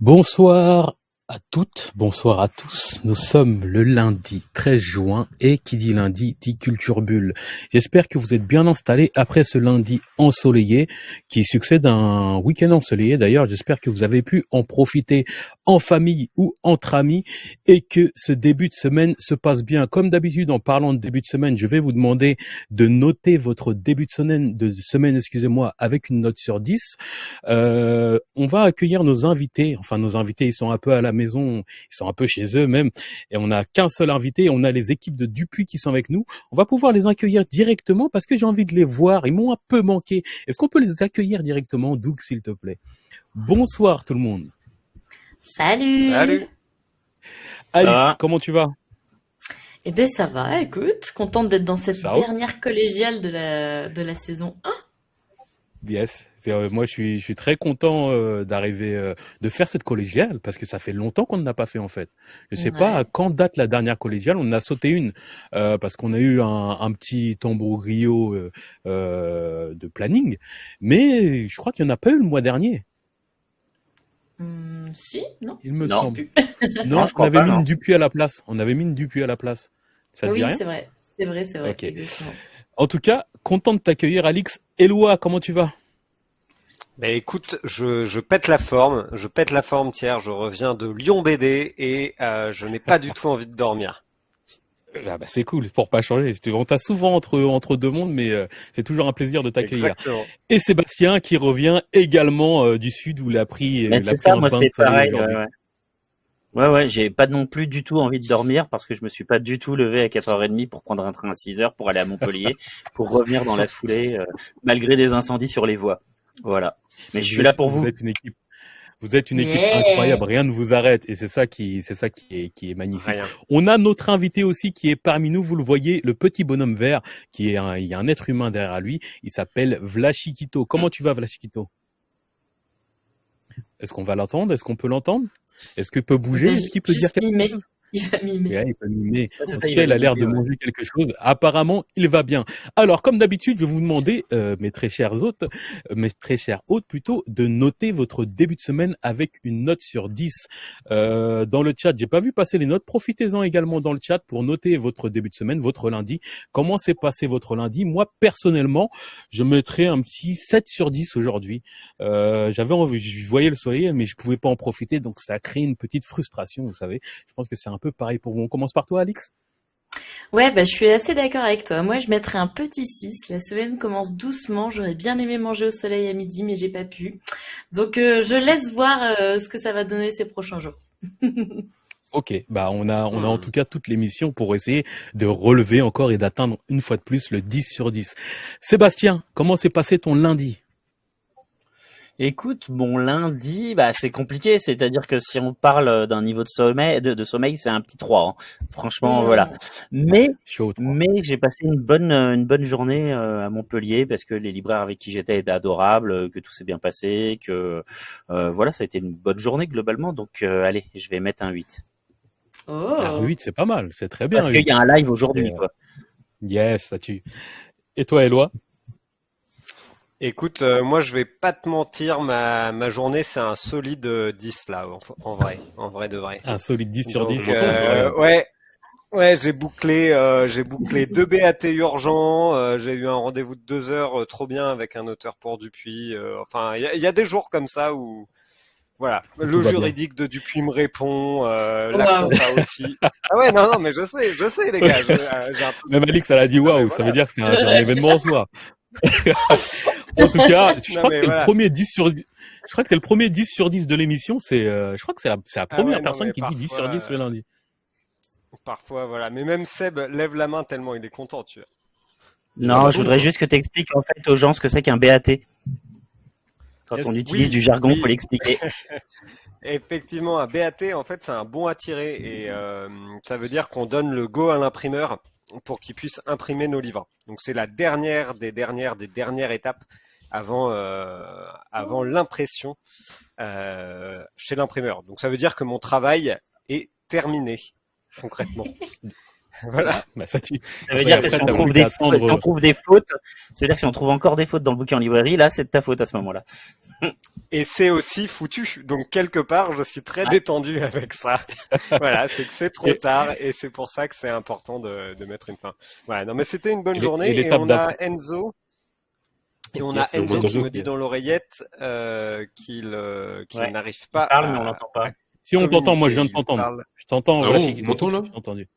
Bonsoir à toutes, bonsoir à tous. Nous sommes le lundi 13 juin et qui dit lundi dit culture bulle. J'espère que vous êtes bien installés après ce lundi ensoleillé qui succède à un week-end ensoleillé. D'ailleurs, j'espère que vous avez pu en profiter en famille ou entre amis et que ce début de semaine se passe bien. Comme d'habitude, en parlant de début de semaine, je vais vous demander de noter votre début de semaine, excusez-moi, avec une note sur 10. Euh, on va accueillir nos invités. Enfin, nos invités, ils sont un peu à la maison, ils sont un peu chez eux même, et on n'a qu'un seul invité, on a les équipes de Dupuis qui sont avec nous, on va pouvoir les accueillir directement parce que j'ai envie de les voir, ils m'ont un peu manqué. Est-ce qu'on peut les accueillir directement, Doug, s'il te plaît? Bonsoir tout le monde. Salut. Salut. Alice, comment tu vas? Eh ben ça va, écoute, contente d'être dans cette dernière collégiale de la, de la saison 1. Yes, euh, moi je suis, je suis très content euh, d'arriver, euh, de faire cette collégiale parce que ça fait longtemps qu'on ne l'a pas fait en fait. Je sais pas Ouais. à quand date la dernière collégiale, on en a sauté une euh, parce qu'on a eu un, un petit tambourio euh, euh, de planning, mais je crois qu'il n'y en a pas eu le mois dernier, Hmm, si Non il me Non. semble. Plus. Non, je on crois avait pas, mis non. une Dupuis à la place. On avait mis une Dupuis à la place. Ça te Oui, dit rien c'est vrai. C'est vrai, c'est vrai. Ok. En tout cas, content de t'accueillir, Alix. Eloi, comment tu vas? Bah écoute, je, je pète la forme, je pète la forme Thierry, je reviens de Lyon BD et euh, je n'ai pas du tout envie de dormir. ah bah, C'est cool, pour pas changer. On t'a souvent entre, entre deux mondes, mais euh, c'est toujours un plaisir de t'accueillir. Exactement. Et Sébastien qui revient également euh, du sud où il a pris, Mais il a c'est pris ça, un moi bain c'est de soleil pareil. aujourd'hui. Ouais, ouais. Ouais, ouais, j'ai pas non plus du tout envie de dormir parce que je me suis pas du tout levé à 4h30 pour prendre un train à 6h pour aller à Montpellier, pour revenir dans la foulée, euh, malgré des incendies sur les voies. Voilà. Mais je suis là pour vous. Vous êtes une équipe. Vous êtes une équipe Yeah. incroyable, rien ne vous arrête et c'est ça qui c'est ça qui est qui est magnifique. Rien. On a notre invité aussi qui est parmi nous, vous le voyez, le petit bonhomme vert qui est un il y a un être humain derrière lui, il s'appelle Vlachikito. Comment tu vas Vlachikito? Est-ce qu'on va l'entendre? Est-ce qu'on peut l'entendre? Est-ce qu'il peut bouger Ben, Est-ce qu'il peut dire quelque chose? Il va mimer. Ouais, il mimer. En tout cas, va il a l'air de mimer, ouais. manger quelque chose. Apparemment, il va bien. Alors, comme d'habitude, je vais vous demander, euh, mes très chers hôtes, euh, mes très chers hôtes plutôt, de noter votre début de semaine avec une note sur 10. Euh, dans le chat, j'ai pas vu passer les notes. Profitez-en également dans le chat pour noter votre début de semaine, votre lundi. Comment s'est passé votre lundi? Moi, personnellement, je mettrais un petit 7 sur 10 aujourd'hui. Euh, j'avais envie, je voyais le soleil, mais je pouvais pas en profiter, donc ça a créé une petite frustration, vous savez. Je pense que c'est un peu pareil pour vous. On commence par toi, Alix Ouais, bah, je suis assez d'accord avec toi. Moi, je mettrais un petit 6. La semaine commence doucement. J'aurais bien aimé manger au soleil à midi, mais j'ai pas pu. Donc, euh, je laisse voir euh, ce que ça va donner ces prochains jours. Ok, bah on a on a en tout cas toute l'émission pour essayer de relever encore et d'atteindre une fois de plus le 10 sur 10. Sébastien, comment s'est passé ton lundi? Écoute, mon lundi, bah c'est compliqué, c'est-à-dire que si on parle d'un niveau de sommeil, de, de sommeil, c'est un petit 3. hein. Franchement, Mmh. voilà. Mais Chaud. toi. Mais j'ai passé une bonne euh, une bonne journée euh, à Montpellier parce que les libraires avec qui j'étais étaient adorables, euh, que tout s'est bien passé, que euh, voilà, ça a été une bonne journée globalement. Donc euh, allez, je vais mettre un 8. Oh. Ah, 8, c'est pas mal, c'est très bien. Parce qu'il y a un live aujourd'hui, Euh, quoi. Yes, ça tue. Et toi, Eloi Écoute, euh, moi je vais pas te mentir, ma, ma journée c'est un solide euh, 10 là, en, en vrai, en vrai de vrai. Un solide 10 sur Donc, 10. euh, ouais, ouais, j'ai bouclé, euh, j'ai bouclé deux BAT urgents. euh, j'ai eu un rendez-vous de deux heures, euh, trop bien avec un auteur pour Dupuis. euh, enfin, il y, a- il y a des jours comme ça où, voilà, le bien. juridique de Dupuis me répond, euh, la compta aussi. Ah ouais, non, non, mais je sais, je sais les gars, je- euh, j'ai un peu Même Alix, elle a dit waouh, ça voilà. veut dire que c'est un, c'est un événement en soi. En tout cas, je Non, crois que t'es voilà. le premier 10 sur je crois que t'es le premier 10 sur 10 de l'émission, c'est euh, je crois que c'est la, c'est la Ah première ouais, personne qui dit 10 sur parfois, 10 le lundi. Parfois, voilà. Mais même Seb lève la main tellement il est content, tu vois. Non, je voudrais juste que tu expliques en fait aux gens ce que c'est qu'un BAT. Quand Yes. on utilise Oui, du jargon, oui. faut l'expliquer. Effectivement, un BAT, en fait, c'est un bon à tirer et euh, ça veut dire qu'on donne le go à l'imprimeur pour qu'il puisse imprimer nos livres. Donc c'est la dernière des dernières des dernières étapes avant euh, avant l'impression euh, chez l'imprimeur. Donc ça veut dire que mon travail est terminé concrètement. Voilà. Bah, ça, tu... Ça veut dire que si on, trouve des fautes, si on attendre- trouve des fautes, c'est-à-dire que si on trouve encore des fautes dans le bouquin en librairie, là, c'est de ta faute à ce moment-là. Et c'est aussi foutu. Donc quelque part, je suis très détendu avec ça. voilà, c'est que c'est trop tard et c'est pour ça que c'est important de, de mettre une fin. Voilà, non mais c'était une bonne Et- journée et on a Enzo. Et on Yes, a Enzo qui me dit dans l'oreillette euh, qu'il euh, Ouais. n'arrive pas Parle, à... mais on l'entend pas. Si on t'entend, moi je viens de. Il t'entendre. parle. Je t'entends. Ah voilà, bon, m'entendez, là? entendu.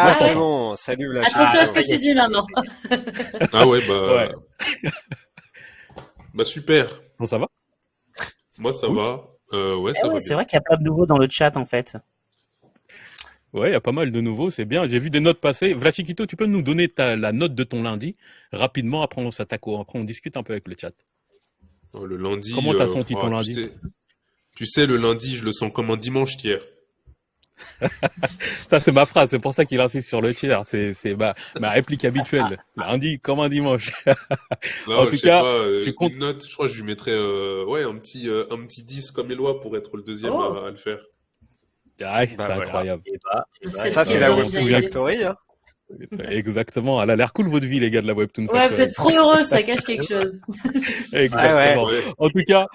Ah, c'est bon, salut la Attention à ce que tu dis maintenant. Ah ouais, bah. Ouais. bah super. Bon, ça va? Moi, ça Oui. va. Euh, ouais, Eh ça ouais, va c'est vrai qu'il y a pas de nouveau dans le chat, en fait. Ouais, il y a pas mal de nouveaux, c'est bien. J'ai vu des notes passer. Vlachikito, tu peux nous donner ta, la note de ton lundi rapidement, après on s'attaque au, après on discute un peu avec le chat. Oh, Le lundi. Comment t'as euh, senti oh, ton tu lundi? sais, tu sais, le lundi, je le sens comme un dimanche hier. Ça, c'est ma phrase, c'est pour ça qu'il insiste sur le tiers. C'est, c'est ma, ma réplique habituelle. Lundi comme un dimanche. En tout cas, pas, euh, tu comptes- une note, je crois que je lui mettrais euh, ouais, un petit, euh, un petit 10 comme Eloi pour être le deuxième Oh. à, à le faire. Ah, c'est Bah, voilà. incroyable. Et bah, et bah, C'est Ça, c'est Euh, la Webtoon souvient- Factory. Hein. Exactement. Elle a l'air cool votre vie, les gars de la Webtoon Ouais, vous êtes trop heureux, ça cache quelque chose. Exactement. Ouais. En tout cas,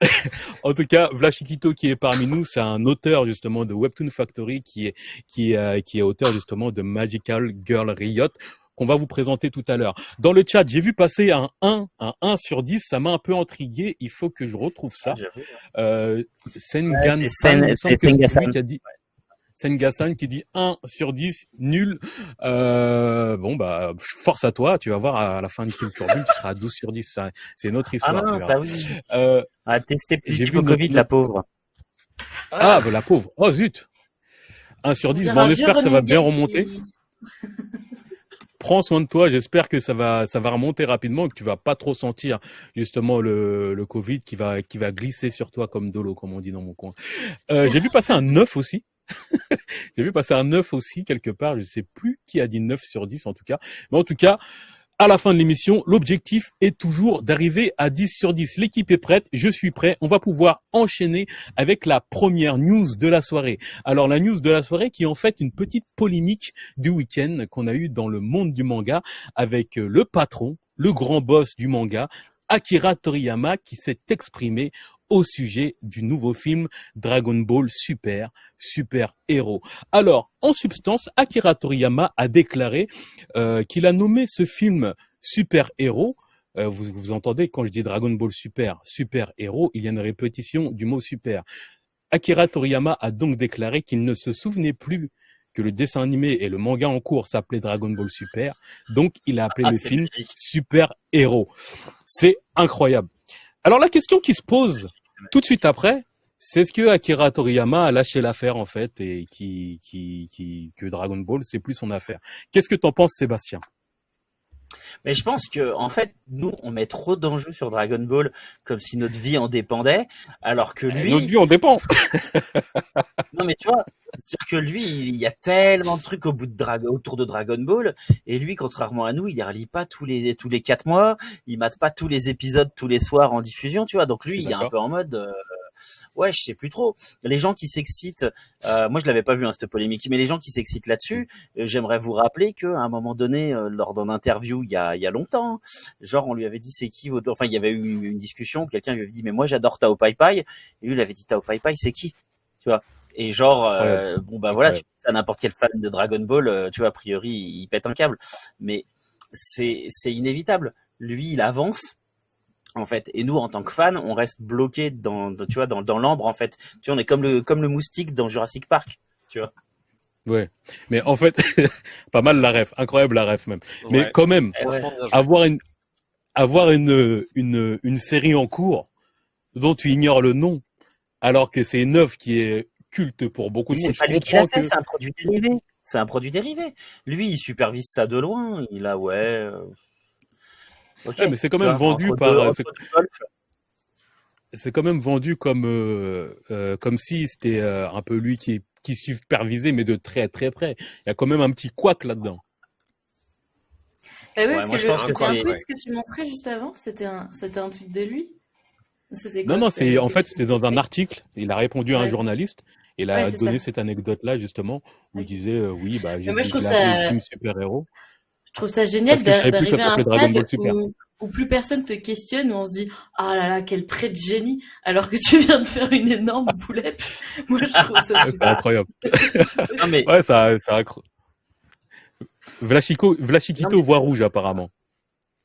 en tout cas, Vlachikito qui est parmi nous, c'est un auteur justement de Webtoon Factory qui est qui est euh, qui est auteur justement de Magical Girl Riot qu'on va vous présenter tout à l'heure. Dans le chat, j'ai vu passer un 1, un 1 sur 10, ça m'a un peu intrigué, il faut que je retrouve ça. j'avoue. Euh, Sengan Ouais, c'est San, Sen- il Sengasan. qui dit Sengasan qui dit 1 sur 10, nul. Euh, bon, bah, force à toi, tu vas voir à la fin de Culture Bulle, tu seras à 12 sur 10, ça, c'est notre Ah histoire. non, tu verras. ça oui. Euh, À tester notre- Covid, la pauvre. ah, bah, la pauvre. Oh, zut. 1 sur 10. Bon, on espère que ça va bien remonter. Prends soin de toi. J'espère que ça va, ça va remonter rapidement et que tu vas pas trop sentir, justement, le, le Covid qui va, qui va glisser sur toi comme de l'eau, comme on dit dans mon coin. Euh, j'ai vu passer un 9 aussi. j'ai vu passer un 9 aussi quelque part. Je sais plus qui a dit 9 sur 10 en tout cas. Mais en tout cas, à la fin de l'émission, l'objectif est toujours d'arriver à 10 sur 10. L'équipe est prête, je suis prêt. On va pouvoir enchaîner avec la première news de la soirée. Alors la news de la soirée qui est en fait une petite polémique du week-end qu'on a eu dans le monde du manga avec euh, le patron, le grand boss du manga, Akira Toriyama, qui s'est exprimé au sujet du nouveau film Dragon Ball Super, Super Héros. Alors, en substance, Akira Toriyama a déclaré euh, qu'il a nommé ce film Super Héros. Euh, vous, vous entendez quand je dis Dragon Ball Super, Super Héros, il y a une répétition du mot super. Akira Toriyama a donc déclaré qu'il ne se souvenait plus que le dessin animé et le manga en cours s'appelaient Dragon Ball Super, donc il a appelé Ah, le film. Super Héros. C'est incroyable. Alors la question qui se pose tout de suite après, c'est est-ce que Akira Toriyama a lâché l'affaire en fait et qui, qui, qui, que Dragon Ball c'est plus son affaire. Qu'est-ce que t'en penses Sébastien? Mais je pense que, en fait, nous, on met trop d'enjeux sur Dragon Ball comme si notre vie en dépendait, alors que lui, Notre vie en dépend. non mais tu vois, c'est-à-dire que lui, il y a tellement de trucs au bout de Dra- autour de Dragon Ball, et lui, contrairement à nous, il relit pas tous les tous les quatre mois, il mate pas tous les épisodes tous les soirs en diffusion, tu vois. Donc lui, il est un peu en mode, euh, ouais, je sais plus trop. Les gens qui s'excitent, euh, moi je l'avais pas vu hein, cette polémique, mais les gens qui s'excitent là-dessus, euh, j'aimerais vous rappeler que à un moment donné, euh, lors d'un interview il y a il y a longtemps, genre on lui avait dit c'est qui votre, enfin il y avait eu une discussion, quelqu'un lui avait dit mais moi j'adore Tao Pai Pai, et lui il avait dit Tao Pai Pai c'est qui, tu vois? Et genre, bon bah voilà, tu dis ça à n'importe quel fan de Dragon Ball, tu vois, a priori, il pète un câble. Mais c'est c'est inévitable. Lui, il avance, en fait, et nous, en tant que fans, on reste bloqué dans, dans- tu vois, dans, dans l'ambre, en fait. Tu vois, on est comme le comme le moustique dans Jurassic Park, tu vois. Ouais. Mais en fait, pas mal la ref, incroyable la ref même. Mais quand même, avoir une avoir une, une une série en cours dont tu ignores le nom, alors que c'est une œuvre qui est culte pour beaucoup de monde. c'est pas lui qui l'a fait, que c'est un produit dérivé. C'est un produit dérivé. Lui, il supervise ça de loin. Il a ouais. Euh, Ouais, mais c'est quand tu même vois, vendu entre par- deux- c'est- quand même vendu comme euh, euh, comme si c'était euh, un peu lui qui qui supervisait mais de très très près. Il y a quand même un petit couac là-dedans. Oui, Ouais, parce moi, que je le- pense que c'était un tweet que tu montrais juste avant. C'était un, c'était un tweet de lui. Quoi Non non, c'est en fait c'était dans un article. Il a répondu à un journaliste Il a donné ça. cette anecdote-là, justement, où il disait, euh, oui, bah, j'ai Mais moi, je trouve ça-. Je trouve ça génial d'arriver à un stade où, où plus personne te questionne, où on se dit ah là là quel trait de génie, alors que tu viens de faire une énorme boulette. Moi je trouve ça C'est super. incroyable. Non, mais Ouais, ça, ça accro... Vlachico, Vlachiquito Non, mais- voit rouge, apparemment.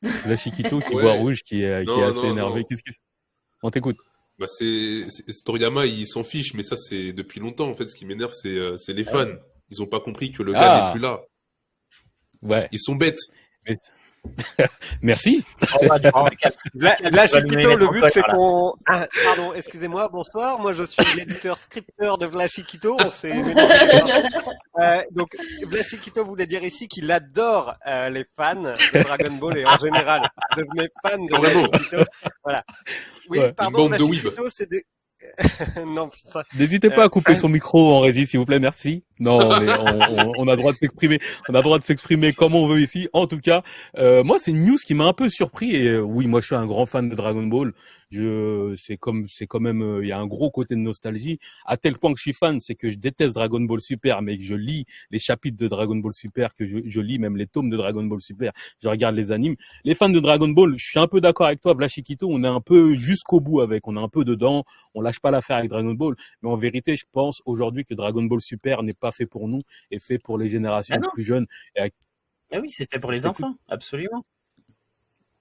Vlachiquito qui Ouais. voit rouge, qui est, qui est assez non, énervé. non. Qu'est-ce qui On t'écoute. Bah c'est Toriyama, il s'en fiche, mais ça c'est depuis longtemps. En fait, ce qui m'énerve, c'est euh, c'est les fans. Ils ont pas compris que le gars Ah. n'est plus là. Ouais. Ils sont bêtes. Merci. on va calmer. Là, le but c'est qu'on. Ah, pardon, excusez-moi, bonsoir. Moi je suis l'éditeur scripteur de Vlachiquito. On s'est. Euh, donc Vlachiquito voulait dire ici qu'il adore euh, les fans de Dragon Ball et en général devenez fan de. Vlachiquito. Voilà. Oui, Ouais, pardon. Vlachiquito c'est des. non putain. N'hésitez pas à couper son micro en régie, s'il vous plaît. Merci. Non, mais on, on- on a droit de s'exprimer. On a droit de s'exprimer comme on veut ici. En tout cas, euh, moi, c'est une news qui m'a un peu surpris. Et euh, oui, moi, je suis un grand fan de Dragon Ball. Je, c'est comme, c'est quand même, euh, il y a un gros côté de nostalgie. À tel point que je suis fan, c'est que je déteste Dragon Ball Super, mais que je lis les chapitres de Dragon Ball Super, que je, je lis même les tomes de Dragon Ball Super. Je regarde les animes. Les fans de Dragon Ball, je suis un peu d'accord avec toi, Vlachikito. On est un peu jusqu'au bout avec. On est un peu dedans. On lâche pas l'affaire avec Dragon Ball. Mais en vérité, je pense aujourd'hui que Dragon Ball Super n'est pas fait pour nous, est fait pour les générations Ah plus jeunes. Ah oui, c'est fait pour les enfants, absolument.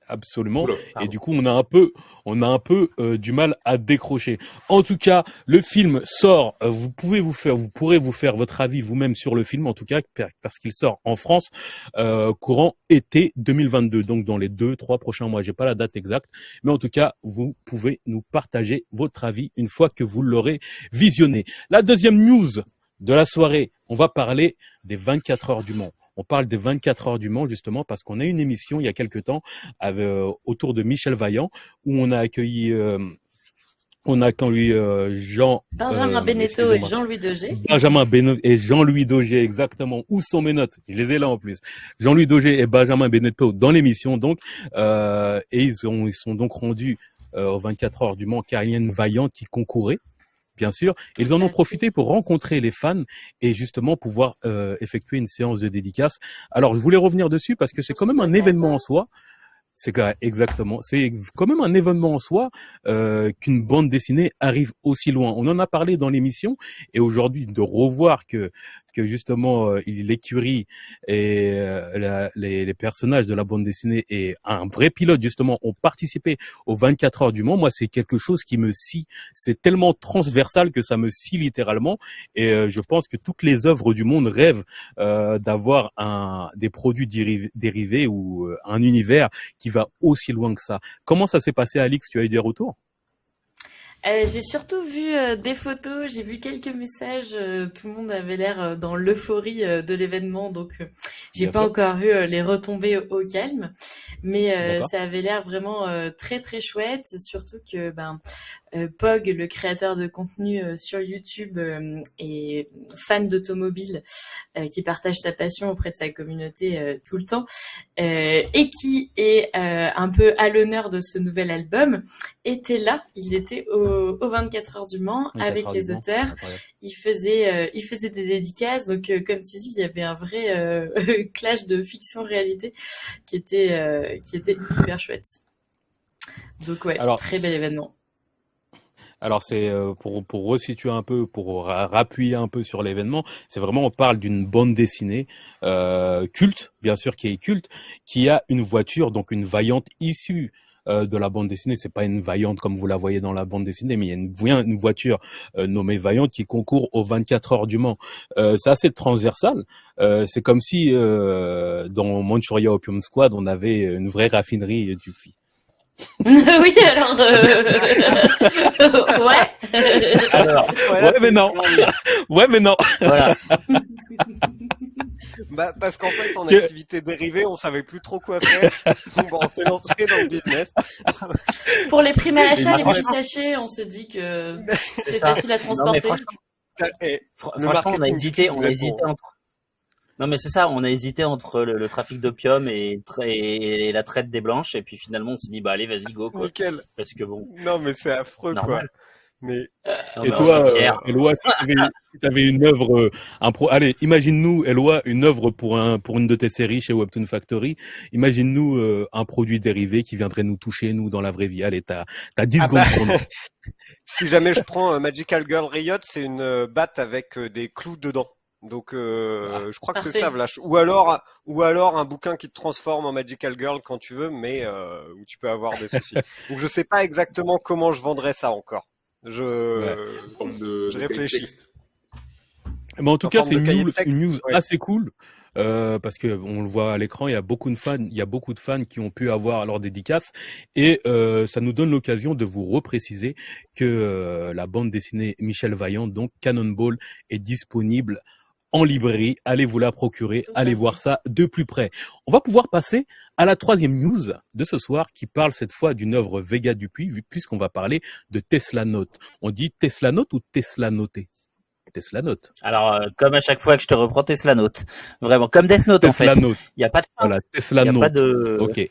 Absolument. Oula. Et du coup, on a un peu, on a un peu euh, du mal à décrocher. En tout cas, le film sort. euh, vous pouvez vous faire, vous pourrez vous faire votre avis vous-même sur le film, en tout cas, parce qu'il sort en France euh, courant été 2022, donc dans les deux, trois prochains mois. J'ai pas la date exacte, mais en tout cas, vous pouvez nous partager votre avis une fois que vous l'aurez visionné. La deuxième news de la soirée, on va parler des 24 heures du Mans. On parle des 24 heures du Mans justement parce qu'on a eu une émission il y a quelque temps avec, euh, autour de Michel Vaillant où on a accueilli euh, on a accueilli euh, Jean Benjamin euh, Beneteau et. Jean-Louis Degé. Benjamin Beno et Jean-Louis Daugé exactement. Où sont mes notes? Je les ai là en plus. Jean-Louis Daugé et Benjamin Beneteau dans l'émission donc euh, et ils ont ils sont donc rendus euh, aux 24 heures du Mans car il y a une Vaillant qui concourait bien sûr. Ils en ont profité pour rencontrer les fans et justement pouvoir euh, effectuer une séance de dédicace. Alors je voulais revenir dessus parce que c'est quand même un événement en soi. C'est exactement. C'est quand même un événement en soi euh, qu'une bande dessinée arrive aussi loin. On en a parlé dans l'émission et aujourd'hui de revoir que que justement euh, l'écurie et euh, les, les personnages de la bande dessinée et un vrai pilote justement ont participé aux 24 heures du Mans. Moi, c'est quelque chose qui me scie. C'est tellement transversal que ça me scie littéralement. Et euh, je pense que toutes les œuvres du monde rêvent euh, d'avoir un des produits dériv- dérivés ou un univers qui va aussi loin que ça. Comment ça s'est passé, Alix? Tu as eu des retours? Euh, j'ai surtout vu euh, des photos, j'ai vu quelques messages. euh, tout le monde avait l'air dans l'euphorie de l'événement, donc j'ai pas encore eu les retombées au, au calme, mais ça avait l'air vraiment très très chouette. Surtout que ben Pog, le créateur de contenu euh, sur YouTube, euh, est fan d'automobile, euh, qui partage sa passion auprès de sa communauté euh, tout le temps, euh, et qui est euh, un peu à l'honneur de ce nouvel album était là, il était au, au 24 heures du Mans 24 avec les Mans. auteurs, il faisait euh, il faisait des dédicaces donc euh, comme tu dis il y avait un vrai euh, clash de fiction réalité qui était euh, qui était hyper chouette. Donc ouais, Alors, très bel événement. Alors c'est euh, pour pour resituer un peu, pour ra- rappuyer un peu sur l'événement, c'est vraiment on parle d'une bande dessinée euh, culte, bien sûr qui est culte, qui a une voiture donc une vaillante issue euh, de la bande dessinée. C'est pas une vaillante comme vous la voyez dans la bande dessinée, mais il y a une, voiture euh, nommée vaillante qui concourt aux 24 heures du Mans. Euh, c'est assez transversal. Euh, c'est comme si dans Manchuria Opium Squad on avait une vraie raffinerie du fi- oui alors euh... ouais. Alors, Voilà, Ouais, mais non. Ouais, mais non. voilà. Bah, parce qu'en fait, en activité dérivée, on savait plus trop quoi faire. Donc, bon, on s'est lancé dans le business. Pour les prix à l'achat, les franchement- petits sachets, on s'est dit que C'est c'était facile à Non, mais transporter. franchement, Et fr- Le franchement, on a hésité, on a hésité bon. entre. Non, mais c'est ça, on a hésité entre le, le trafic d'opium et, tra- et la traite des blanches, et puis finalement, on s'est dit, bah allez, vas-y, go, quoi. nickel. Parce que bon, Non, mais c'est affreux, Normal. quoi. Mais Et bah, toi, euh. Eloi, si t'avais, si t'avais une œuvre, euh, un pro, allez, imagine-nous, Eloi, une œuvre pour un, pour une de tes séries chez Webtoon Factory. Imagine-nous euh, un produit dérivé qui viendrait nous toucher, nous, dans la vraie vie. Allez, t'as, t'as 10 Ah secondes bah. pour nous. si jamais je prends euh, Magical Girl Riot, c'est une euh, batte avec euh, des clous dedans. Donc euh, je crois que c'est ça, Vlach. Ou alors, ou alors un bouquin qui te transforme en Magical Girl quand tu veux, mais euh, où tu peux avoir des soucis. Donc je sais pas exactement comment je vendrais ça encore. Je de, je réfléchis. Mais en tout En cas, c'est une une news ouais. assez cool. Euh, parce que on le voit à l'écran, il y a beaucoup de fans, il y a beaucoup de fans qui ont pu avoir leur dédicace et euh, ça nous donne l'occasion de vous repréciser que euh, la bande dessinée Michel Vaillant, donc Cannonball, est disponible en librairie. Allez vous la procurer, allez voir ça de plus près. On va pouvoir passer à la troisième news de ce soir qui parle cette fois d'une œuvre Vega Dupuis puisqu'on va parler de Tesla Note. On dit Tesla Note ou Tesla Noté Tesla Note. Alors, euh, comme à chaque fois que je te reprends Tesla Note. Vraiment, comme Death Note, en Tesla fait. Note. Il n'y a pas de fin. Voilà, Tesla Il y a Note. pas de... Ok.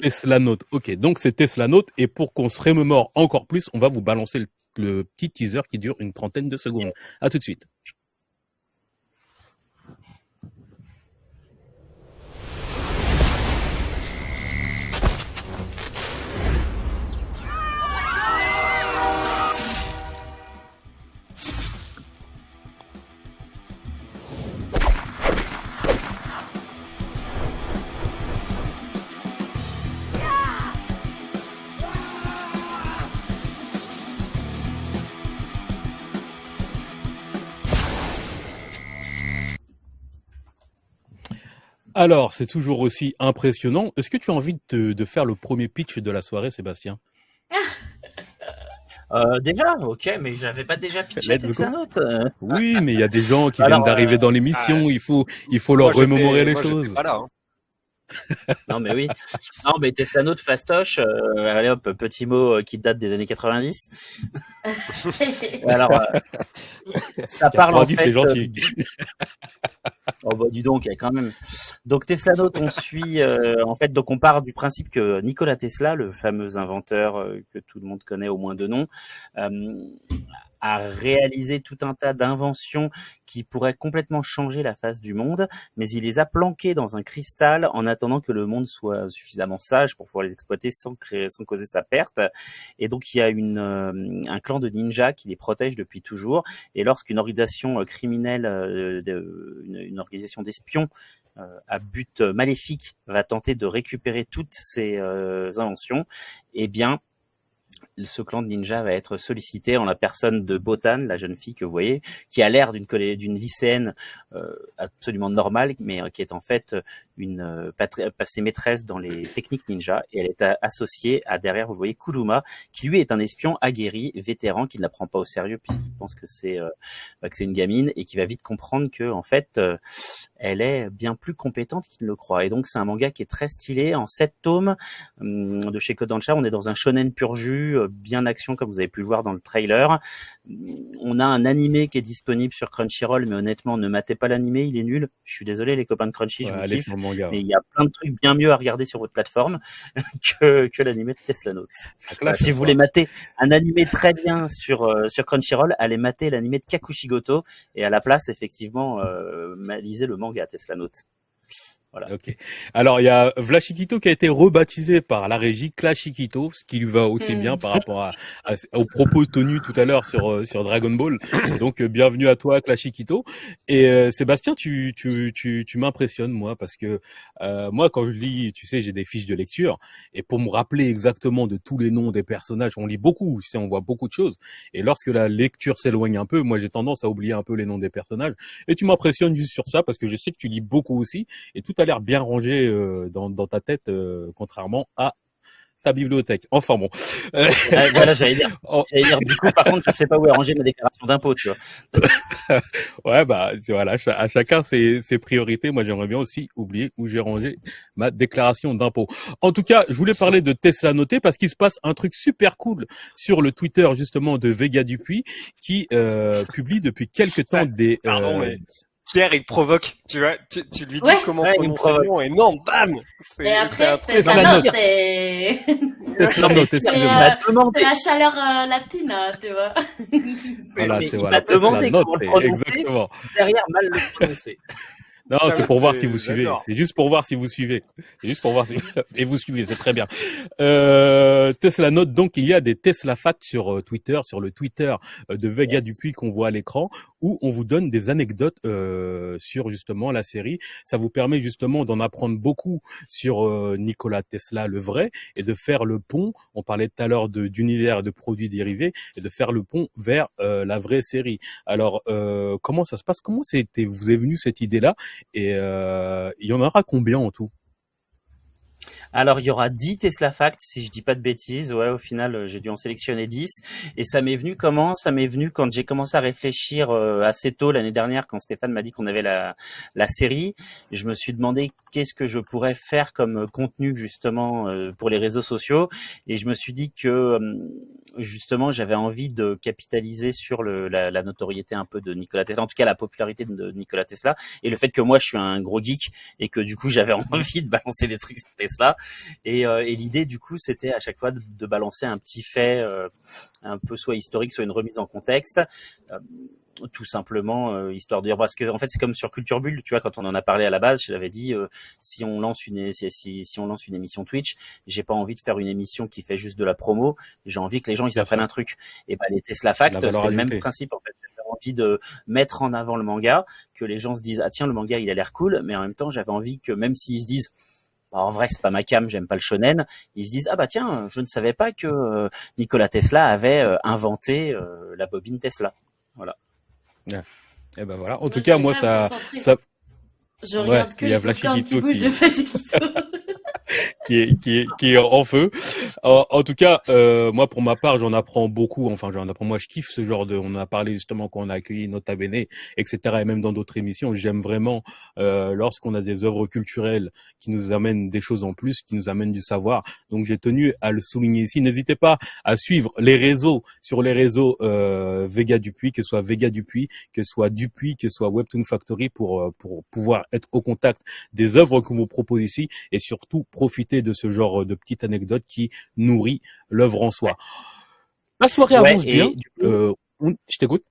Tesla Note. Ok. Donc c'est Tesla Note. Et pour qu'on se remémore encore plus, on va vous balancer le, le petit teaser qui dure une trentaine de secondes. À tout de suite. Alors, c'est toujours aussi impressionnant. Est-ce que tu as envie de, de faire le premier pitch de la soirée, Sébastien? Euh, déjà, ok, mais j'avais pas déjà pitché Let's Tesla go. Note. euh. Oui, mais il y a des gens qui Alors, viennent d'arriver euh, dans l'émission. ah, il faut, il faut leur moi, remémorer les moi, choses. pas là, hein. Non, mais oui. Non, mais Tesla Note fastoche. Euh, allez hop, petit mot euh, qui date des années 90. Alors, euh, ça parle en 90, fait. c'est gentil. euh, Oh bah dis donc, quand même. Donc Tesla Note, on suit euh, en fait, donc on part du principe que Nikola Tesla, le fameux inventeur euh, que tout le monde connaît au moins de nom, euh, a réalisé tout un tas d'inventions qui pourraient complètement changer la face du monde, mais il les a planquées dans un cristal en attendant que le monde soit suffisamment sage pour pouvoir les exploiter sans créer, sans causer sa perte. Et donc il y a une, euh, un clan de ninjas qui les protège depuis toujours. Et lorsqu'une organisation euh, criminelle, euh, une, organisation d'espions à but maléfique va tenter de récupérer toutes ces inventions, eh bien ce clan de ninja va être sollicité en la personne de Botan, la jeune fille que vous voyez, qui a l'air d'une d'une lycéenne euh, absolument normale, mais euh, qui est en fait une euh, patri- passée maîtresse dans les techniques ninja, et elle est associée à derrière, vous voyez, Kuruma, qui lui est un espion aguerri, vétéran, qui ne la prend pas au sérieux puisqu'il pense que c'est euh, bah, une gamine et qui va vite comprendre que en fait elle est bien plus compétente qu'il ne le croit. Et donc c'est un manga qui est très stylé en sept tomes hum, de chez Kodansha. On est dans un shonen pur jus, euh, bien action comme vous avez pu le voir dans le trailer. On a un animé qui est disponible sur Crunchyroll, mais honnêtement ne matez pas l'animé, il est nul. Je suis désolé les copains de Crunchy, Ouais, je vous allez kiffe. sur le manga. Mais il y a plein de trucs bien mieux à regarder sur votre plateforme que, que l'animé de Tesla Note. Voilà, si vous voulez mater un animé très bien sur euh, sur Crunchyroll, allez mater l'animé de Kakushigoto et à la place effectivement euh, lisez le manga Tesla Note. Ok. Alors il y a Vlachikito qui a été rebaptisé par la régie Clashikito, ce qui lui va aussi Hmm. bien par rapport à, à- aux propos tenus tout à l'heure sur euh, sur Dragon Ball. Donc euh, bienvenue à toi Clashikito. Et euh, Sébastien, tu tu tu, tu m'impressionnes moi parce que euh, moi quand je lis, tu sais, j'ai des fiches de lecture et pour me rappeler exactement de tous les noms des personnages, on lit beaucoup, tu sais, on voit beaucoup de choses. Et lorsque la lecture s'éloigne un peu, moi j'ai tendance à oublier un peu les noms des personnages. Et tu m'impressionnes juste sur ça parce que je sais que tu lis beaucoup aussi et tout a l'air bien rangé euh, dans, dans ta tête, euh, contrairement à ta bibliothèque. Enfin bon. Euh, voilà, j'allais dire. oh, J'allais dire. Du coup, par contre, je sais pas où est rangée ma déclaration d'impôt, tu vois. ouais, bah c'est- voilà, à chacun ses, ses priorités. Moi, j'aimerais bien aussi oublier où j'ai rangé ma déclaration d'impôt. En tout cas, je voulais parler de Tesla Noté parce qu'il se passe un truc super cool sur le Twitter justement de Vega Dupuis qui euh, publie depuis quelques temps des. Pardon, euh, mais Pierre, il provoque, tu vois, tu, tu lui dis Ouais. comment Ouais, prononcer le nom et non, bam C'est c'est un truc. la sa note. C'est, excusez-moi. euh, C'est la chaleur euh, latina, tu vois. Voilà, mais c'est il voilà, m'a demandé comment le prononcer. exactement. derrière mal le prononcer. Non, Ah, c'est pour voir si vous suivez. C'est juste pour voir si vous suivez. C'est juste pour voir si et vous suivez, c'est très bien. Euh, Tesla note donc il y a des Tesla facts sur euh, Twitter, sur le Twitter euh, de Vega Yes. Dupuis qu'on voit à l'écran, où on vous donne des anecdotes euh, sur justement la série. Ça vous permet justement d'en apprendre beaucoup sur euh, Nikola Tesla, le vrai, et de faire le pont. On parlait tout à l'heure de- d'univers et de produits dérivés, et de faire le pont vers euh, la vraie série. Alors, euh, comment ça se passe? Comment c'était vous est venue cette idée-là? Et euh, il y en aura combien en tout? Alors, il y aura 10 Tesla Facts, si je dis pas de bêtises. Ouais, au final, euh, j'ai dû en sélectionner 10. Et ça m'est venu comment? Ça m'est venu quand j'ai commencé à réfléchir euh, assez tôt l'année dernière, quand Stéphane m'a dit qu'on avait la, la série. Je me suis demandé qu'est-ce que je pourrais faire comme euh, contenu, justement, euh, pour les réseaux sociaux. Et je me suis dit que, justement, j'avais envie de capitaliser sur la, notoriété un peu de Nikola Tesla, en tout cas la popularité de Nikola Tesla, et le fait que moi, je suis un gros geek, et que du coup, j'avais envie de balancer des trucs sur Tesla. Et, euh, et l'idée, du coup, c'était à chaque fois de, balancer un petit fait, un peu soit historique, soit une remise en contexte, tout simplement, euh, histoire de dire, parce que en fait, c'est comme sur Culture Bulle, tu vois, quand on en a parlé à la base, je l'avais dit, euh, si on lance une, si, si, si on lance une émission Twitch, j'ai pas envie de faire une émission qui fait juste de la promo, j'ai envie que les gens ils apprennent un truc. Et ben les Tesla Facts, La c'est le même principe en fait. J'avais envie de mettre en avant le manga, que les gens se disent ah tiens le manga il a l'air cool, mais en même temps j'avais envie que même s'ils se disent bah, en vrai, c'est pas ma cam, j'aime pas le shonen. Ils se disent ah bah tiens, je ne savais pas que euh, Nikola Tesla avait inventé euh, la bobine Tesla. Eh ben voilà. En tout cas, moi ça, ça, Je Ouais, regarde que il y a les qui de. qui est qui est qui est en feu. En, en tout cas, euh, moi pour ma part, j'en apprends beaucoup. Enfin, j'en apprends. Moi, je kiffe ce genre de. On a parlé justement quand on a accueilli Nota Bene, etc. Et même dans d'autres émissions, j'aime vraiment euh, lorsqu'on a des œuvres culturelles qui nous amènent des choses en plus, qui nous amènent du savoir. Donc, j'ai tenu à le souligner ici. N'hésitez pas à suivre les réseaux sur les réseaux euh, Vega Dupuis, que ce soit Vega Dupuis, que ce soit Dupuis, que ce soit Webtoon Factory, pour euh, pour pouvoir être au contact des œuvres qu'on vous propose ici et surtout profiter de ce genre de petites anecdotes qui nourrit l'œuvre en soi. La soirée Ouais, avance et bien. coup- Euh, je t'écoute.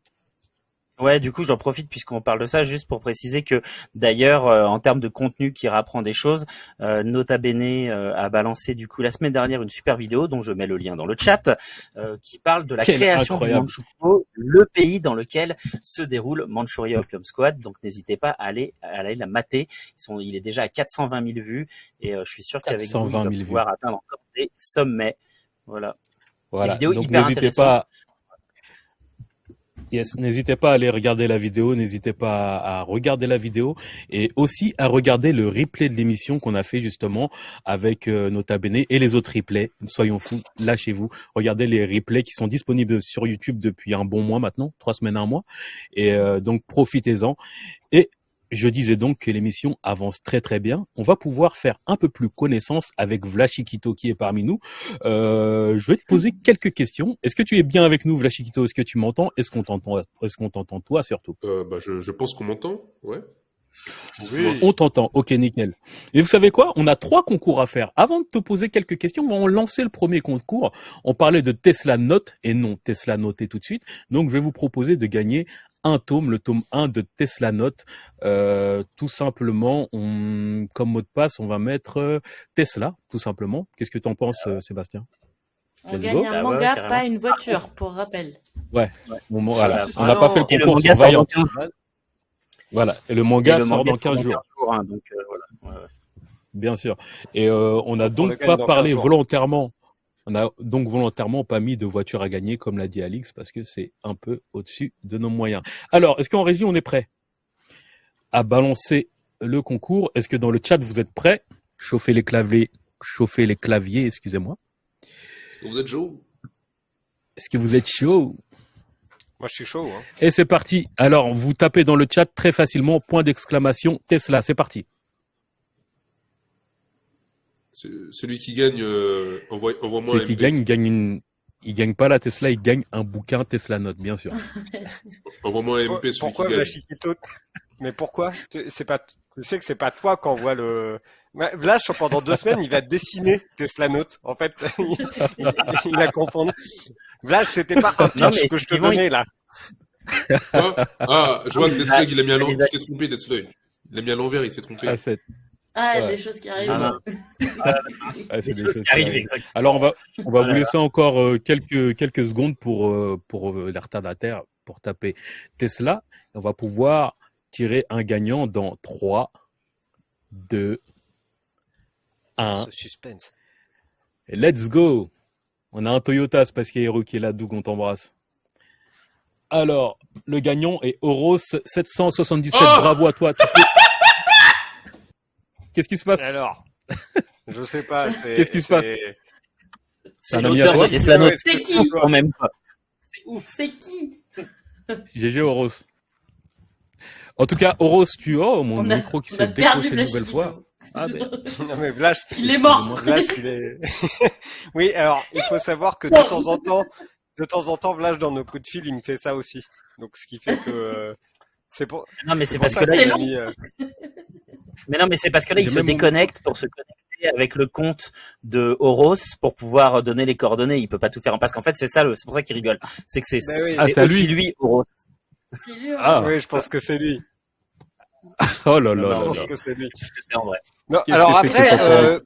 Ouais, du coup, j'en profite puisqu'on parle de ça, juste pour préciser que d'ailleurs, euh, en termes de contenu qui rapprend des choses, euh, Nota Bene euh, a balancé du coup la semaine dernière une super vidéo dont je mets le lien dans le chat, euh, qui parle de la création incroyable. du Manchukuo, le pays dans lequel se déroule Manchuria Opium Squad. Donc n'hésitez pas à aller, à aller la mater. Ils sont, il est déjà à 420 000 vues et euh, je suis sûr qu'avec vous, 420 il 000 va pouvoir atteindre encore des sommets. Voilà. Voilà. vidéos Donc n'hésitez pas. Yes, n'hésitez pas à aller regarder la vidéo, n'hésitez pas à regarder la vidéo et aussi à regarder le replay de l'émission qu'on a fait justement avec euh, Nota Bene et les autres replays. Soyons fous, lâchez-vous, regardez les replays qui sont disponibles sur YouTube depuis un bon mois maintenant, trois semaines, un mois, et euh, donc profitez-en. Je disais donc que l'émission avance très très bien. On va pouvoir faire un peu plus connaissance avec Vlachikito qui est parmi nous. Euh, je vais te poser quelques questions. Est-ce que tu es bien avec nous, Vlachikito? Est-ce que tu m'entends? Est-ce qu'on t'entend? Est-ce qu'on t'entend toi surtout? Euh, bah, je, je pense qu'on m'entend, ouais. Oui. On t'entend. Ok, nickel. Et vous savez quoi? On a trois concours à faire. Avant de te poser quelques questions, on va lancer le premier concours. On parlait de Tesla Note et non Tesla Noté tout de suite. Donc, je vais vous proposer de gagner un tome, le tome 1 de Tesla Note. Euh, tout simplement, on, comme mot de passe, on va mettre euh, Tesla, tout simplement. Qu'est-ce que tu en penses, euh, Sébastien? On Let's gagne go. un Bah ouais, manga, pas une voiture, pour rappel. Bon, bon, voilà. Ah On n'a pas fait Et le le concours manga sur sort Vaillant. dans 15 Voilà. Et le et manga le sort manga dans 15 jours. jours, hein, donc euh, voilà. Ouais, ouais. Bien sûr. Et euh, on n'a On le donc pas parlé 15 jours. volontairement. On a donc volontairement pas mis de voiture à gagner, comme l'a dit Alix, parce que c'est un peu au-dessus de nos moyens. Alors, est-ce qu'en régie, on est prêt à balancer le concours? Est-ce que dans le chat, vous êtes prêts? Chauffez les claviers, chauffez les claviers, excusez-moi. Vous êtes chaud? Est-ce que vous êtes chaud? Moi, je suis chaud. Hein. Et c'est parti. Alors, vous tapez dans le chat très facilement, point d'exclamation, Tesla, c'est parti. Celui qui gagne, euh, envoie- envoie-moi Celui un qui MP. gagne, il gagne une... Il gagne pas la Tesla, il gagne un bouquin Tesla Note, bien sûr. Envoie-moi un MP, celui Pourquoi qui gagne. Mais pourquoi? Tu- C'est pas. Tu sais que c'est pas toi qu'on voit le. Vlash pendant deux semaines, il va dessiner Tesla Note. En fait, il, il- il a confondu. Vlash, c'était pas un pitch que je te donnais là. Quoi Ah, je vois que Ah, Deathslug, il a mis à l'envers. Tu t'es trompé, Deathslug. Il a mis à l'envers, il s'est trompé. Ah, c'est Ah, Ouais. des choses qui arrivent. Ah, non. ah, c'est Des des choses choses qui arrivent. Alors on va on va vous laisser encore euh, quelques quelques secondes pour euh, pour euh, les retardataires pour taper Tesla. On va pouvoir tirer un gagnant dans 3 2 1 Ce suspense. et let's go. On a un Toyota Space Hero qui est là, Doug, on t'embrasse. Alors, le gagnant est Oros 777. Oh Bravo à toi. Tu peux- Qu'est-ce qui se passe? Alors, je sais pas. Qu'est-ce qui se passe? C'est l'auteur C'est qui? Quand même pas. C'est ouf. C'est qui? GG Oros. En tout cas, Oros, tu oh, mon On a- micro qui s'est décroché une le nouvelle fois. Ah, mais... Non mais Vlash, Il est mort. Vlash, il est. oui, alors il faut savoir que de temps en temps, de temps en temps, Vlash dans nos coups de fil, il me fait ça aussi. Donc ce qui fait que euh, c'est pour. Non, mais c'est parce que là, qu'il a mis, euh, Mais non, mais c'est parce que là, il J'ai se même mon- déconnecte pour se connecter avec le compte de Horos pour pouvoir donner les coordonnées. Il peut pas tout faire. Parce qu'en fait, c'est ça, le- c'est pour ça qu'il rigole. C'est que c'est Bah oui. Ah, lui. lui, Horos. C'est lui. hein. Ah. Oui, je pense que c'est lui. Oh là là Non, Je pense là. que c'est lui. C'est en vrai. Non, alors après, euh,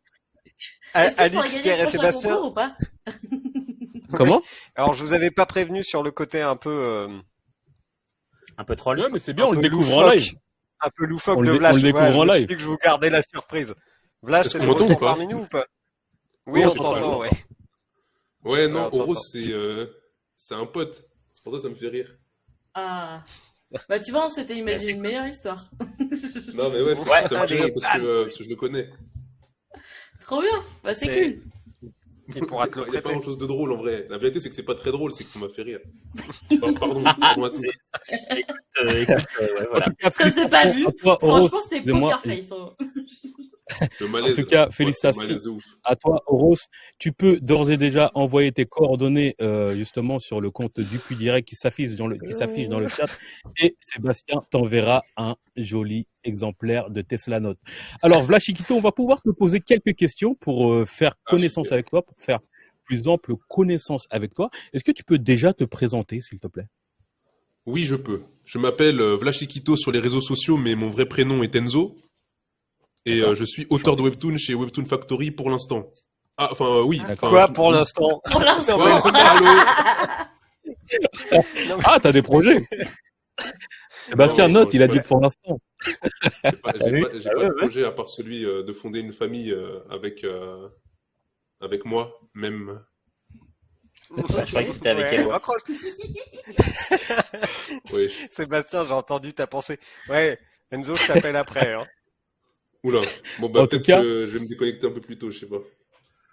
Alix, le et Sébastien. concours ou pas Comment? Alors je vous avais pas prévenu sur le côté un peu, euh, Un peu troll. Ouais, mais c'est bien, un on le découvre en live. Un peu loufoque On le de Vlash. on le je en me suis dit que je vous gardais la surprise. Vlash, c'est retour pas parmi nous ou pas? Oui, on t'entend, ouais. Ouais, non, Oros, attends. c'est euh, c'est un pote. C'est pour ça que ça me fait rire. Ah. Bah tu vois, on s'était imaginé une meilleure histoire. Non, mais ouais, c'est- Ouais, ça me fait allez, rire parce que, euh, parce que je le connais. Trop bien. Bah C'est- cool. Il pourra te le Il n'y a pas grand chose de drôle en vrai. La vérité, c'est que c'est pas très drôle, c'est que ça m'a fait rire. Pardon, pardon à tous. Euh, écoute, euh, ouais, En voilà. tout cas, Ça s'est pas vu. Franchement, c'était poker face. Le malaise. En tout cas, Ouais, félicitations. À toi, Oros. Tu peux d'ores et déjà envoyer tes coordonnées euh, justement sur le compte du Puy Direct qui s'affiche dans le qui s'affiche dans le chat et Sébastien t'enverra un joli exemplaire de Tesla Note. Alors Vlachikito, on va pouvoir te poser quelques questions pour euh, faire Ah, connaissance avec toi, pour faire plus ample connaissance avec toi. Est-ce que tu peux déjà te présenter, s'il te plaît? Oui, je peux. Je m'appelle euh, Vlachikito sur les réseaux sociaux, mais mon vrai prénom est Enzo. Et euh, je suis auteur de Webtoon chez Webtoon Factory pour l'instant. Ah, enfin, euh, oui. Quoi pour l'instant Pour l'instant. Ah, t'as des projets mais note, il a dit pour l'instant. J'ai pas, pas- Ah de projet à part celui euh, de fonder une famille euh, avec, euh, avec moi, même. je croyais que c'était avec Ouais, elle, ouais. raccroche. Ouais. Sébastien, j'ai entendu ta pensée. Ouais, Enzo, je t'appelle après. Hein. Oula. Bon, bah, peut-être cas- que je vais me déconnecter un peu plus tôt, je sais pas.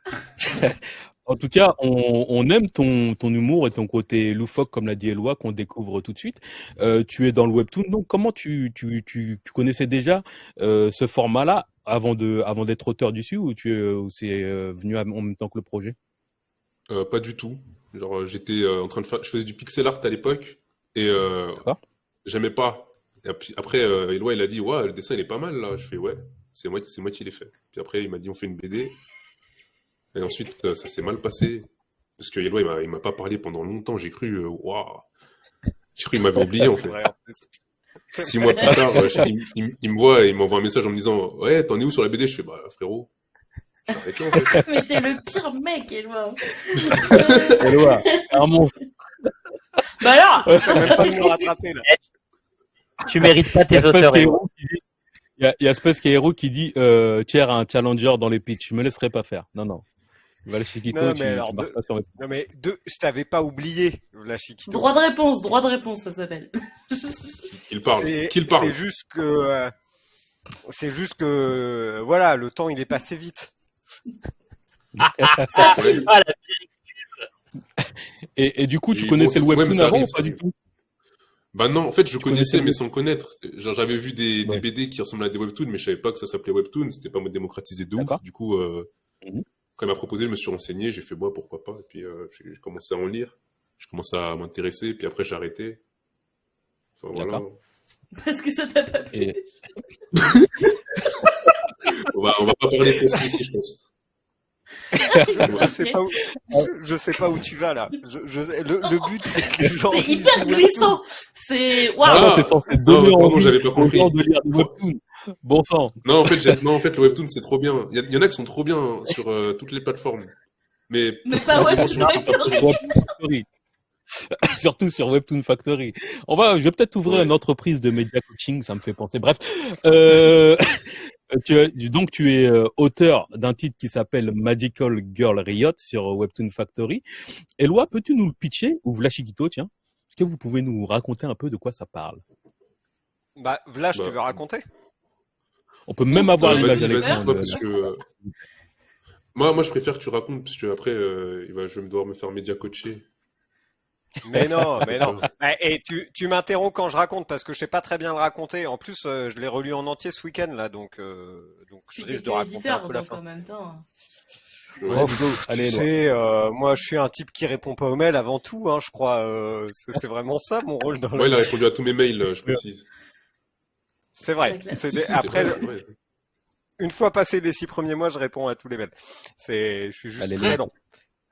En tout cas, on, on aime ton, ton humour et ton côté loufoque, comme l'a dit Eloi, qu'on découvre tout de suite. Euh, tu es dans le webtoon, donc comment tu, tu, tu, tu connaissais déjà euh, ce format-là avant de avant d'être auteur dessus ou tu ou c'est euh, venu en même temps que le projet? Euh, pas du tout. Genre, euh, j'étais euh, en train de faire, je faisais du pixel art à l'époque et euh, j'aimais pas. Et après, euh, Eloi, il a dit, ouais, le dessin il est pas mal là. Je fais, ouais, c'est moi, c'est moi qui l'ai fait. Puis après, il m'a dit, on fait une BD. Et ensuite, euh, ça s'est mal passé parce que Eloi, il m'a, pas parlé pendant longtemps. J'ai cru, euh, waouh, j'ai cru qu'il m'avait oublié en fait. vrai, Six mois plus tard, euh, il, il- il me voit et il m'envoie un message en me disant, ouais, t'en es où sur la BD Je fais, bah frérot, en fait. Mais t'es le pire mec, Eloi. Eloi, un monstre. bah alors Je sais même pas de me rattraper là. Tu mérites pas tes auteurs. Il y a, y a Space Hero qui dit euh, Thiers a un challenger dans les pitchs, je me laisserai pas faire. Non, non. Valchiquito, Non, tu, mais alors, tu de- pas sur Non mais deux, je t'avais pas oublié, la Chiquito. Droit de réponse, droit de réponse, ça s'appelle. Qu'il parle, C'est qu'il parle. c'est juste que, euh, c'est juste que, euh, voilà, le temps il est passé vite. Ça Ouais. file. Ah, la et, et du coup, tu Et connaissais bon, le webtoon ça avant ou ça pas du tout? Bah non, en fait, je Tu connaissais mais sans connaître. Genre, j'avais vu des, Ouais. des BD qui ressemblaient à des webtoons, mais je savais pas que ça s'appelait webtoon. C'était pas démocratisé de ouf. Du coup, euh, Mhm. quand il m'a proposé, je me suis renseigné. J'ai fait, moi, pourquoi pas. Et puis, euh, j'ai commencé à en lire. Je commençais à m'intéresser. Puis après, j'ai arrêté. Enfin, voilà. Parce que ça t'a pas plu. Et On va, on va pas parler de ça ici, je pense. Je, je sais pas où, je, je sais pas où tu vas là. Je, je, le, le but c'est que les gens. C'est hyper glissant. C'est waouh. non, j'avais pas compris. gens de lire des webtoons. Bon sang. Non, en fait, non, en fait, le webtoon c'est trop bien. Il y, en a qui sont trop bien sur euh, toutes les plateformes. Mais Mais pas Webtoon Factory. Surtout sur Webtoon Factory. On va, je vais peut-être ouvrir Ouais. une entreprise de media coaching, ça me fait penser. Bref, euh, tu es, donc tu es euh, auteur d'un titre qui s'appelle Magical Girl Riot sur Webtoon Factory. Eloi, peux-tu nous le pitcher ou Vlachikito, tiens? Est-ce que vous pouvez nous raconter un peu de quoi ça parle? Bah, Vlach, Bah. tu veux raconter? On peut même avoir euh, l'image d'Alexandre. parce que euh, moi, moi, je préfère que tu racontes, parce que après, euh, il va, je vais me devoir me faire média coacher. Mais non, mais non. Eh, Et tu, tu m'interromps quand je raconte parce que je sais pas très bien le raconter. En plus, euh, je l'ai relu en entier ce week-end là, donc euh, donc je risque de raconter un peu la fin. en même temps. Ouais. Ouais, Ludo, allez, tu Eloi. sais, euh, moi, je suis un type qui répond pas aux mails avant tout, hein, je crois. euh, c'est vraiment ça mon rôle dans Moi, il la a vie. répondu à tous mes mails, euh, je précise. C'est vrai. Si, si, c'est Après, vrai, c'est vrai. une fois passé les six premiers mois, je réponds à tous les mails. C'est, je suis juste Allez, très long.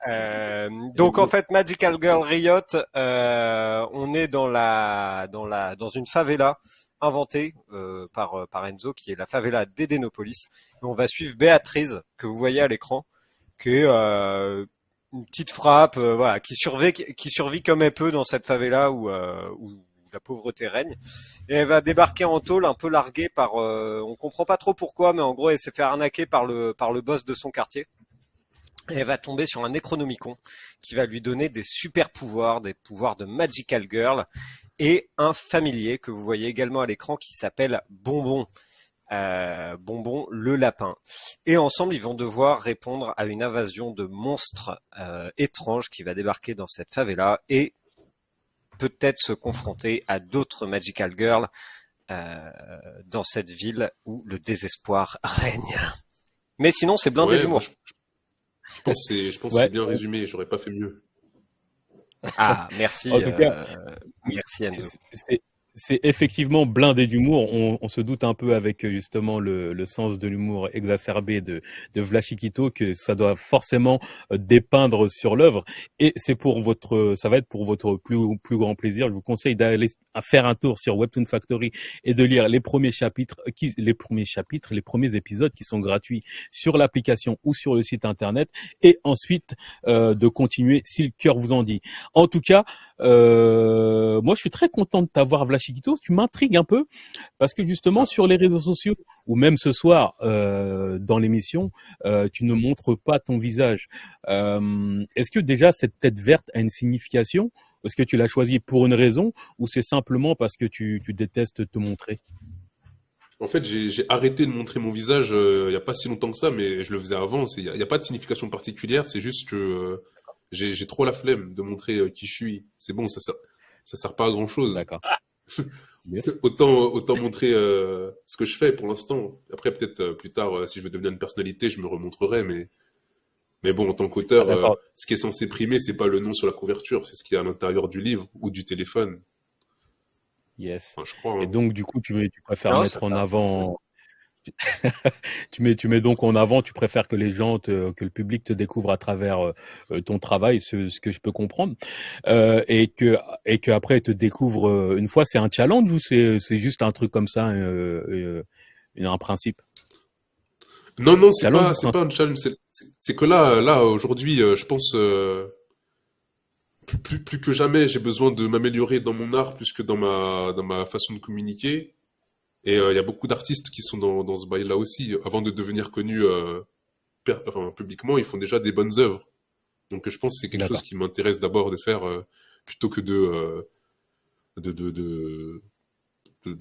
Euh, donc en fait, Magical Girl Riot, euh, on est dans la dans la dans une favela inventée euh, par par Enzo, qui est la favela d'Edenopolis. Et on va suivre Béatrice que vous voyez à l'écran, qui est euh, une petite frappe, euh, voilà, qui survit qui survit comme elle peut dans cette favela où euh, où la pauvreté règne. Et elle va débarquer en tôle, un peu larguée par, euh, on comprend pas trop pourquoi, mais en gros, elle s'est fait arnaquer par le par le boss de son quartier. Et elle va tomber sur un Necronomicon qui va lui donner des super pouvoirs, des pouvoirs de Magical Girl, et un familier que vous voyez également à l'écran qui s'appelle Bonbon. Euh, Bonbon le lapin. Et ensemble, ils vont devoir répondre à une invasion de monstres euh, étranges qui va débarquer dans cette favela et peut-être se confronter à d'autres Magical Girls euh, dans cette ville où le désespoir règne. Mais sinon, c'est blindé Ouais, d'humour. Je, pense que c'est, Ouais. bien résumé. J'aurais pas fait mieux. Ah, merci. En tout cas, euh, merci Enzo. C'est- C'est effectivement blindé d'humour. On, on se doute un peu avec euh, justement le, le sens de l'humour exacerbé de, de Vlachikito que ça doit forcément euh, dépeindre sur l'œuvre. Et c'est pour votre, ça va être pour votre plus, plus grand plaisir. Je vous conseille d'aller faire un tour sur Webtoon Factory et de lire les premiers chapitres, euh, qui, les premiers chapitres, les premiers épisodes qui sont gratuits sur l'application ou sur le site internet, et ensuite euh, de continuer si le cœur vous en dit. En tout cas, euh, moi je suis très content de t'avoir Vlachikito. Tu m'intrigues un peu parce que justement sur les réseaux sociaux ou même ce soir euh, dans l'émission, euh, tu ne montres pas ton visage. Est-ce que déjà cette tête verte a une signification? Est-ce que tu l'as choisi pour une raison ou c'est simplement parce que tu, détestes te montrer? En fait, j'ai arrêté de montrer mon visage il y a pas si longtemps que ça, mais je le faisais avant. Il n'y a, pas de signification particulière, c'est juste que j'ai trop la flemme de montrer euh, qui je suis. C'est bon, ça sert, ça sert pas à grand chose. D'accord. Yes. Autant, autant montrer euh, ce que je fais pour l'instant. Après, peut-être euh, plus tard, euh, si je veux devenir une personnalité, je me remontrerai, mais mais bon, en tant qu'auteur, Ah, euh, ce qui est censé primer, c'est pas le nom sur la couverture, c'est ce qui est à l'intérieur du livre ou du téléphone. Yes. Enfin, je crois. hein. Et donc du coup tu, préfères Non, mettre en avant. tu mets tu mets donc en avant. Tu préfères que les gens te, que le public te découvre à travers euh, ton travail, ce, ce que je peux comprendre, euh, et que et que après te découvre euh, une fois. C'est un challenge ou c'est c'est juste un truc comme ça, euh, euh, un principe? Non, non, c'est Challenge, pas, c'est pas un challenge. C'est- que là, là, aujourd'hui, euh, je pense, euh, plus, plus, plus que jamais, j'ai besoin de m'améliorer dans mon art plus que dans ma, dans ma façon de communiquer. Et euh, il y a beaucoup d'artistes qui sont dans, dans ce bail-là aussi. Avant de devenir connus euh, enfin, publiquement, ils font déjà des bonnes œuvres. Donc je pense que c'est quelque chose qui m'intéresse d'abord de faire euh, plutôt que de, euh, de, de, de, de,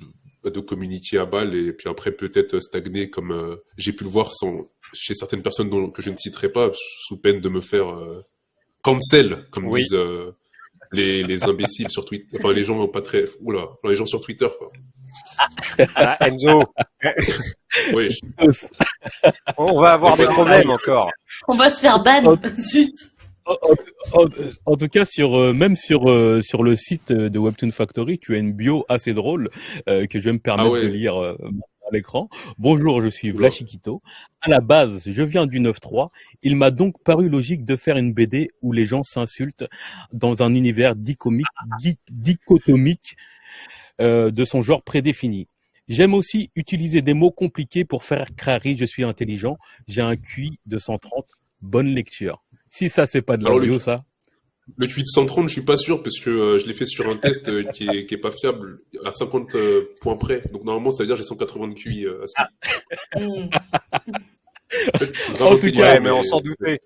de communiquer à balle et puis après peut-être stagner comme euh, j'ai pu le voir sans, chez certaines personnes dont, que je ne citerai pas sous peine de me faire euh, cancel comme Oui. disent euh, les, les imbéciles sur Twitter enfin les gens pas très oula les gens sur Twitter quoi Ah, Enzo, oui on va avoir des problèmes encore. On va se faire ban. Zut. en, en tout cas, sur euh, même sur euh, sur le site de Webtoon Factory, tu as une bio assez drôle euh, que je vais me permettre Ah ouais. de lire euh, à l'écran. Bonjour, je suis. Vlachikito. À la base, je viens du 9-3. Il m'a donc paru logique de faire une BD où les gens s'insultent dans un univers di- dichotomique euh, de son genre prédéfini. J'aime aussi utiliser des mots compliqués pour faire crari, je suis intelligent, j'ai un QI de 130, bonne lecture. Si ça c'est pas de la Alors, le- ça. Tweet 130, je suis pas sûr parce que euh, je l'ai fait sur un test euh, qui, est, qui est pas fiable à 50 euh, points près. Donc normalement, ça veut dire que j'ai 180 de QI. Euh, à ce- Hmm. En tout cas, Ouais, mais on s'en doutait.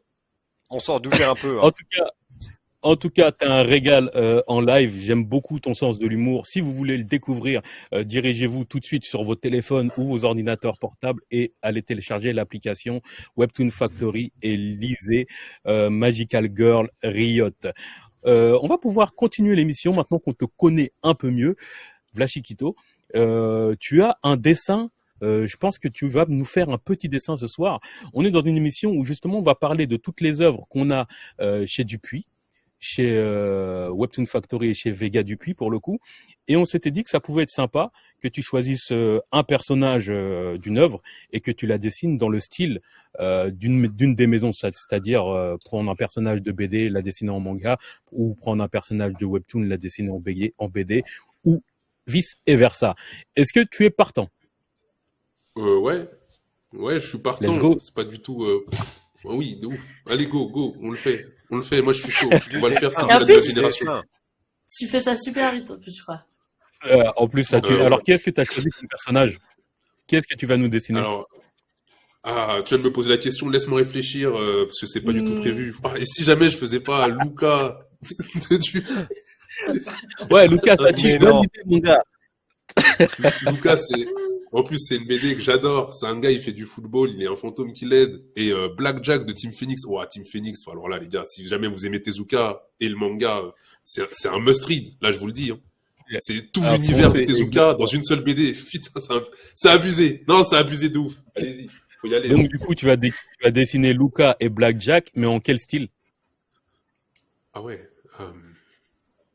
On s'en doutait un peu. hein. En tout cas, en tout cas, t'as un régal euh, en live. J'aime beaucoup ton sens de l'humour. Si vous voulez le découvrir, euh, dirigez-vous tout de suite sur vos téléphones ou vos ordinateurs portables et allez télécharger l'application Webtoon Factory et lisez euh, Magical Girl Riot. On va pouvoir continuer l'émission maintenant qu'on te connaît un peu mieux. Vlachikito, tu as un dessin. je pense que tu vas nous faire un petit dessin ce soir. On est dans une émission où justement on va parler de toutes les œuvres qu'on a chez Dupuis, chez euh, Webtoon Factory et chez Vega Dupuis pour le coup. Et on s'était dit que ça pouvait être sympa que tu choisisses euh, un personnage euh, d'une œuvre et que tu la dessines dans le style d'une d'une des maisons, c'est- c'est-à-dire prendre un personnage de BD, la dessiner en manga, ou prendre un personnage de Webtoon, la dessiner en BD, en BD ou vice et versa. Est-ce que tu es partant? Ouais, ouais, je suis partant. Let's go. C'est pas du tout. Ah oui, de ouf. Allez, go, go, on le fait. On le fait. Moi, je suis chaud. Du On va le faire. Et en de la plus-. Tu fais ça super vite en plus, je crois. Euh, En plus, ça, tu... Euh, alors qui est-ce que tu as choisi comme personnage? Qui est-ce que tu vas nous dessiner? Alors, ah, tu viens de me poser la question. Laisse-moi réfléchir euh, parce que c'est pas du tout Hmm. prévu. Ah, et si jamais je faisais pas Luca Dupuis Ouais, Lucas, t'as Mais dit mon gars. Lucas, c'est en plus c'est une BD que j'adore. C'est un gars, il fait du football, il est un fantôme qui l'aide. Et euh, Blackjack de Team Phoenix. Ouah, Team Phoenix. Alors là, les gars, si jamais vous aimez Tezuka et le manga, c'est un must read. Là, je vous le dis. hein. C'est tout Ah, l'univers de Tezuka dans une seule BD. Putain, c'est abusé. Non, c'est abusé de ouf. Allez-y, faut y aller. Donc du coup, tu vas, dé- tu vas dessiner Luca et Blackjack, mais en quel style? Ah ouais. euh,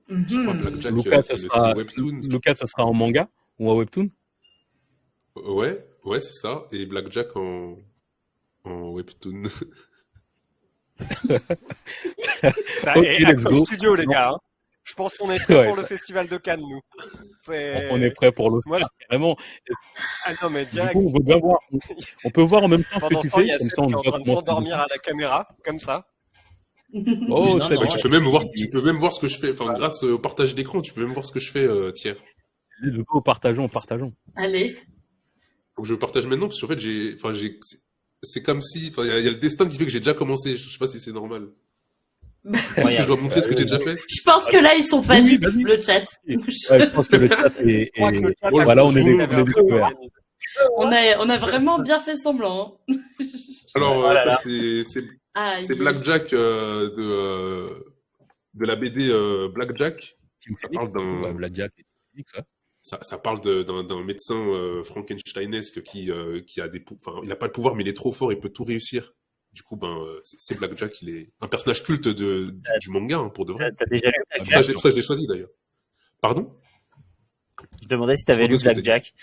je crois Mhm. Blackjack, Lucas, euh, le sera. Lucas, ce sera en manga ou en webtoon? Ouais, ouais, c'est ça. Et Blackjack en en webtoon. Bah, Ok, et let's Acton go. Studio, les gars. hein. Je pense qu'on est prêts Ouais, pour ça- le festival de Cannes, nous. On est prêt pour l'Oscar, Moi, carrément. Ah non, mais direct. coup, on veut bien voir. on- peut voir en même temps ce Pendant que ce temps, fais, il y a qui est en train de s'endormir à la caméra, comme ça. Oh, Non, c'est non, tu peux même voir, tu peux même voir ce que je fais. Enfin, grâce au partage d'écran, tu peux même voir ce que je fais, euh, Thiers. Let's go, partageons, partageons. Allez. Donc je partage maintenant parce qu'en fait j'ai, enfin j'ai, c'est- c'est comme si, enfin il y, a- il y a le destin qui fait que j'ai déjà commencé. Je sais pas si c'est normal. Est-ce que je dois montrer ce que j'ai déjà fait? Je pense que là, ils sont pas Oui, vas-y. le chat. Ouais, je pense que le chat est... Le chat Bon, voilà, on est on est organisé. on, a, on a vraiment bien fait semblant. hein. Alors Oh euh, là ça c'est, c'est, Ah, c'est yes. Blackjack euh, de euh, de la BD euh, Blackjack. Ça parle d'un- ouais, Blackjack ça. Ça, ça parle d'un, médecin euh, Frankensteinesque qui euh, qui a des, enfin il a pas le pouvoir mais il est trop fort, il peut tout réussir. Du coup ben euh, c'est, Blackjack, il est un personnage culte de du manga hein, pour de vrai. T'as déjà lu ça, Blackjack j'ai- pour ça que je l'ai choisi d'ailleurs. Pardon? Je demandais si t'avais lu Blackjack.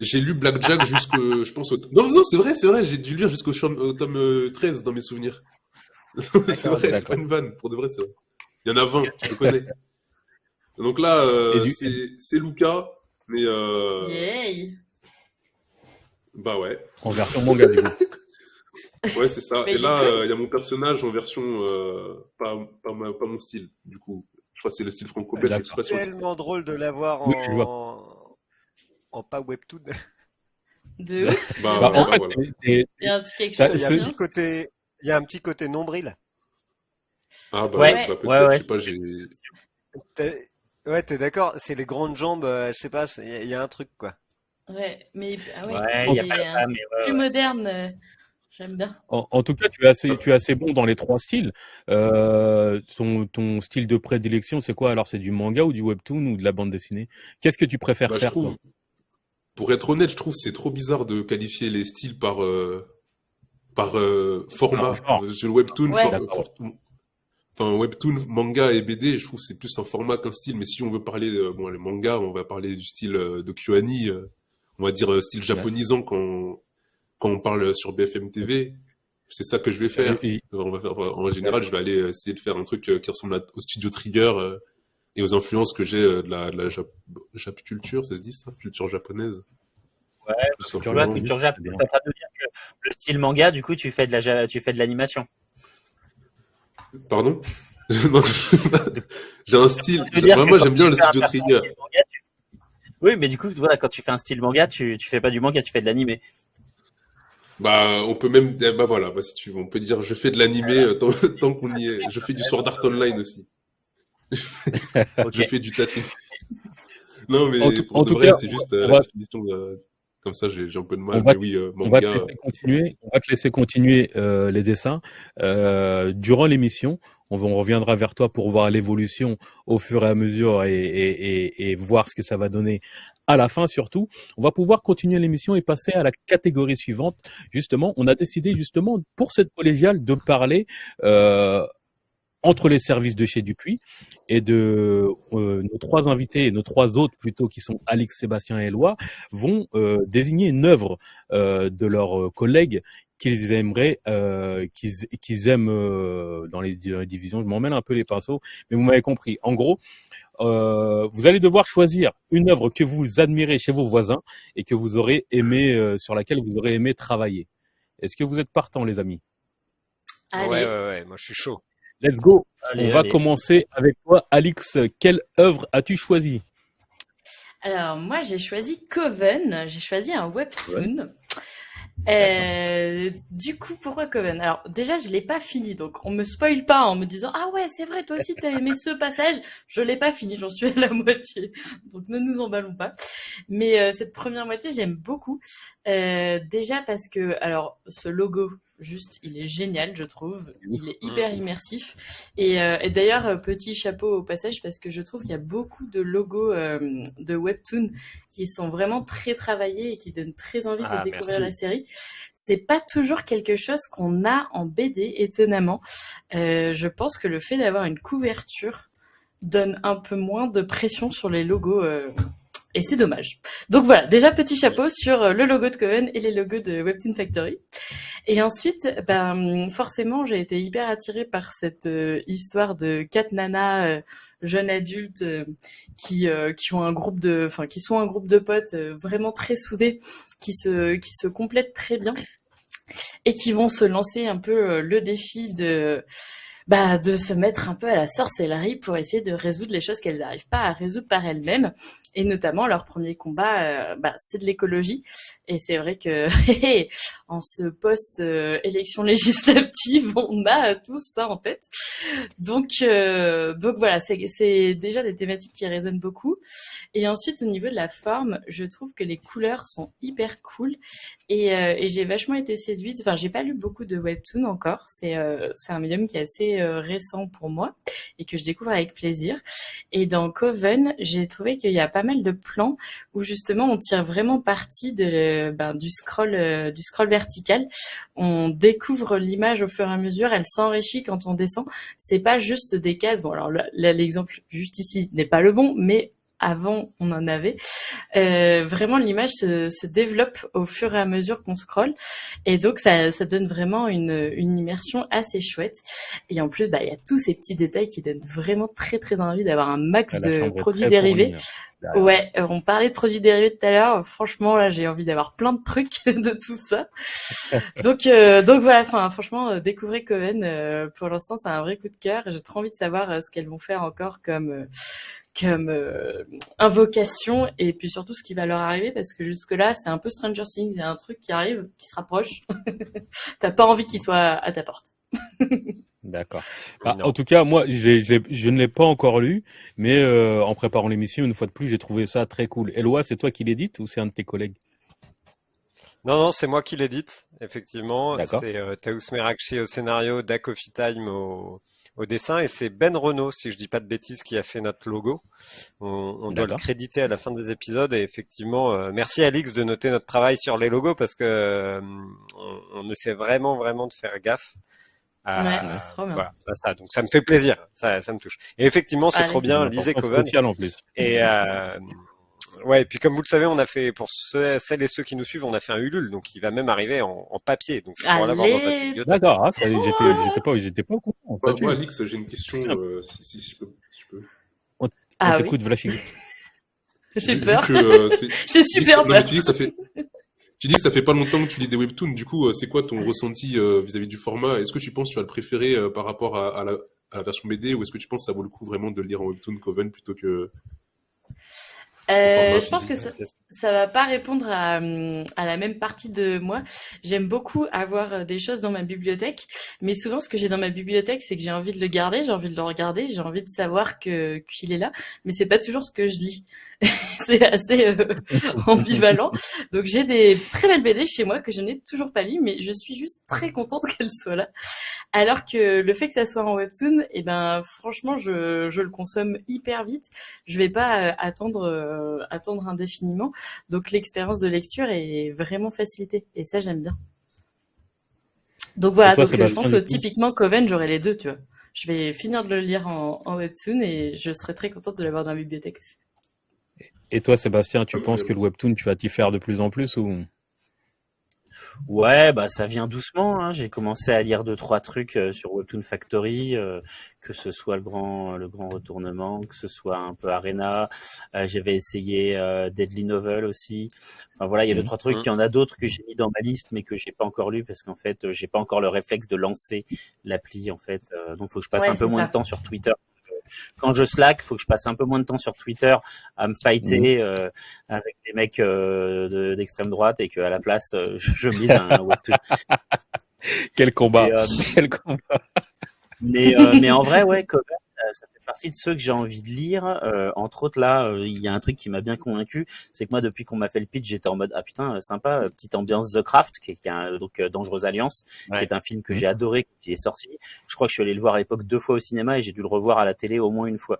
J'ai lu Blackjack jusqu'au, je pense au... Non, non, c'est vrai, c'est vrai, j'ai dû lire jusqu'au tome euh, 13 dans mes souvenirs. c'est vrai, c'est pas une vanne, pour de vrai, c'est vrai. Il y en a 20, je connais. Donc là, euh, du- c'est, c'est Luca, mais euh... Yay. bah ouais, En version manga, du coup. ouais, c'est ça. Mais Et là, il euh, il y a mon personnage en version euh, pas, pas, ma- pas mon style, du coup. Je crois que c'est le style franco-belge, on- tellement drôle de l'avoir Oui, en... en pas webtoon. De ouf. Bah, Bah, en fait, voilà. Il y a un petit quelque Ça, chose Il y a c'est- un de petit côté, il y a un petit côté nombril. Ah bah, Ouais, bah, peut-être, ouais, ouais. je sais pas, j'ai... Ouais, t'es d'accord. C'est les grandes jambes. euh, je sais pas. Il y, a- il y a un truc quoi. Ouais, mais ah ouais, Ouais, il y a pas ça, mais ouais, plus ouais. moderne. euh, J'aime bien. En, en tout cas, tu es assez, tu es assez bon dans les trois styles. Euh, ton, ton style de prédilection, c'est quoi? Alors, c'est du manga ou du webtoon ou de la bande dessinée? Qu'est-ce que tu préfères Bah, faire trouve, pour être honnête, je trouve que c'est trop bizarre de qualifier les styles par euh, par euh, format. Genre. Euh, Le webtoon, Ouais. for- D'accord. for- enfin webtoon, manga et BD, je trouve que c'est plus un format qu'un style. Mais si on veut parler, euh, bon, les mangas, on va parler du style euh, de Kyoani, euh, on va dire euh, style japonisant quand quand on parle sur BFM TV. C'est ça que je vais faire. Et- et- On va faire- enfin, en général, je vais aller essayer de faire un truc euh, qui ressemble à- au studio Trigger euh, et aux influences que j'ai euh, de la, de la Jap, Jap culture, ça se dit ça, culture japonaise. Ouais, culture Jap, c'est bien. t'es en train de dire que le style manga, du coup, tu fais de la, tu fais de l'animation. Pardon J'ai un style. Quand j'aime bien le studio Trigger. style manga, tu- Oui, mais du coup, voilà, quand tu fais un style manga, tu, tu fais pas du manga, tu fais de l'animé. Bah, on peut même, eh, bah voilà, bah, si tu veux, on peut dire, je fais de l'animé euh, tant, tant qu'on y est. Je fais du Sword Art Online aussi. Je fais du tatouage. Non, mais En tout- pour en de tout vrai, cas, c'est juste on euh, va- la définition de... Comme ça, j'ai j'ai un peu de mal. On va- mais oui, euh, On va te laisser continuer. On va te laisser continuer euh, les dessins Euh, durant l'émission. On, on reviendra vers toi pour voir l'évolution au fur et à mesure et, et, et, et voir ce que ça va donner à la fin surtout. On va pouvoir continuer l'émission et passer à la catégorie suivante. Justement, on a décidé justement pour cette collégiale de parler euh, entre les services de chez Dupuis et de euh, nos trois invités et nos trois autres plutôt qui sont Alix, Sébastien et Eloi vont euh, désigner une œuvre euh, de leurs euh, collègues qu'ils aimeraient, euh, qu'ils qu'ils aiment euh, dans, les, dans les divisions. Je m'emmène un peu les pinceaux, mais vous m'avez compris. En gros, euh, vous allez devoir choisir une œuvre que vous admirez chez vos voisins et que vous aurez aimé, euh, sur laquelle vous aurez aimé travailler. Est-ce que vous êtes partants, les amis? Allez. Ouais, ouais, ouais, moi je suis chaud. Let's go. Allez, On va allez. commencer avec toi, Alix. Quelle œuvre as-tu choisi Alors moi j'ai choisi Coven, j'ai choisi un webtoon. Euh, du coup, pourquoi Coven? Alors déjà, je l'ai pas fini, donc on me spoil pas en me disant ah ouais c'est vrai toi aussi t'as aimé ce passage. Je l'ai pas fini, j'en suis à la moitié, donc ne nous emballons pas. Mais euh, cette première moitié j'aime beaucoup. Euh, déjà parce que alors ce logo juste il est génial je trouve, il est hyper immersif. Et, euh, et d'ailleurs euh, petit chapeau au passage parce que je trouve qu'il y a beaucoup de logos euh, de webtoon qui sont vraiment très travaillés et qui donnent très envie Ah, de découvrir merci. la série. C'est pas toujours quelque chose qu'on a en BD, étonnamment. Euh, je pense que le fait d'avoir une couverture donne un peu moins de pression sur les logos. Et c'est dommage. Donc voilà, déjà petit chapeau sur euh, le logo de Coven et les logos de Webtoon Factory. Et ensuite, ben forcément, j'ai été hyper attirée par cette euh, histoire de quatre nanas euh, jeunes adultes euh, qui euh, qui ont un groupe de, enfin qui sont un groupe de potes vraiment très soudés, qui se qui se complètent très bien et qui vont se lancer un peu le défi de bah, de se mettre un peu à la sorcellerie pour essayer de résoudre les choses qu'elles n'arrivent pas à résoudre par elles-mêmes. Et notamment, leur premier combat, euh, bah, c'est de l'écologie. Et c'est vrai que en ce post-élection législative, on a tous ça en tête. Donc, euh, donc voilà, c'est déjà des thématiques qui résonnent beaucoup. Et ensuite, au niveau de la forme, je trouve que les couleurs sont hyper cool. Et, euh, j'ai vachement été séduite. Enfin, j'ai pas lu beaucoup de webtoon encore. C'est euh, un médium qui est assez euh, récent pour moi et que je découvre avec plaisir. Et dans Coven, j'ai trouvé qu'il y a pas mal de plans où justement on tire vraiment parti de ben, du scroll euh, du scroll vertical. On découvre l'image au fur et à mesure. Elle s'enrichit quand on descend. C'est pas juste des cases. Bon, alors l'exemple juste ici n'est pas le bon, mais avant on en avait. Euh, vraiment l'image se, se développe au fur et à mesure qu'on scrolle et donc ça, ça donne vraiment une, une immersion assez chouette et en plus bah, il y a tous ces petits détails qui donnent vraiment très très envie d'avoir un max de produits dérivés fournie, hein, derrière. Ouais, euh, on parlait de produits dérivés tout à l'heure. Franchement, là, j'ai envie d'avoir plein de trucs de tout ça. donc, euh, donc voilà. Enfin, franchement, euh, découvrez Coven. euh, pour l'instant, c'est un vrai coup de cœur. J'ai trop envie de savoir euh, ce qu'elles vont faire encore comme euh, comme euh, invocation et puis surtout ce qui va leur arriver parce que jusque là, c'est un peu Stranger Things. Il y a un truc qui arrive, qui se rapproche. T'as pas envie qu'il soit à ta porte. D'accord. Bah, en tout cas, moi, je, ne l'ai pas encore lu, mais euh, en préparant l'émission, une fois de plus, j'ai trouvé ça très cool. Eloi, c'est toi qui l'édite ou c'est un de tes collègues? Non, non, c'est moi qui l'édite, effectivement. C'est euh, Taous Merakchi au scénario, Dak Coffee Time au, au dessin, et c'est Ben Renault, si je dis pas de bêtises, qui a fait notre logo. On, on doit le créditer à la fin des épisodes, et effectivement, euh, merci Alix de noter notre travail sur les logos, parce que euh, on, on essaie vraiment, vraiment de faire gaffe à- Ouais, c'est trop bien. voilà, à ça. Donc ça me fait plaisir, ça, ça me touche. Et effectivement, c'est trop bien. Lisez Coven. en plus. Et euh, ouais, et puis comme vous le savez, on a fait pour ceux, celles et ceux qui nous suivent, on a fait un Ulule, donc il va même arriver en, en papier, donc l'avoir dans bibliothèque. D'accord, ça, j'étais, j'étais pas, j'étais pas au courant. Moi, Alix, j'ai une question, euh, si, si je peux. si je peux. on Ah oui, t'écoute, Vlachig. j'ai peur. euh, c'est- J'ai super que- non, mais peur. tu dis que ça fait. Tu dis que ça fait pas longtemps que tu lis des webtoons. Du coup, euh, c'est quoi ton ressenti euh, vis-à-vis du format? Est-ce que tu penses que tu vas le préférer euh, par rapport à, à la, à la version BD ou est-ce que tu penses que ça vaut le coup vraiment de le lire en webtoon Coven plutôt que Euh, je pense que ça, ça va pas répondre à, hum, à la même partie de moi. J'aime beaucoup avoir des choses dans ma bibliothèque, mais souvent ce que j'ai dans ma bibliothèque, c'est que j'ai envie de le garder, j'ai envie de le regarder, j'ai envie de savoir que qu'il est là, mais c'est pas toujours ce que je lis. c'est assez euh, ambivalent. Donc j'ai des très belles BD chez moi que je n'ai toujours pas lues, mais je suis juste très contente qu'elles soient là. Alors que le fait que ça soit en webtoon, eh ben franchement, je, je le consomme hyper vite. Je vais pas euh, attendre euh, attendre indéfiniment. Donc l'expérience de lecture est vraiment facilitée et ça j'aime bien. Donc voilà, Et toi, donc je pense que typiquement Coven, j'aurai les deux, tu vois. Je vais finir de le lire en, en webtoon et je serai très contente de l'avoir dans la bibliothèque aussi. Et toi, Sébastien, tu Ouais, penses ouais. que le webtoon, tu vas t'y faire de plus en plus ou? Ouais, bah ça vient doucement. Hein. J'ai commencé à lire deux trois trucs euh, sur Webtoon Factory, euh, que ce soit le grand le grand retournement, que ce soit un peu Arena. Euh, J'avais essayé euh, Deadly Novel aussi. Enfin voilà, il y a deux Mhm. trois trucs. Il y en a d'autres que j'ai mis dans ma liste, mais que j'ai pas encore lu parce qu'en fait j'ai pas encore le réflexe de lancer l'appli en fait. Euh, donc faut que je passe Ouais, un peu moins de temps sur Twitter. Quand je slack, faut que je passe un peu moins de temps sur Twitter à me fighter euh, avec des mecs euh, de- d'extrême droite et qu'à la place euh, je, je me lise un webtoon. Quel combat. Et, Quel combat. mais, mais en vrai, ouais, Coven, euh, ça fait partie de ceux que j'ai envie de lire. Euh, entre autres, là, euh, il y a un truc qui m'a bien convaincu, c'est que moi, depuis qu'on m'a fait le pitch, j'étais en mode ah putain, euh, sympa, euh, petite ambiance The Craft, qui est, qui un, donc euh, Dangereuse Alliance, Ouais. qui est un film que j'ai adoré il est sorti. Je crois que je suis allé le voir à l'époque deux fois au cinéma et j'ai dû le revoir à la télé au moins une fois.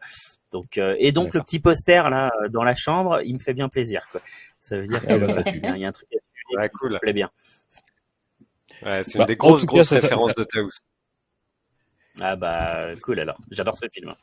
Donc euh, et donc le petit poster là euh, dans la chambre, il me fait bien plaisir. Quoi. Ça veut dire Ah bah, qu'il ça y, a- il y a un truc à suivre Ouais, qui cool. me plaît bien. Ouais, c'est Bah, une des grosses, cas, grosses ça- références ça- de Taos. Ah bah cool alors, j'adore ce film.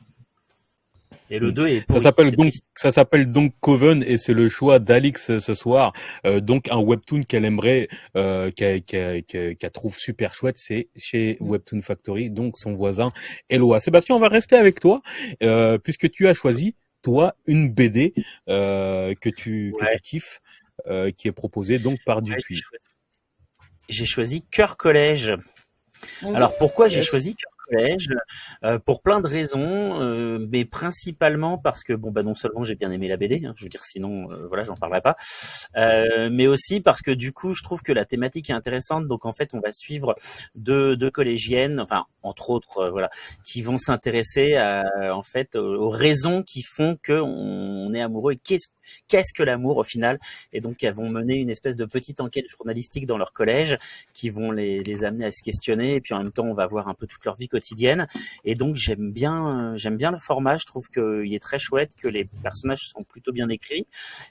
Et le Mm. 2 est Ça s'appelle donc, triste. ça s'appelle donc Coven et c'est le choix d'Alix ce soir. Euh, donc un webtoon qu'elle aimerait, euh, qu'elle trouve super chouette, c'est chez Webtoon Factory, donc son voisin Eloa. Sébastien, on va rester avec toi euh, puisque tu as choisi toi une BD euh, que tu que Ouais. tu kiffes, euh, qui est proposée donc par Dupuis. choisi- J'ai choisi Cœur Collège. Alors pourquoi j'ai choisi Cœur Euh, Pour plein de raisons, euh, mais principalement parce que bon bah non seulement j'ai bien aimé la BD, hein, je veux dire sinon euh, voilà j'en parlerai pas, euh, mais aussi parce que du coup je trouve que la thématique est intéressante. Donc en fait on va suivre deux, deux collégiennes, enfin entre autres voilà, qui vont s'intéresser à, en fait aux, aux raisons qui font que on est amoureux et qu'est-ce qu'est-ce que l'amour au final? Et donc elles vont mener une espèce de petite enquête journalistique dans leur collège qui vont les, les amener à se questionner. Et puis en même temps on va voir un peu toute leur vie quotidienne. Et donc j'aime bien euh, j'aime bien le format. Je trouve qu'il est très chouette que les personnages sont plutôt bien écrits.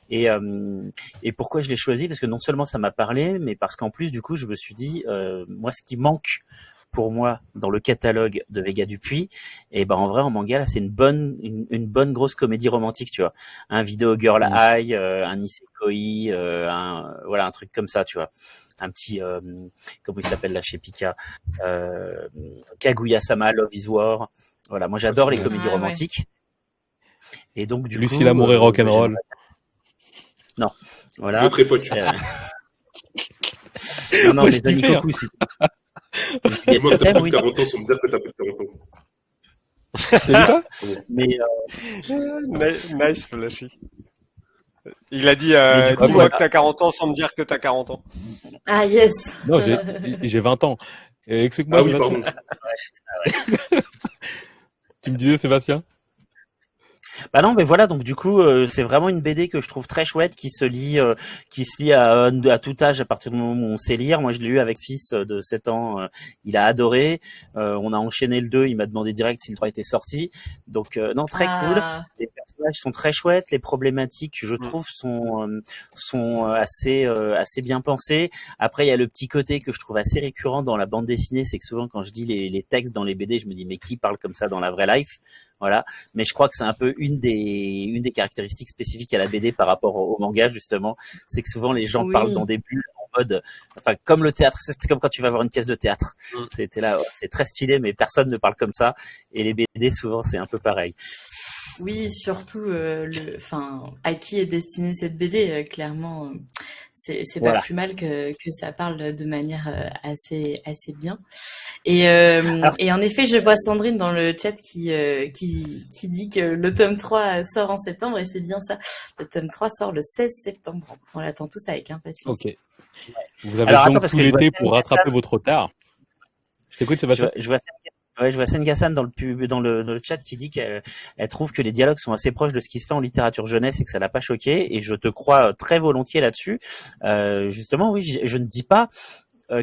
Et euh, et pourquoi je l'ai choisi? Parce que non seulement ça m'a parlé mais parce qu'en plus du coup je me suis dit euh, moi ce qui manque pour moi dans le catalogue de Vega Dupuis. Et ben en vrai en manga là c'est une bonne une, une bonne grosse comédie romantique tu vois. Un vidéo girl high euh, un isekoi euh, un voilà un truc comme ça tu vois. Un petit euh, comment il s'appelle là chez Pika euh, Kaguya-sama Love is War. Voilà moi j'adore les Ouais, comédies romantiques. Et donc du Lucie coup l'amour et rock'n'roll. j'aimerais- non voilà. Notre époque. Euh, non non Moi, mais kiffais, hein. Koku si Et moi, t'as plus de oui. 40 ans sans me dire que t'as plus de 40 ans. Vu ça? Mais euh, Ni- Nice, Flashy. Il a dit, euh, dis-moi voilà. que t'as 40 ans sans me dire que t'as 40 ans. Ah yes. Non, j'ai j'ai 20 ans. Et Explique-moi, Ah oui, Sébastien. pardon. Tu me disais, Sébastien? Bah, non, mais voilà, donc du coup, euh, c'est vraiment une BD que je trouve très chouette, qui se lit, euh, qui se lit à, à, tout âge à partir du moment où on sait lire. Moi, je l'ai lu avec fils de 7 ans, euh, il a adoré. on a enchaîné le 2, il m'a demandé direct si le 3 était sorti. Donc non, très ah. cool. Les personnages sont très chouettes, les problématiques, je mm. trouve, sont sont assez assez bien pensées. Après, il y a le petit côté que je trouve assez récurrent dans la bande dessinée, c'est que souvent quand je dis les, les textes dans les BD, je me dis mais qui parle comme ça dans la vraie life? Voilà. Mais je crois que c'est un peu une des une des caractéristiques spécifiques à la BD par rapport au, manga justement, c'est que souvent les gens parlent dans des bulles mode, enfin comme le théâtre, c'est comme quand tu vas voir une pièce de théâtre. Mm. C'était là, c'est très stylé, mais personne ne parle comme ça. Et les BD souvent c'est un peu pareil. Oui, surtout, euh, le, enfin, à qui est destinée cette BD euh, Clairement, euh, c'est pas plus mal que, que ça parle de manière assez assez bien. Et euh, et en effet, je vois Sandrine dans le chat qui euh, qui qui dit que le tome 3 sort en septembre et c'est bien ça. Le tome 3 sort le 16 septembre. On l'attend tous avec impatience. OK. Vous avez Alors, donc tout l'été pour rattraper votre retard. Je t'écoute, Sébastien. Je, je vois Ouais, je vois Sengasan dans le pub, dans le, dans le chat qui dit qu'elle elle trouve que les dialogues sont assez proches de ce qui se fait en littérature jeunesse et que ça l'a pas choqué. Et je te crois très volontiers là-dessus. Euh, justement, oui, je, je, ne dis pas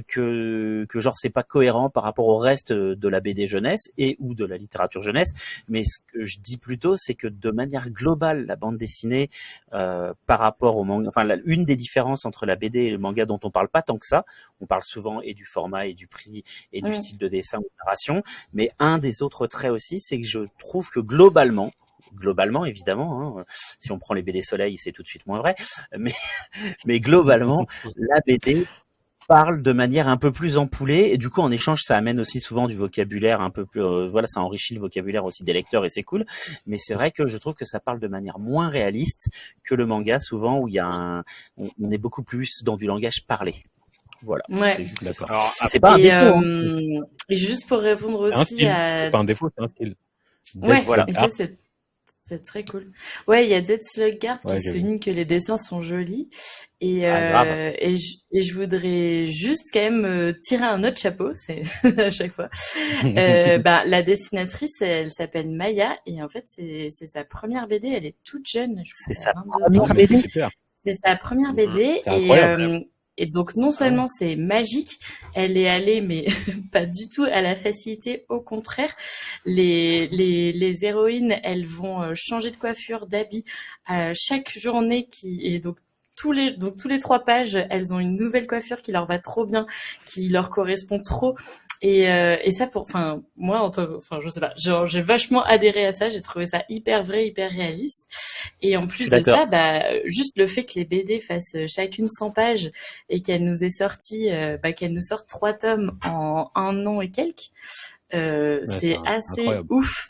que que genre c'est pas cohérent par rapport au reste de la BD jeunesse et ou de la littérature jeunesse mais ce que je dis plutôt c'est que de manière globale la bande dessinée euh, par rapport au manga enfin une des différences entre la BD et le manga dont on parle pas tant que ça on parle souvent et du format et du prix et du style de dessin ou de narration mais un des autres traits aussi c'est que je trouve que globalement globalement évidemment. Hein, si on prend les BD Soleil, c'est tout de suite moins vrai. Mais, mais globalement, la BD parle de manière un peu plus empoulée et du coup en échange ça amène aussi souvent du vocabulaire un peu plus euh, voilà ça enrichit le vocabulaire aussi des lecteurs et c'est cool mais c'est vrai que je trouve que ça parle de manière moins réaliste que le manga souvent où il y a un on, est beaucoup plus dans du langage parlé voilà. Ouais. C'est pas un défaut. Hein. Euh, et juste pour répondre aussi à. C'est pas un défaut, c'est un style. Ouais, voilà. Et ça, c'est c'est très cool. Ouais, il y a Dead Sluggard qui souligne que les dessins sont jolis. Et, ah, euh, et, je, et, je, voudrais juste quand même euh, tirer un autre chapeau, c'est à chaque fois. euh, bah, la dessinatrice, elle, s'appelle Maya et en fait c'est sa première BD. Elle est toute jeune. C'est sa première BD. C'est sa première BD et et donc non seulement c'est magique, elle est allée mais pas du tout à la facilité, au contraire. Les, les, les héroïnes, elles vont euh, changer de coiffure, d'habit à chaque journée qui est donc tous les donc tous les trois pages, elles ont une nouvelle coiffure qui leur va trop bien, qui leur correspond trop. Et, euh, et ça pour, enfin moi en tant, enfin je sais pas, genre j'ai vachement adhéré à ça, j'ai trouvé ça hyper vrai, hyper réaliste. Et en plus de ça, bah juste le fait que les BD fassent chacune 100 pages et qu'elle nous ait sorti, euh, bah, qu'elle nous sorte trois tomes en un an et quelques, euh, c'est assez ouf.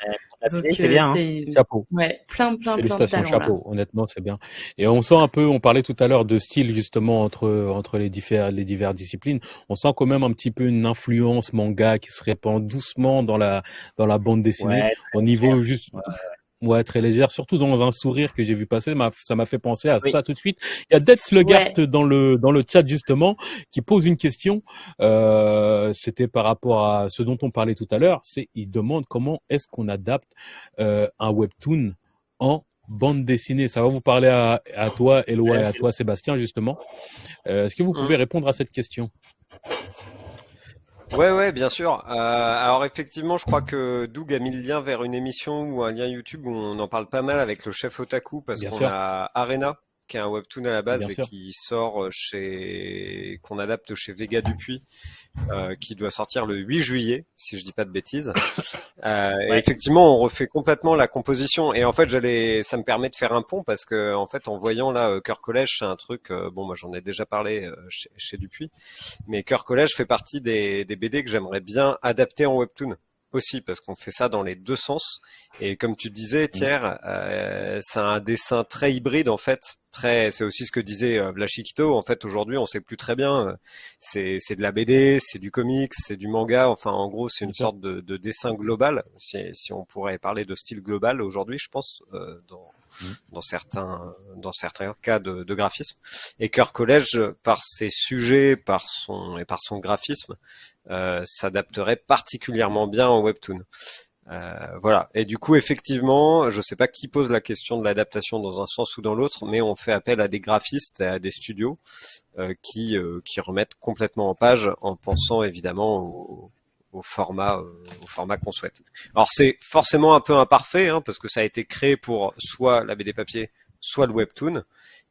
C'est bien. Hein. Chapeau. Ouais, plein, plein, Félicitations, plein de chapeau. Honnêtement, c'est bien. Et on sent un peu, on parlait tout à l'heure de style justement entre entre les divers les diverses disciplines. On sent quand même un petit peu une influence manga qui se répand doucement dans la dans la bande dessinée au niveau juste. Ouais, très légère, surtout dans un sourire que j'ai vu passer, ça m'a fait penser à ça tout de suite. Il y a Death Slugart dans le dans le chat justement qui pose une question. Euh, C'était par rapport à ce dont on parlait tout à l'heure. C'est il demande comment est-ce qu'on adapte euh, un webtoon en bande dessinée. Ça va vous parler à, à toi, Eloi, et à toi, Sébastien, justement. Euh, est-ce que vous pouvez répondre à cette question? Ouais, ouais, bien sûr. Euh, alors effectivement, je crois que Doug a mis le lien vers une émission ou un lien YouTube où on en parle pas mal avec le chef Otaku parce qu'on a Arena qui est un webtoon à la base et qui sort chez qu'on adapte chez Vega Dupuis, euh, qui doit sortir le 8 juillet, si je dis pas de bêtises. Euh, et effectivement, on refait complètement la composition. Et en fait, j'allais, ça me permet de faire un pont parce que en fait, en voyant là Cœur Collège, c'est un truc. Euh, bon, moi, j'en ai déjà parlé euh, chez, chez, Dupuis, mais Cœur Collège fait partie des, des BD que j'aimerais bien adapter en webtoon aussi parce qu'on fait ça dans les deux sens. Et comme tu disais, Thierry, euh, c'est un dessin très hybride en fait. Très, c'est aussi ce que disait euh, Vlachikito. En fait, aujourd'hui, on sait plus très bien. C'est, c'est de la BD, c'est du comics, c'est du manga. Enfin, en gros, c'est une sorte de, de, dessin global. Si, si, on pourrait parler de style global aujourd'hui, je pense, euh, dans, mmh. dans certains, dans certains cas de, de graphisme. Et Cœur Collège, par ses sujets, par son et par son graphisme, euh, s'adapterait particulièrement bien en webtoon. Euh, voilà. Et du coup, effectivement, je sais pas qui pose la question de l'adaptation dans un sens ou dans l'autre, mais on fait appel à des graphistes, à des studios euh, qui euh, qui remettent complètement en page en pensant évidemment au, format au format qu'on souhaite. Alors c'est forcément un peu imparfait hein, parce que ça a été créé pour soit la BD papier, soit le webtoon.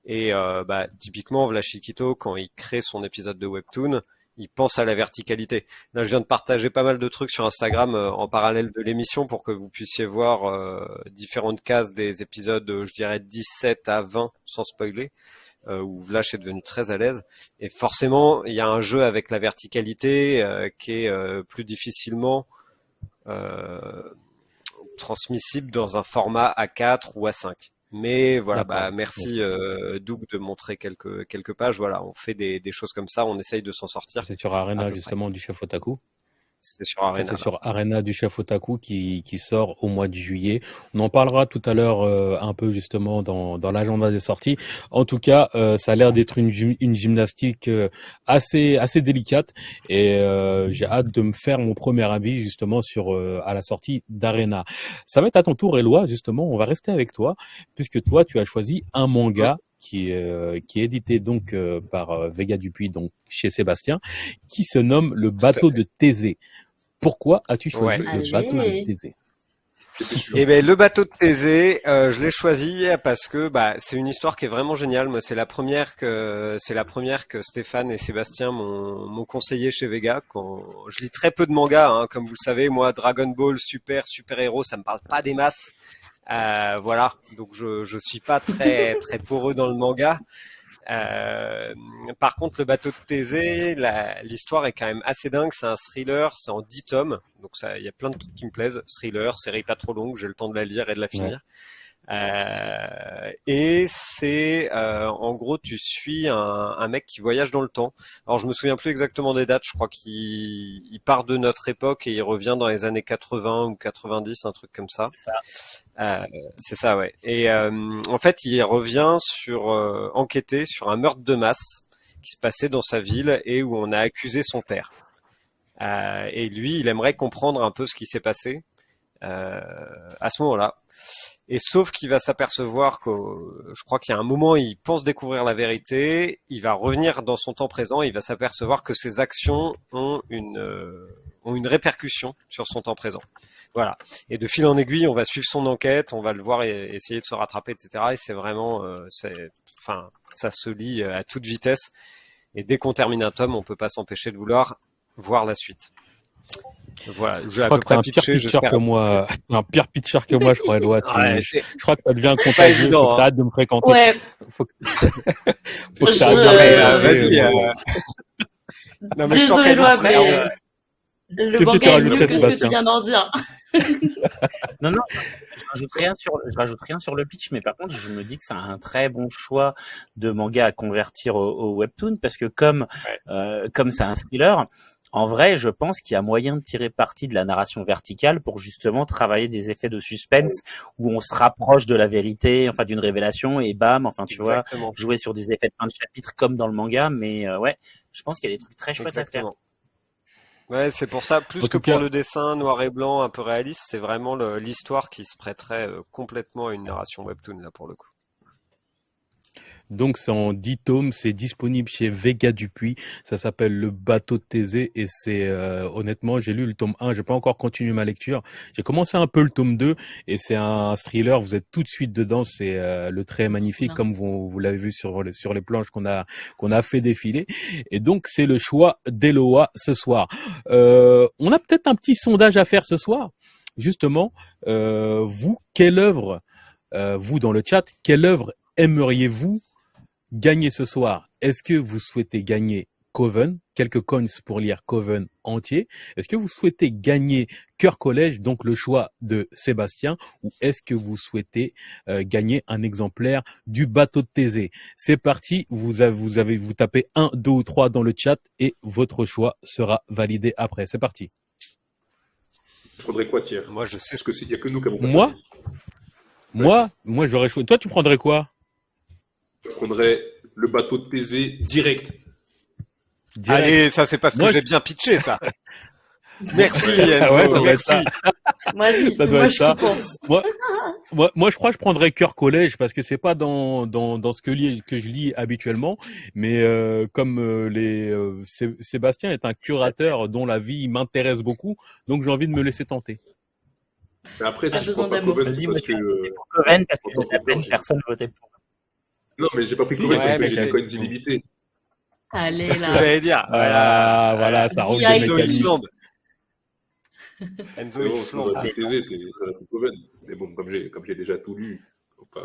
Et bah, typiquement, Vlachikito, quand il crée son épisode de webtoon, il pense à la verticalité. Là, je viens de partager pas mal de trucs sur Instagram euh, en parallèle de l'émission pour que vous puissiez voir euh, différentes cases des épisodes, euh, je dirais 17 à 20, sans spoiler, où Vlash est devenu très à l'aise. Et forcément, il y a un jeu avec la verticalité qui est plus difficilement transmissible dans un format A4 ou A5. Mais voilà, bah, merci euh, Doug de montrer quelques quelques pages. Voilà, on fait des, des choses comme ça, on essaye de s'en sortir. C'est sur Arena justement du chef Otaku. C'est sur Arena. Du chef Otaku qui, qui sort au mois de juillet. On en parlera tout à l'heure euh, un peu justement dans, l'agenda des sorties. En tout cas, euh, ça a l'air d'être une, une gymnastique euh, assez assez délicate et j'ai hâte de me faire mon premier avis justement sur à la sortie d'Arena. Ça va être à ton tour, Eloi. Justement, on va rester avec toi puisque toi tu as choisi un manga qui, qui est édité donc par Vega Dupuis, donc chez Sébastien, qui se nomme Le bateau de Thésée. Pourquoi as-tu choisi le bateau de Thésée? Eh ben le bateau de Thésée, euh, je l'ai choisi parce que bah c'est une histoire qui est vraiment géniale. Moi, c'est la première que c'est la première que Stéphane et Sébastien m'ont conseillé chez Vega. Quand je lis très peu de mangas, hein, comme vous le savez, moi Dragon Ball, super super héros, ça me parle pas des masses. Euh, voilà, donc je je suis pas très très poreux dans le manga. Euh, par contre, le bateau de Thésée, l'histoire est quand même assez dingue. C'est un thriller, c'est en 10 tomes, donc il y a plein de trucs qui me plaisent. Thriller, série pas trop longue, j'ai le temps de la lire et de la finir. Euh, et c'est euh, en gros tu suis un, un, mec qui voyage dans le temps. Alors je me souviens plus exactement des dates. Je crois qu'il part de notre époque et il revient dans les années 80 ou 90, un truc comme ça. Euh, c'est ça, ouais. Et euh, en fait, il revient sur euh, enquêter sur un meurtre de masse qui se passait dans sa ville et où on a accusé son père. et lui, il aimerait comprendre un peu ce qui s'est passé. Euh, à ce moment-là. Et sauf qu'il va s'apercevoir que, je crois qu'il y a un moment, il pense découvrir la vérité, il va revenir dans son temps présent, et il va s'apercevoir que ses actions ont une euh, ont une répercussion sur son temps présent. Voilà. Et de fil en aiguille, on va suivre son enquête, on va le voir et essayer de se rattraper, etc. Et c'est vraiment, euh, c'est, enfin, ça se lit à toute vitesse. Et dès qu'on termine un tome, on peut pas s'empêcher de vouloir voir la suite. Voilà, je, crois que t'es un pire pitcher que moi, un pire pitcher que moi, je crois, Eloi. je crois que ça devient contagieux, faut que t'arrêtes de me fréquenter. Ouais. Faut que, faut que t'arrêtes de Vas-y, euh... Non, mais Désolé, je Eloi, mais euh, le manga est mieux que ce que tu viens d'en dire. non, non, je rajoute rien sur, je rajoute rien sur le pitch, mais par contre, je me dis que c'est un très bon choix de manga à convertir au, au webtoon parce que comme, ouais. euh, comme c'est un thriller, en vrai, je pense qu'il y a moyen de tirer parti de la narration verticale pour justement travailler des effets de suspense où on se rapproche de la vérité, enfin d'une révélation et bam, enfin tu Exactement. vois, jouer sur des effets de fin de chapitre comme dans le manga, mais euh, ouais, je pense qu'il y a des trucs très chouettes Exactement. à faire. Ouais, c'est pour ça, plus en que pour cas... le dessin noir et blanc un peu réaliste, c'est vraiment l'histoire qui se prêterait euh, complètement à une narration webtoon là pour le coup. Donc c'est en 10 tomes, c'est disponible chez Vega Dupuis, ça s'appelle Le bateau de Thésée et c'est euh, honnêtement, j'ai lu le tome 1, j'ai pas encore continué ma lecture. J'ai commencé un peu le tome 2 et c'est un thriller, vous êtes tout de suite dedans, c'est euh, le trait magnifique comme vous, l'avez vu sur les planches qu'on a qu'on a fait défiler et donc c'est le choix d'Eloa ce soir. Euh, on a peut-être un petit sondage à faire ce soir. Justement, euh, vous quelle œuvre vous dans le chat, quelle œuvre aimeriez-vous gagner ce soir, est-ce que vous souhaitez gagner Coven, quelques coins pour lire Coven entier? Est-ce que vous souhaitez gagner Cœur Collège, donc le choix de Sébastien, ou est-ce que vous souhaitez euh, gagner un exemplaire du bateau de Thésée? C'est parti, vous avez, vous avez, vous tapez 1, 2 ou 3 dans le chat et votre choix sera validé après. C'est parti. Je prendrais quoi, Thierry? Moi, je sais ce que c'est. Il n'y a que nous qui avons Moi? Moi? Moi, j'aurais choisi. Toi, tu prendrais quoi? Je prendrais le bateau de Thésée direct. direct. Allez, ça c'est parce que j'ai bien pitché ça. Merci Enzo, ouais, ça doit être merci. ça. Vas-y, Ça doit moi être je ça. pense. Moi, moi, moi, je crois que je prendrais cœur collège parce que c'est pas dans, dans, dans ce que, lis, que je lis habituellement, mais euh, comme euh, les euh, Sé- Sébastien est un curateur dont la vie m'intéresse beaucoup, donc j'ai envie de me laisser tenter. Mais après, si je prends pas. Coven, c'est parce que. euh, Pour Coven, parce que la peine, personne votait pour. Non, mais j'ai pas pris Si, Coven ouais, parce que j'ai un code illimité. Allez C'est ce que là. j'allais dire. Voilà, voilà, ça roule Direct. de Enzo flambe. Enzo c'est ça va être Coven. Mais bon, comme j'ai comme j'ai déjà tout lu,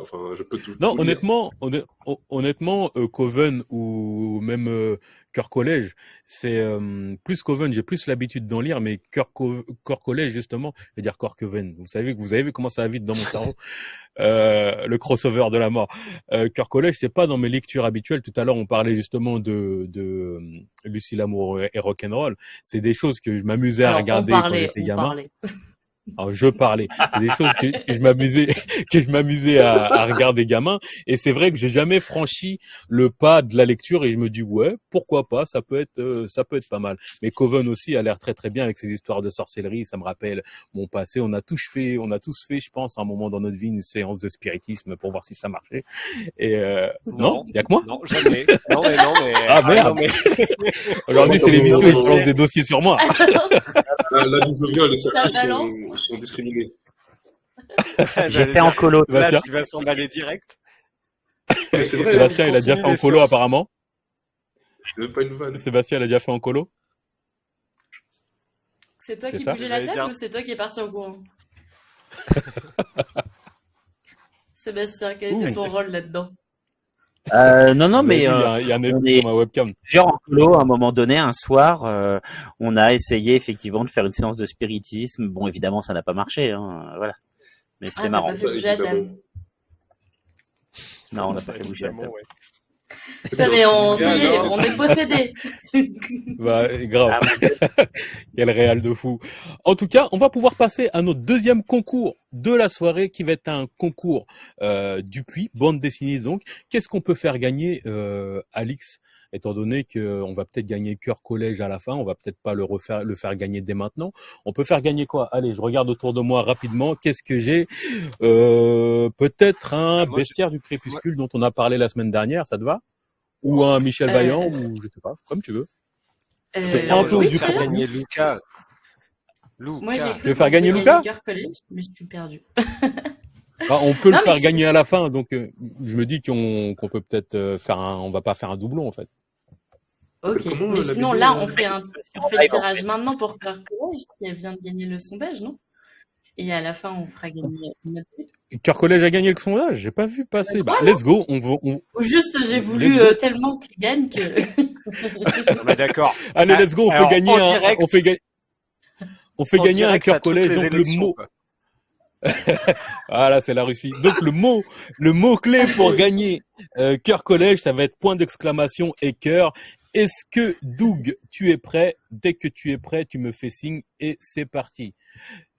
enfin, je peux tout. Non, tout honnêtement, honn- hon- honnêtement, euh, Coven ou même euh, Cœur Collège, c'est euh, plus Coven. J'ai plus l'habitude d'en lire, mais Cœur Co- Collège justement, je veux dire Cœur Coven. Vous savez que vous avez vu comment ça va vite dans mon cerveau, euh, le crossover de la mort. Euh, Cœur Collège, c'est pas dans mes lectures habituelles. Tout à l'heure, on parlait justement de de Lucie Lamour et Rock'n'Roll. C'est des choses que je m'amusais à regarder quand parlait, j'étais on gamin. Alors, je parlais. C'est des choses que, que je m'amusais, que je m'amusais à, à regarder gamin. Et c'est vrai que j'ai jamais franchi le pas de la lecture et je me dis ouais, pourquoi pas, ça peut être, euh, ça peut être pas mal. Mais Coven aussi a l'air très très bien avec ses histoires de sorcellerie. Ça me rappelle mon passé. On a tous fait, on a tous fait, je pense, à un moment dans notre vie une séance de spiritisme pour voir si ça marchait. Et euh, non, Non. il y a que moi? Non, jamais. Non, mais non, mais. Ah, merde. mais... Aujourd'hui, c'est l'émission où je lance des dossiers sur moi. Là, là d'où je sont, discriminés. J'ai fait en colo. Là, Sébastien, il va direct. Et vrai, ça, Sébastien, il a déjà fait en colo apparemment. pas une vanne. Sébastien, il a déjà fait en colo. C'est toi qui bougeais la dire- ou c'est toi qui es parti en courant Sébastien, quel était ton rôle là-dedans Euh, non, non, mais il y euh, a, il y a un on est- sur ma webcam. genre en colo, à un moment donné, un soir, euh, on a essayé effectivement de faire une séance de spiritisme. Bon, évidemment, ça n'a pas marché, hein, voilà. Mais Ah, c'était t'as marrant. pas fait bouger table. Non, on n'a pas fait bouger la évidemment, table. ouais. Putain, mais on, ça y est, on est possédé. Bah, grave. Ah, Quel réal de fou. En tout cas, on va pouvoir passer à notre deuxième concours de la soirée qui va être un concours euh, du puits, bande dessinée donc. Qu'est-ce qu'on peut faire gagner, euh, Alix? Étant donné qu'on va peut-être gagner cœur collège à la fin, on va peut-être pas le refaire, le faire gagner dès maintenant. On peut faire gagner quoi? Allez, je regarde autour de moi rapidement. Qu'est-ce que j'ai? Euh, Peut-être un Ah, moi, bestiaire du crépuscule dont on a parlé la semaine dernière, ça te va? Ou un Michel Euh, Vaillant, ou je sais pas, comme tu veux. Euh, Je prends du gagner Luca. Luca. Moi, j'ai cru faire gagner Lucas Cœur collège, mais je suis perdu. Ah, on peut Non, le faire gagner à la fin, donc euh, je me dis qu'on qu'on peut peut-être euh, faire un, on va pas faire un doublon en fait. Ok, mais sinon là, on fait un, on fait le tirage maintenant pour Cœur collège qui vient de gagner le sondage, non? Et à la fin, on fera gagner. Cœur Collège a gagné le sondage, j'ai pas vu passer. Bah, let's go, on va, on- juste, j'ai voulu euh, tellement qu'il gagne que. Mais d'accord. allez, let's go, on alors, fait gagner un, direct- on fait gagner, on fait gagner un Cœur Collège, donc le mot, ah là c'est la Russie. Donc le mot, le mot clé pour gagner euh, Cœur Collège, ça va être point d'exclamation et cœur. Est-ce que Doug, tu es prêt? Dès que tu es prêt, tu me fais signe et c'est parti.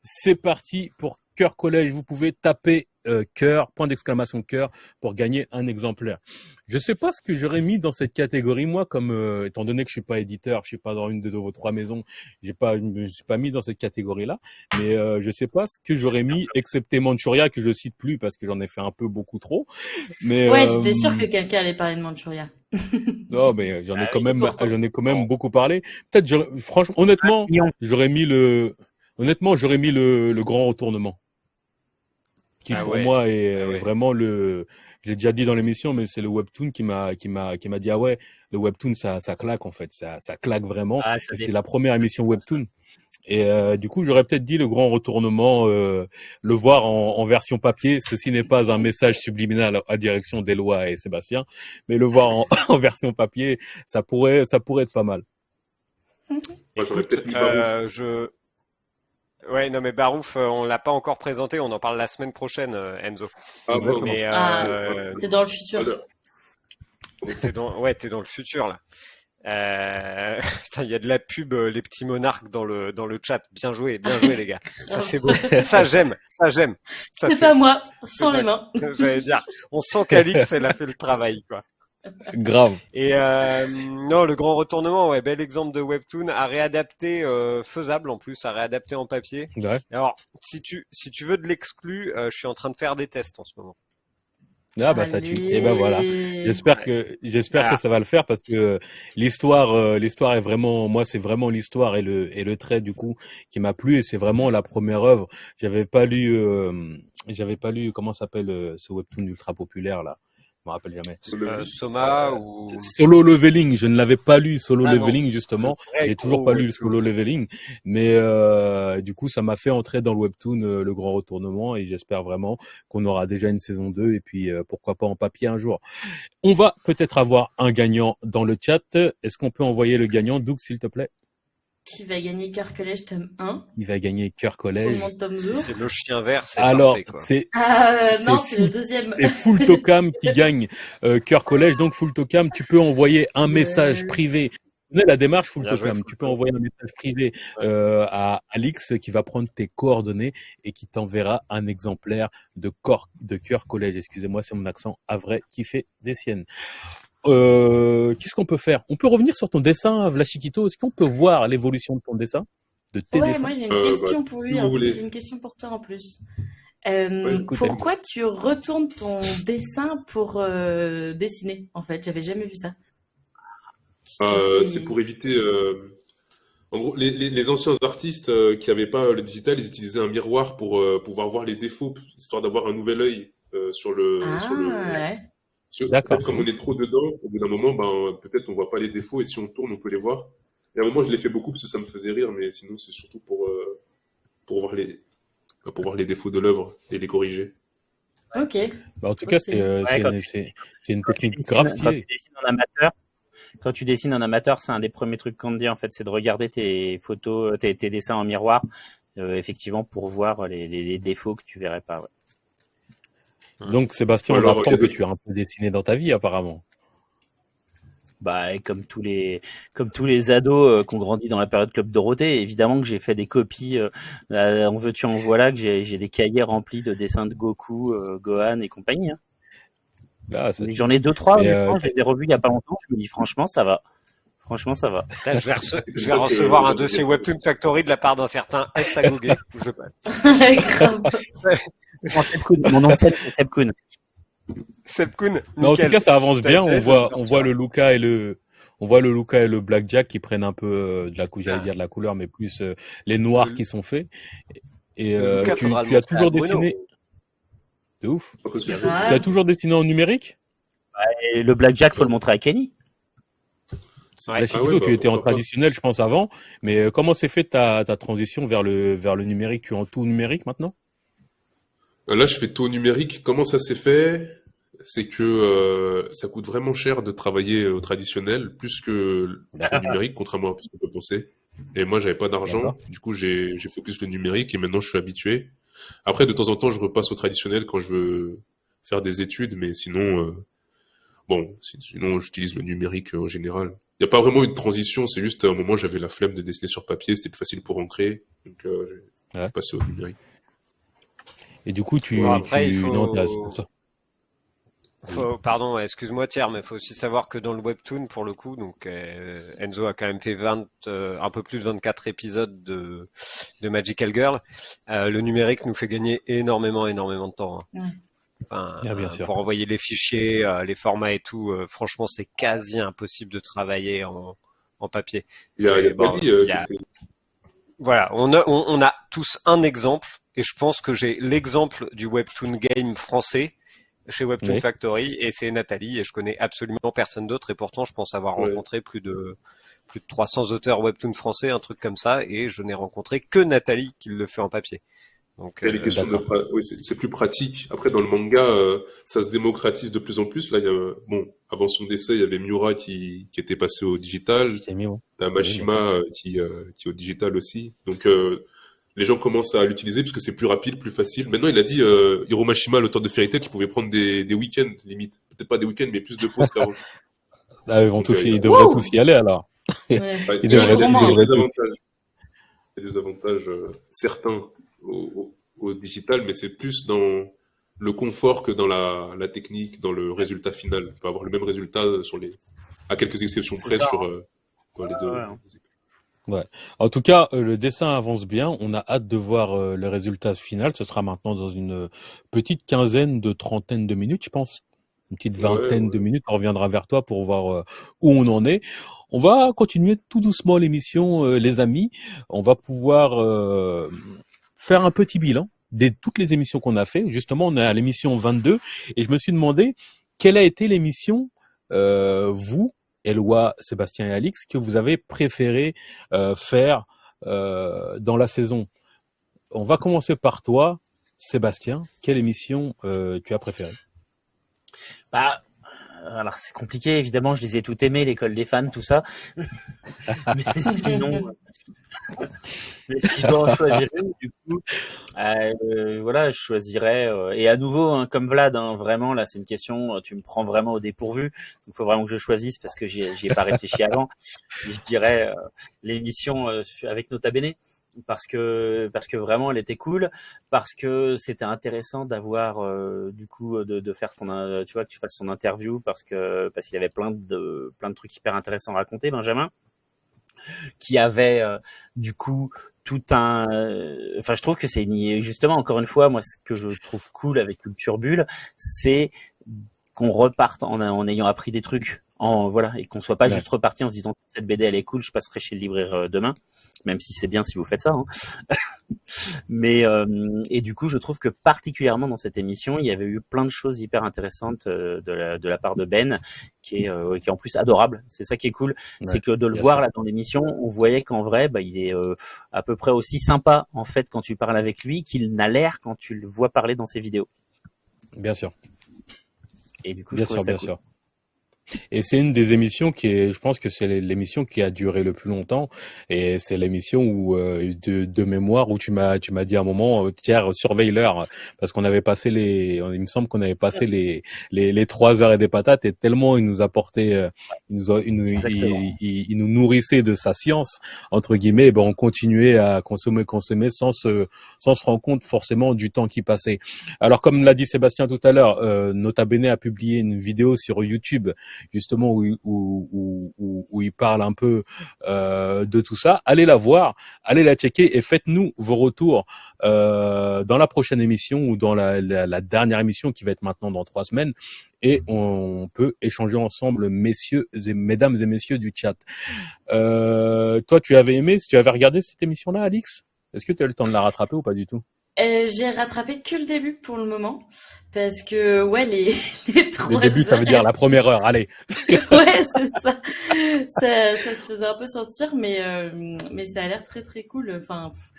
C'est parti pour Cœur Collège. Vous pouvez taper euh, cœur, point d'exclamation cœur pour gagner un exemplaire. Je sais pas ce que j'aurais mis dans cette catégorie moi, comme euh, étant donné que je suis pas éditeur, je suis pas dans une de vos trois maisons, j'ai pas, je me suis pas mis dans cette catégorie-là. Mais euh, je sais pas ce que j'aurais mis, excepté Manchuria que je cite plus parce que j'en ai fait un peu beaucoup trop. Mais Ouais, euh, j'étais sûre que quelqu'un allait parler de Manchuria. non, mais euh, j'en ai Ah quand même, j'en ai quand même beaucoup parlé. Peut-être, franchement, honnêtement, Million. j'aurais mis le, honnêtement, j'aurais mis le, le grand retournement, qui Ah pour ouais. moi est Ah ouais. vraiment le, j'ai déjà dit dans l'émission, mais c'est le webtoon qui m'a, qui m'a, qui m'a dit ah ouais, le webtoon ça, ça claque en fait, ça, ça claque vraiment. Ah, c'est la première émission webtoon. Et euh, du coup, j'aurais peut-être dit le grand retournement, euh, le voir en, en version papier. Ceci n'est pas un message subliminal à direction d'Éloi et Sébastien, mais le voir en, en version papier, ça pourrait, ça pourrait être pas mal. Moi, j'aurais Écoute, peut-être mis Barouf. euh, je. Ouais, non, mais Barouf, euh, on l'a pas encore présenté, on en parle la semaine prochaine, euh, Enzo. Ah, bon, Mais Ah. euh, C'est dans le futur. t'es dans, ouais, t'es dans le futur là. Euh... Putain, il y a de la pub, les petits monarques dans le dans le chat. Bien joué, bien joué les gars. Ça c'est beau. Ça j'aime, ça j'aime. Ça C'est pas moi, sans les mains. J'allais dire, on sent qu'Alix elle a fait le travail quoi. Grave. Et euh, non, le grand retournement, ouais, bel exemple de webtoon à réadapter, euh, faisable en plus, à réadapter en papier. Ouais. Alors, si tu si tu veux de l'exclu, euh, je suis en train de faire des tests en ce moment. Ah bah ça tue. Et ben voilà. J'espère que j'espère Ah. que ça va le faire parce que l'histoire euh, l'histoire est vraiment moi c'est vraiment l'histoire et le et le trait du coup qui m'a plu et c'est vraiment la première œuvre. J'avais pas lu euh, j'avais pas lu comment s'appelle euh, ce webtoon ultra populaire là? Je me rappelle jamais. Euh, Soma ou Solo Leveling, je ne l'avais pas lu Solo Ah. Leveling justement. J'ai toujours pas lu. Solo Leveling, mais euh, du coup ça m'a fait entrer dans le webtoon euh, le grand retournement et j'espère vraiment qu'on aura déjà une saison 2 et puis euh, pourquoi pas en papier un jour. On va peut-être avoir un gagnant dans le chat. Est-ce qu'on peut envoyer le gagnant Doug s'il te plaît? Qui va gagner Cœur Collège tome 1 Il va gagner Cœur Collège. Seulement tome 2 Si c'est le chien vert, c'est Alors c'est Ah c'est non, c'est le deuxième. c'est Full Tocam qui gagne euh, Cœur Collège. Donc Full Tocam, tu peux envoyer un message Ouais. privé. Connais la démarche Full Bien joué, Tocam. Full Tu peux envoyer un message privé euh, à Alix qui va prendre tes coordonnées et qui t'enverra un exemplaire de corps de Cœur Collège. Excusez-moi, c'est mon accent à vrai qui fait des siennes. Euh, Qu'est-ce qu'on peut faire? On peut revenir sur ton dessin, Vlachiquito. Est-ce qu'on peut voir l'évolution de ton dessin, de tes Ouais, dessins? moi j'ai une Euh, question bah, pour si lui. plus. J'ai une question pour toi en plus. Euh, Ouais, écoute, pourquoi tu retournes ton dessin pour euh, dessiner En fait, j'avais jamais vu ça. Euh, C'est pour éviter. euh, En gros, les, les- les anciens artistes euh, qui n'avaient pas le digital, ils utilisaient un miroir pour euh, pouvoir voir les défauts, histoire d'avoir un nouvel œil euh, sur le. Ah sur le... ouais. Peut-être Comme on est trop dedans, au bout d'un moment, ben, peut-être on voit pas les défauts et si on tourne, on peut les voir. Et à un moment, je l'ai fait beaucoup parce que ça me faisait rire, mais sinon, c'est surtout pour, euh, pour, voir les, pour voir les défauts de l'œuvre et les corriger. Ok. Bah, en tout cas, c'est- c'est euh, Ouais, c'est quand une, technique dessines- grave quand tu stylée. dessines en amateur, quand tu dessines en amateur, c'est un des premiers trucs qu'on te dit en fait, c'est de regarder tes photos, tes, tes dessins en miroir, euh, effectivement, pour voir les, les- les défauts que tu verrais pas. ouais. Donc Sébastien, on apprend que tu as un peu dessiné dans ta vie apparemment. Bah, et comme tous les, comme tous les ados euh, qui ont grandi dans la période Club Dorothée, évidemment que j'ai fait des copies. Euh, là, en veux-tu, en voilà, que j'ai des cahiers remplis de dessins de Goku, euh, Gohan et compagnie. hein. Ah, ça- Mais J'en ai deux, trois. Honnêtement, euh, je les ai revus il y a pas longtemps. Je me dis franchement, ça va. Franchement, ça va. Putain, je vais, rece- je vais ça que- recevoir un dossier Webtoon Factory de la part d'un certain S. Je... Mon Seb nom c'est Seb Kuhn. Sepkun, Non, en tout cas, ça avance bien. On voit, on voit le Luca et le, on voit le Luca et le Blackjack qui prennent un peu euh, de la cou, j'allais Ah. dire de la couleur, mais plus euh, les noirs Le- qui sont faits. Et euh, Luca, tu, as toujours dessiné. De ouf. Tu as toujours dessiné en numérique? Et le Blackjack, faut le montrer à Kenny. Ouais. La Chiquito, Ah ouais, bah, tu étais en traditionnel, je pense avant. Mais euh, comment s'est fait ta, ta transition vers le, vers le numérique? Tu es en tout numérique maintenant? Là, je fais tout numérique. Comment ça s'est fait? C'est que euh, ça coûte vraiment cher de travailler au traditionnel, plus que au numérique, contrairement à ce qu'on peut penser. Et moi, j'avais pas d'argent, du coup, j'ai focus le numérique et maintenant, je suis habitué. Après, de temps en temps, je repasse au traditionnel quand je veux faire des études, mais sinon, euh, bon, si- sinon, j'utilise le numérique euh, en général. Il n'y a pas vraiment une transition, c'est juste à un moment, j'avais la flemme de dessiner sur papier, c'était plus facile pour ancrer, donc euh, j'ai Ouais. passé au numérique. Et du coup, tu, Bon, après, tu... il faut- non, t'as- Faut, pardon, excuse-moi Thierry, mais il faut aussi savoir que dans le webtoon, pour le coup, donc euh, Enzo a quand même fait 20, euh, un peu plus de 24 épisodes de, de Magical Girl. Euh, le numérique nous fait gagner énormément, énormément de temps. hein. Ouais. Enfin, Ah, bien euh, sûr. pour envoyer les fichiers, euh, les formats et tout, euh, franchement, c'est quasi impossible de travailler en, en papier. Il y a, il y a Bon, Bali, il y a- qui était- Voilà, on a, on, on a tous un exemple, et je pense que j'ai l'exemple du webtoon game français chez Webtoon Oui. Factory, et c'est Nathalie, et je connais absolument personne d'autre, et pourtant je pense avoir rencontré plus de plus de 300 auteurs webtoon français, un truc comme ça, et je n'ai rencontré que Nathalie qui le fait en papier. Donc, euh, de oui, c'est plus pratique. Après, dans le manga, euh, ça se démocratise de plus en plus. Là, il y a, bon, avant son décès, il y avait Miura qui, qui était passé au digital. T'as Oui, Mashima euh, qui, euh, qui est au digital aussi. Donc, euh, les gens commencent à l'utiliser parce que c'est plus rapide, plus facile. Maintenant, il a dit, euh, Hiro Mashima, l'auteur de Fairy Tail, qu'il pouvait prendre des, des week-ends, limite. Peut-être pas des week-ends, mais plus de pauses qu'avant. Ah, ils vont Donc, tous, euh, ils devraient Wow. tous y aller alors. Ouais. Il y a des- il il y a devrait des tout. avantages. Il y a des avantages euh, certains au, digital, mais c'est plus dans le confort que dans la, la technique, dans le résultat final. On peut avoir le même résultat sur les, à quelques exceptions près ça, sur euh, dans les deux. Ouais. En tout cas, euh, le dessin avance bien. On a hâte de voir euh, le résultat final. Ce sera maintenant dans une petite quinzaine de trentaine de minutes, je pense. Une petite Ouais, vingtaine de minutes. On reviendra vers toi pour voir euh, où on en est. On va continuer tout doucement l'émission, les amis. On va pouvoir euh, faire un petit bilan de toutes les émissions qu'on a fait. Justement, on est à l'émission 22 et je me suis demandé quelle a été l'émission, euh, vous, Eloi, Sébastien et Alix, que vous avez préféré euh, faire euh, dans la saison. On va commencer par toi, Sébastien. Quelle émission euh, tu as préférée? Bah, alors c'est compliqué, évidemment, je les ai toutes aimées, l'école des fans, tout ça. mais sinon, euh, mais si je dois en choisir une, du coup, euh, voilà, je choisirais. euh, et à nouveau, hein, comme Vlad, hein, vraiment, là, c'est une question, tu me prends vraiment au dépourvu. Il faut vraiment que je choisisse parce que j'y ai, pas réfléchi avant. Et je dirais euh, l'émission avec Nota Bene parce que parce que vraiment elle était cool parce que c'était intéressant d'avoir euh, du coup de, de faire son euh, tu vois que tu fasses son interview parce que parce qu'il avait plein de plein de trucs hyper intéressants à raconter Benjamin qui avait euh, du coup tout un euh, enfin je trouve que c'est justement encore une fois moi ce que je trouve cool avec Culture Bulle c'est qu'on reparte en, en ayant appris des trucs en voilà et qu'on soit pas Ouais. juste reparti en se disant cette BD elle est cool je passerai chez le libraire euh, demain même si c'est bien si vous faites ça hein. mais euh, et du coup je trouve que particulièrement dans cette émission il y avait eu plein de choses hyper intéressantes euh, de la, de la part de Ben qui est euh, qui est en plus adorable c'est ça qui est cool Ouais, c'est que de le voir là dans l'émission on voyait qu'en vrai bah, il est euh, à peu près aussi sympa en fait quand tu parles avec lui qu'il n'a l'air quand tu le vois parler dans ses vidéos Bien sûr, et du coup bien je sûr, ça bien cool. sûr. Et c'est une des émissions qui est, je pense que c'est l'émission qui a duré le plus longtemps. Et c'est l'émission où, euh, de, de mémoire, où tu m'as, tu m'as dit à un moment, euh, tiens, surveille-leur, parce qu'on avait passé les, il me semble qu'on avait passé les, les, les trois heures et des patates, et tellement il nous apportait, euh, il nous, il, il- il nous nourrissait de sa science entre guillemets. Ben on continuait à consommer, consommer sans se, sans se rendre compte forcément du temps qui passait. Alors comme l'a dit Sébastien tout à l'heure, euh, Nota Bene a publié une vidéo sur YouTube justement où, où, où, où, il parle un peu euh, de tout ça. Allez la voir, allez la checker et faites-nous vos retours euh, dans la prochaine émission ou dans la, la, dernière émission qui va être maintenant dans trois semaines. Et on peut échanger ensemble, messieurs et mesdames et messieurs du chat. Euh, toi, tu avais aimé, tu avais regardé cette émission-là, Alix? Est-ce que tu as eu le temps de la rattraper ou pas du tout? Euh, j'ai rattrapé que le début pour le moment parce que ouais les les Le trois début, ça veut dire la première heure. Allez. ouais, c'est ça. ça. Ça se faisait un peu sentir, mais, euh, mais ça a l'air très très cool. Enfin, pff,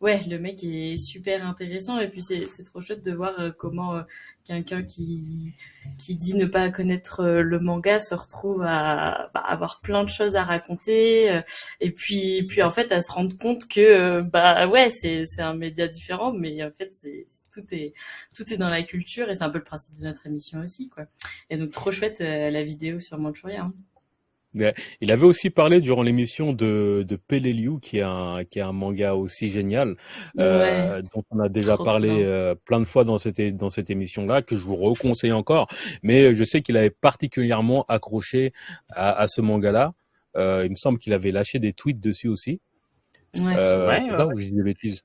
ouais, le mec est super intéressant et puis c'est trop chouette de voir euh, comment euh, quelqu'un qui qui dit ne pas connaître euh, le manga se retrouve à bah, avoir plein de choses à raconter et puis puis en fait à se rendre compte que bah ouais c'est un média différent mais en fait c'est tout est tout est dans la culture et c'est un peu le principe de notre émission aussi quoi. Et donc trop chouette la vidéo sur Manchuria. Hein. Il avait aussi parlé durant l'émission de, de Peleliu, qui est un, qui est un manga aussi génial, euh, dont on a déjà Trop parlé euh, plein de fois dans cette, é- dans cette émission-là, que je vous reconseille encore. Mais je sais qu'il avait particulièrement accroché à, à ce manga-là. Euh, il me semble qu'il avait lâché des tweets dessus aussi. Ouais. Euh, Ouais, c'est ouais, là où dis des bêtises.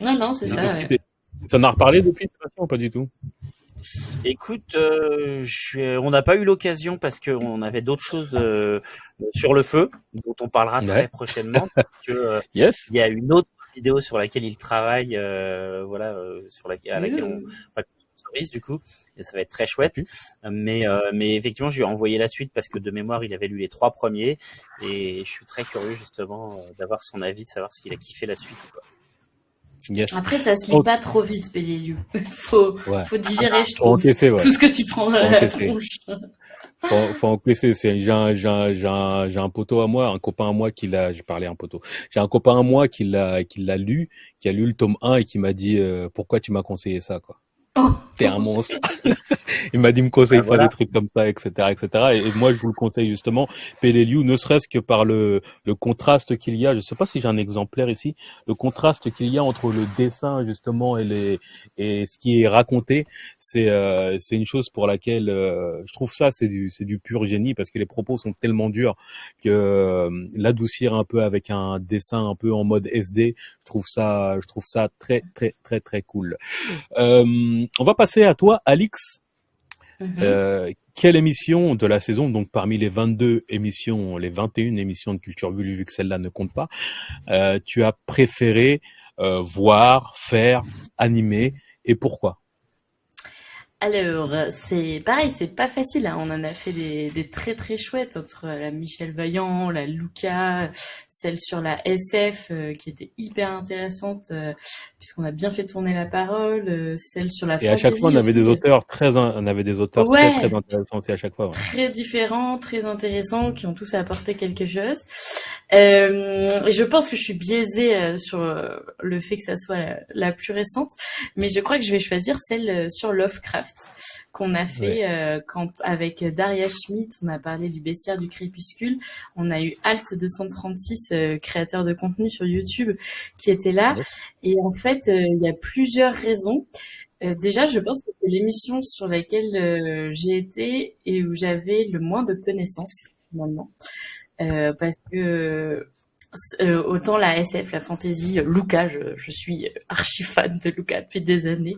Non non c'est ça. Est-ce ouais. que t'es- Tu en as reparlé depuis, ou pas du tout? Écoute, euh, je- on n'a pas eu l'occasion parce qu'on avait d'autres choses euh, sur le feu dont on parlera Ouais. très prochainement parce que euh, Yes il y a une autre vidéo sur laquelle il travaille, euh, voilà, euh, sur la, à laquelle on, enfin, du coup, et ça va être très chouette. Mais, euh, mais effectivement, je lui ai envoyé la suite parce que de mémoire, il avait lu les trois premiers et je suis très curieux justement d'avoir son avis, de savoir s'il a kiffé la suite ou pas. Yes. Après ça se lit pas trop vite Peleliu. faut Ouais. faut digérer je Faut trouve encaisser, ouais. tout ce que tu prends dans Faut la tronche. faut, faut encaisser. C'est, j'ai un, j'ai un, j'ai un, j'ai un poteau à moi, un copain à moi qui l'a, je parlais un poteau. J'ai un copain à moi qui l'a, qui l'a lu, qui a lu le tome 1 et qui m'a dit, euh, pourquoi tu m'as conseillé ça, quoi. Oh. t'es un monstre. il m'a dit me conseille Ah, pas voilà. des trucs comme ça, etc., etc. Et, et moi, je vous le conseille justement, Peleliu, ne serait-ce que par le, le contraste qu'il y a. Je sais pas si j'ai un exemplaire ici. Le contraste qu'il y a entre le dessin justement et les et ce qui est raconté, c'est euh, c'est une chose pour laquelle euh, je trouve ça c'est du c'est du pur génie parce que les propos sont tellement durs que euh, l'adoucir un peu avec un dessin un peu en mode SD, je trouve ça je trouve ça très très très très cool. Euh, on va passer à toi, Alix. Mhm. Euh, quelle émission de la saison, donc parmi les 22 émissions, les 21 émissions de Culture Bulle, vu que celle-là ne compte pas, euh, tu as préféré euh, voir, faire, animer et pourquoi? Alors, euh, c'est pareil, c'est pas facile. hein. On en a fait des, des très très chouettes entre la Michel Vaillant, la Luca, celle sur la SF euh, qui était hyper intéressante euh, puisqu'on a bien fait tourner la parole, euh, celle sur la Et à chaque fois, on avait des auteurs très, in- on avait des auteurs Ouais. très très intéressants aussi à chaque fois. ouais. très différents, très intéressants, qui ont tous apporté quelque chose. Euh, je pense que je suis biaisée euh, sur le fait que ça soit la, la plus récente, mais je crois que je vais choisir celle sur Lovecraft qu'on a fait euh, quand avec Daria Schmidt, on a parlé du bestiaire du crépuscule, on a eu Alt 236, euh, créateur de contenu sur YouTube, qui était là, et en fait euh, il y a plusieurs raisons. Euh, déjà, je pense que c'est l'émission sur laquelle euh, j'ai été et où j'avais le moins de connaissances finalement, Euh, parce que euh, autant la SF, la fantasy, euh, Luca, je, je suis archi fan de Luca depuis des années.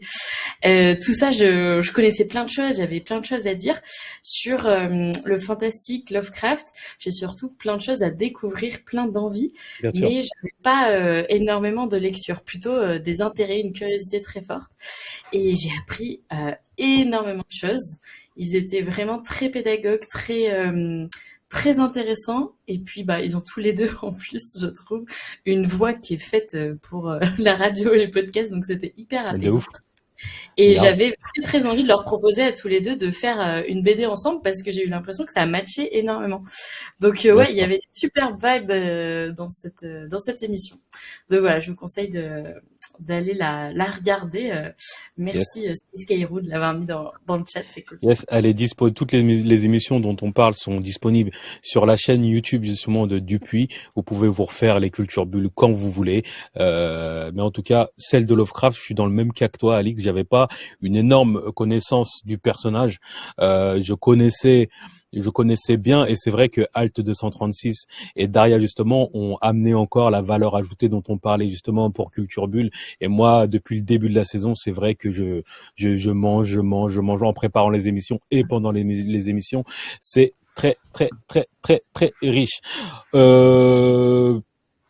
Euh, tout ça, je, je connaissais plein de choses, j'avais plein de choses à dire sur euh, le fantastique, Lovecraft. J'ai surtout plein de choses à découvrir, plein sûr. mais j'avais pas euh, énormément de lecture, plutôt euh, des intérêts, une curiosité très forte. Et j'ai appris euh, énormément de choses. Ils étaient vraiment très pédagogues, très euh, très intéressants. Et puis bah ils ont tous les deux en plus, je trouve, une voix qui est faite euh, pour euh, la radio et les podcasts, donc c'était hyper apaisant. Et j'avais très, très envie de leur proposer à tous les deux de faire euh, une BD ensemble parce que j'ai eu l'impression que ça a matché énormément. Donc euh, ouais, il y avait des super vibes euh, dans cette dans cette émission. Donc voilà, je vous conseille de d'aller la la regarder. euh. merci euh, Space de l'avoir mis dans dans le chat, c'est cool. Yes, elle est dispo. Toutes les, les émissions dont on parle sont disponibles sur la chaîne YouTube justement de Dupuis. Vous pouvez vous refaire les cultures bulles quand vous voulez. Euh, mais en tout cas, celle de Lovecraft, je suis dans le même cas que toi, Alix. J'avais pas une énorme connaissance du personnage. Euh, je connaissais je connaissais bien et c'est vrai que Alt 236 et Daria justement ont amené encore la valeur ajoutée dont on parlait justement pour Culture Bulle et moi depuis le début de la saison c'est vrai que je je, je mange, je mange, je mange en préparant les émissions et pendant les, les émissions. C'est très, très, très, très, très riche. Euh,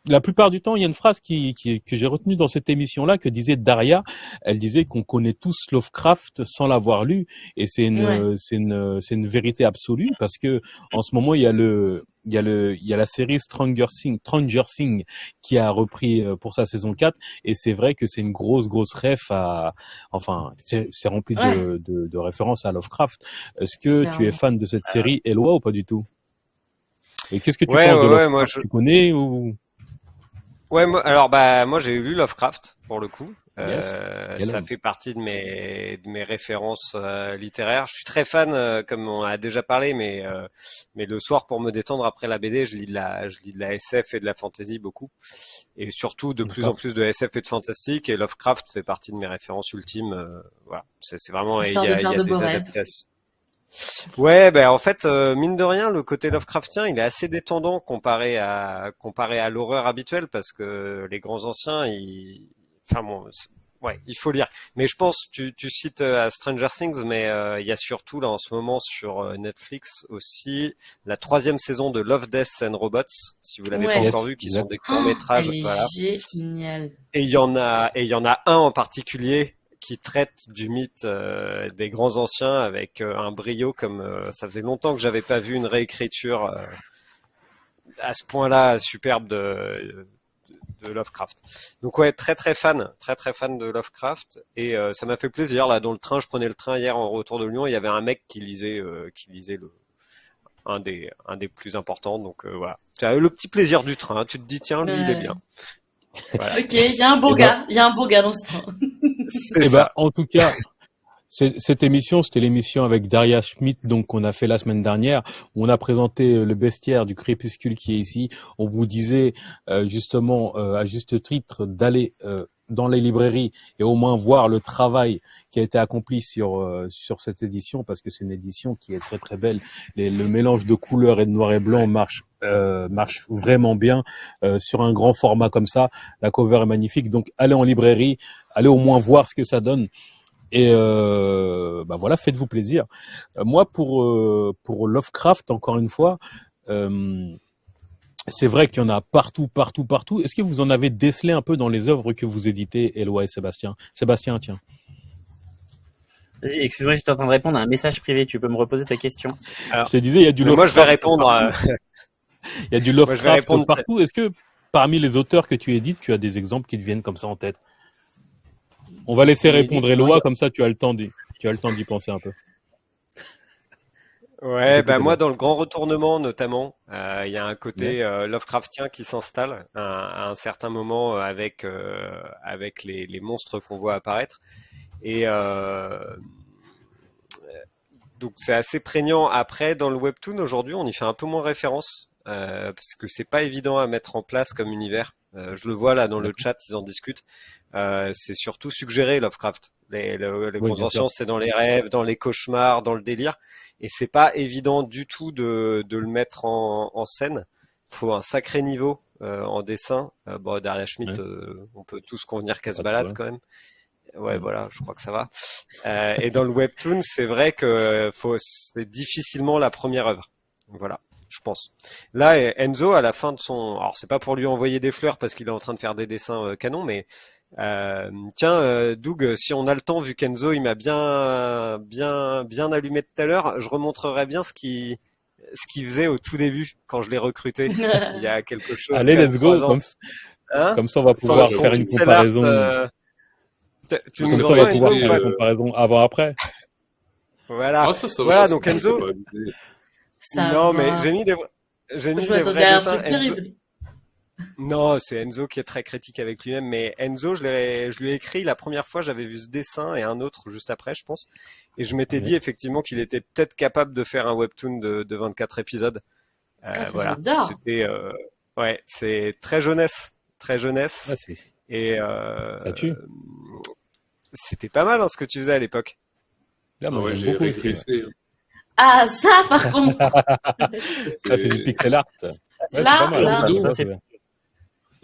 la plupart du temps, il y a une phrase qui, qui- que j'ai retenue dans cette émission-là que disait Daria. Elle disait qu'on connaît tous Lovecraft sans l'avoir lu, et c'est une, Ouais. c'est une, c'est une vérité absolue parce que en ce moment, il y a le, il y a le, il y a la série Stranger Things, Stranger Things qui a repris euh, pour sa saison 4, et c'est vrai que c'est une grosse, grosse ref à, enfin, c'est c'est rempli de, Ouais. de, de références à Lovecraft. Est-ce que tu es fan de cette série, Eloi, ou pas du tout? Et qu'est-ce que tu Ouais, penses de ouais, ouais, Lovecraft? moi, je- Tu connais ou Ouais, moi, alors bah moi j'ai lu Lovecraft pour le coup. Yes. Euh, ça fait partie de mes de mes références euh, littéraires. Je suis très fan, euh, comme on a déjà parlé, mais euh, mais le soir pour me détendre après la BD, je lis de la je lis de la SF et de la fantasy beaucoup, et surtout de plus en plus de SF et de fantastique. Et Lovecraft fait partie de mes références ultimes. euh, voilà, c'est vraiment il y a, il y a de des adaptations. Ouais, ben en fait, euh, mine de rien, le côté Lovecraftien, il est assez détendant comparé à comparé à l'horreur habituelle parce que les grands anciens, ils, enfin bon, ouais, il faut lire. Mais je pense, tu, tu cites euh, Stranger Things, mais euh, il y a surtout là en ce moment sur Netflix aussi la troisième saison de Love, Death and Robots, si vous l'avez Ouais. pas Yes, encore vu, qui sont des courts métrages, voilà. Et il y en a, et il y en a un en particulier qui traite du mythe euh, des grands anciens avec euh, un brio comme euh, ça faisait longtemps que j'avais pas vu une réécriture à ce point-là superbe de, de Lovecraft. Donc ouais, très très fan, très très fan de Lovecraft et euh, ça m'a fait plaisir là dans le train, je prenais le train hier en retour de Lyon, il y avait un mec qui lisait euh, qui lisait le un des un des plus importants donc euh, voilà. Tu as eu le petit plaisir du train, tu te dis tiens lui il est bien. Voilà. Ok, il y a un beau Eh ben- gars, il y a un beau gars dans ce train. C'est Eh ça. ben, en tout cas, Cette émission, c'était l'émission avec Daria Schmidt, donc qu'on a fait la semaine dernière, où on a présenté le bestiaire du crépuscule qui est ici. On vous disait euh, justement, euh, à juste titre, d'aller euh, dans les librairies et au moins voir le travail qui a été accompli sur euh, sur cette édition, parce que c'est une édition qui est très très belle. Les- le mélange de couleurs et de noir et blanc marche euh, marche vraiment bien euh, sur un grand format comme ça. La cover est magnifique, donc allez en librairie, allez au moins voir ce que ça donne. Et euh, bah voilà, faites-vous plaisir. Euh, moi, pour euh, pour Lovecraft, encore une fois, euh, c'est vrai qu'il y en a partout, partout, partout. Est-ce que vous en avez décelé un peu dans les œuvres que vous éditez, Eloi et Sébastien? Sébastien, tiens. Vas-y, Excuse-moi, j'étais en train de répondre à un message privé. Tu peux me reposer ta question? Je te disais, il y a du Mais moi, je vais répondre. Il y a du Moi, je vais Lovecraft répondre partout. Est-ce que parmi les auteurs que tu édites, tu as des exemples qui te viennent comme ça en tête? On va laisser répondre. Eloi, comme ça tu as le temps d'y, tu as le temps d'y penser un peu. Ouais, bah moi dans le grand retournement notamment, euh, il y a un côté euh, Lovecraftien qui s'installe à, un à un certain moment euh, avec euh, avec les, les monstres qu'on voit apparaître et euh, donc c'est assez prégnant. Après dans le webtoon aujourd'hui, on y fait un peu moins référence euh, parce que c'est pas évident à mettre en place comme univers. Euh, je le vois là dans le chat, ils en discutent. Euh, c'est surtout suggéré Lovecraft. Les, le- les Oui, conventions, c'est dans les rêves, dans les cauchemars, dans le délire et c'est pas évident du tout de, de le mettre en, en scène. Faut un sacré niveau euh, en dessin. Euh, bon, Daria Schmidt, Ouais. euh, on peut tous convenir qu'elle se balade quand même. Ouais, Ouais. voilà, je crois que ça va. Euh, et dans le webtoon, c'est vrai que faut, c'est difficilement la première œuvre. Voilà, je pense. Là, Enzo, à la fin de son, alors c'est pas pour lui envoyer des fleurs parce qu'il est en train de faire des dessins euh, canon, mais euh, tiens, euh, Doug, si on a le temps, vu qu'Enzo il m'a bien, bien, bien allumé tout à l'heure, je remontrerai bien ce qui, ce qu'il faisait au tout début quand je l'ai recruté il y a quelque chose. Allez, let's go. Comme, Hein comme ça, on va pouvoir faire une comparaison. euh, tu- tu Comme nous ça, on va pouvoir faire une comparaison avant-après. Voilà. Ah, ça, ça va. Voilà, ça, donc Enzo- non, va. mais j'ai mis des, j'ai mis Je des vrais dessins. Enzo, terrible. Non, c'est Enzo qui est très critique avec lui-même, mais Enzo, je lui ai écrit la première fois, j'avais vu ce dessin et un autre juste après, je pense, et je m'étais dit effectivement qu'il était peut-être capable de faire un webtoon de, de 24 épisodes. Euh, Ah, voilà, c'était, euh, ouais, c'est très jeunesse, très jeunesse, c'est- et euh, c'était pas mal hein, ce que tu faisais à l'époque. Là, Ah moi, ouais, j'ai beaucoup. Ah, ça, par contre. Ça, c'est du pixel art. Ouais, c'est Là, pas mal. là. Ça, Ça, c'est c'est- bien.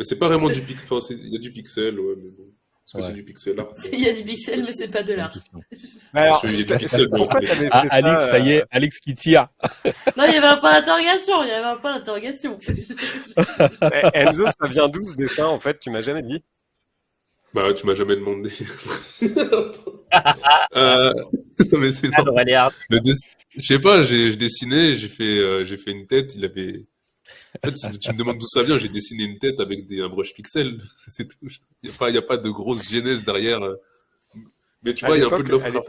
Mais c'est pas vraiment du pixel. Enfin, il y a du pixel, ouais, mais bon. Est-ce que Ouais. c'est du pixel art Il y a du pixel, mais c'est pas de l'art. Alors, y a du pixel dans pourquoi le- t'avais fait Ah, ça Alix, ça y euh, est, Alix qui tire. Non, il y avait un point d'interrogation. Il y avait un point d'interrogation. eh, Enzo, ça vient d'où ce dessin en fait? Tu m'as jamais dit? Bah, tu m'as jamais demandé. euh... non, mais c'est hard. Le dess- Je sais pas, j'ai j'ai dessiné, j'ai fait, euh, j'ai fait une tête, il avait... En fait, si tu me demandes d'où ça vient, j'ai dessiné une tête avec des, un brush pixel, c'est tout. Il n'y a, pas- il y a pas de grosse genèse derrière. euh. Mais tu vois, il y a un peu de Lovecraft.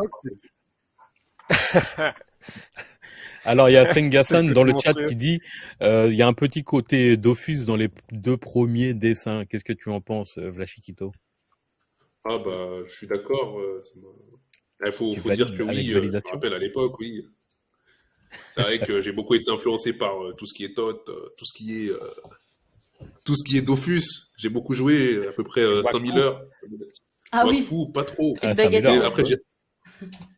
Alors, il y a Sengasan dans le chat qui dit, euh, il y a un petit côté Dofus dans les deux premiers dessins. Qu'est-ce que tu en penses, euh, Vlachikito? Ah bah, je suis d'accord. Il faut, Tu faut dire que oui, je me rappelle à l'époque, oui. C'est vrai que j'ai beaucoup été influencé par euh, tout ce qui est Tot, euh, tout ce qui est... euh, tout ce qui est Dofus. J'ai beaucoup joué, à peu près euh, 5000 heures. Ah oui. Wakfu, pas trop. Ah, après, Ouais. j'ai...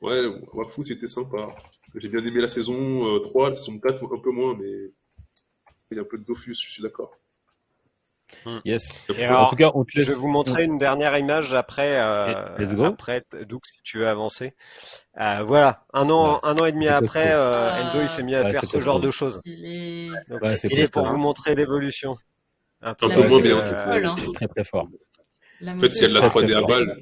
Ouais, Wakfu, c'était sympa. J'ai bien aimé la saison euh, 3, la saison 4, un peu moins, mais il y a un peu de Dofus, je suis d'accord. Yes. Et En tout cas, on te Je vais vous montrer une dernière image après, euh, let's go. après, Doug, si tu veux avancer. Euh, voilà, un an, un an et demi C'est après, euh, Ah. Enzo il s'est mis à Ouais, faire c'est ce genre de choses. Donc Ouais, c'est c'est c'est pour vous montrer l'évolution. Un peu La peu c'est- bien. hein. Très très fort. La En fait, s'il y a de la Très, 3D très à balle,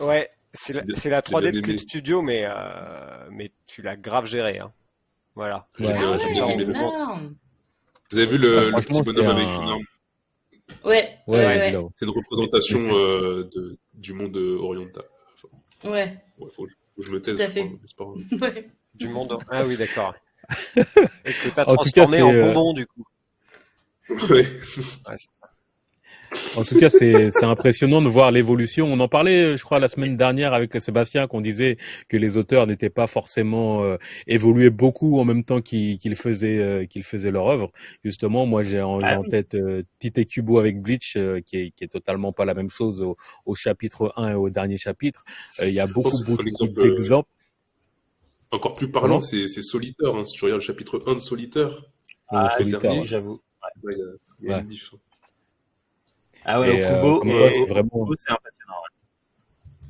Ouais, c'est la, J'ai bien- c'est la j'ai 3D de Clip. Studio, mais euh, mais tu l'as grave géré. Hein. Voilà. j'ai Ouais, Vous avez vu le, Ah, le petit bonhomme c'est avec un- une arme Ouais, ouais, Ouais, ouais. C'est une représentation euh, de, du monde oriental. Enfin, Ouais, ouais, faut, que je- faut que je me taise. Tout à je fait. Du monde. Ah oui, d'accord. Et que t'as En tout cas, transformé en euh, bonbon du coup. Ouais. Ouais, c'est ça. En tout cas, c'est impressionnant de voir l'évolution. On en parlait, je crois, la semaine dernière avec Sébastien, qu'on disait que les auteurs n'étaient pas forcément euh, évolués beaucoup en même temps qu'ils faisaient euh, qu'ils faisaient leur œuvre. Justement, moi, j'ai en, Ah en oui. tête euh, Tite Kubo avec Bleach, euh, qui est qui est totalement pas la même chose au, au chapitre 1 et au dernier chapitre. Euh, Il y a beaucoup euh, d'exemples. encore plus parlant, c'est Solitaire. Hein. Si tu regardes le chapitre 1 de Solitaire, Ah, Solitaire. J'avoue. ouais, Ouais. Ah ouais, Et, au euh, c'est vraiment- impressionnant. ouais.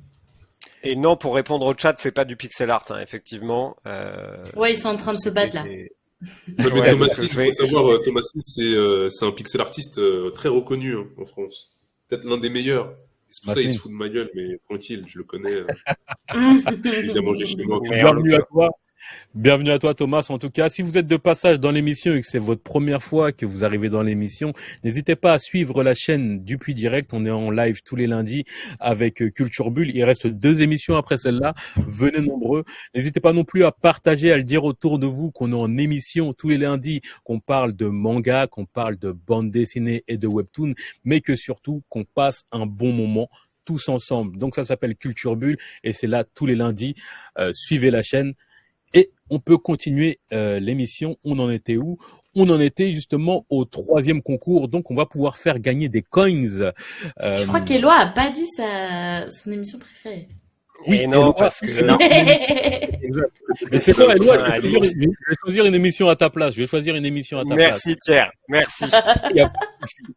Et non, pour répondre au chat, c'est pas du pixel art, hein, effectivement. Euh, Ouais, ils sont en train de se battre là. et- Ouais, mais Ouais, Thomas je il faut savoir, euh, Thomas c'est euh, c'est un pixel artiste euh, très reconnu hein, en France. Peut-être l'un des meilleurs. C'est pour ça qu'il se fout de ma gueule, mais tranquille, je le connais. euh, il vient manger chez moi. Bienvenue à toi. Bienvenue à toi Thomas. En tout cas, si vous êtes de passage dans l'émission et que c'est votre première fois que vous arrivez dans l'émission, n'hésitez pas à suivre la chaîne Dupuis Direct. On est en live tous les lundis avec euh, Culture Bulle. Il reste deux émissions après celle-là. Venez nombreux. N'hésitez pas non plus à partager, à le dire autour de vous qu'on est en émission tous les lundis, qu'on parle de manga, qu'on parle de bande dessinée et de webtoon, mais que surtout qu'on passe un bon moment tous ensemble. Donc ça s'appelle Culture Bulle et c'est là tous les lundis. Euh, suivez la chaîne. Et on peut continuer euh, l'émission. On en était où? On en était justement au troisième concours. Donc on va pouvoir faire gagner des coins. Euh, Je crois qu'Eloi a pas dit sa... son émission préférée. Oui, et non, parce que Non. Mais c'est quoi, Eloi, je, vais Allez. choisir une- je vais choisir une émission à ta place. Je vais choisir une émission à ta place. Merci Thierry, merci.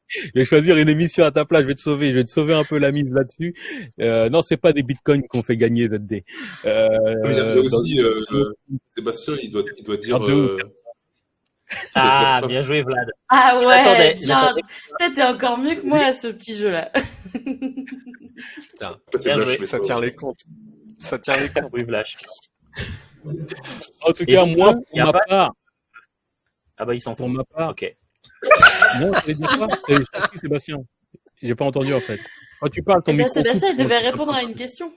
Je vais choisir une émission à ta place. Je vais te sauver. Je vais te sauver un peu la mise là-dessus. Euh, non, c'est pas des bitcoins qu'on fait gagner ZD. Euh, Ah, mais il y a dans- aussi euh, euh, Sébastien, il doit, il doit dire. Euh, Ah, bien joué, Vlad. Ah ouais, j'attendais. Peut-être t'es encore mieux que moi à ce petit jeu-là. Putain, Bien joué. mais ça pas- tient les comptes. Ça tient les comptes. Oui, Vlash. En tout Et cas, moi, pour a ma pas- part, Ah bah, il s'en pour fout. ma part, Ok. non, je vais dire quoi? Euh, je Sébastien. J'ai pas entendu en fait. Quand tu parles, ton Eh ben, micro. Sébastien, il devait répondre à une question.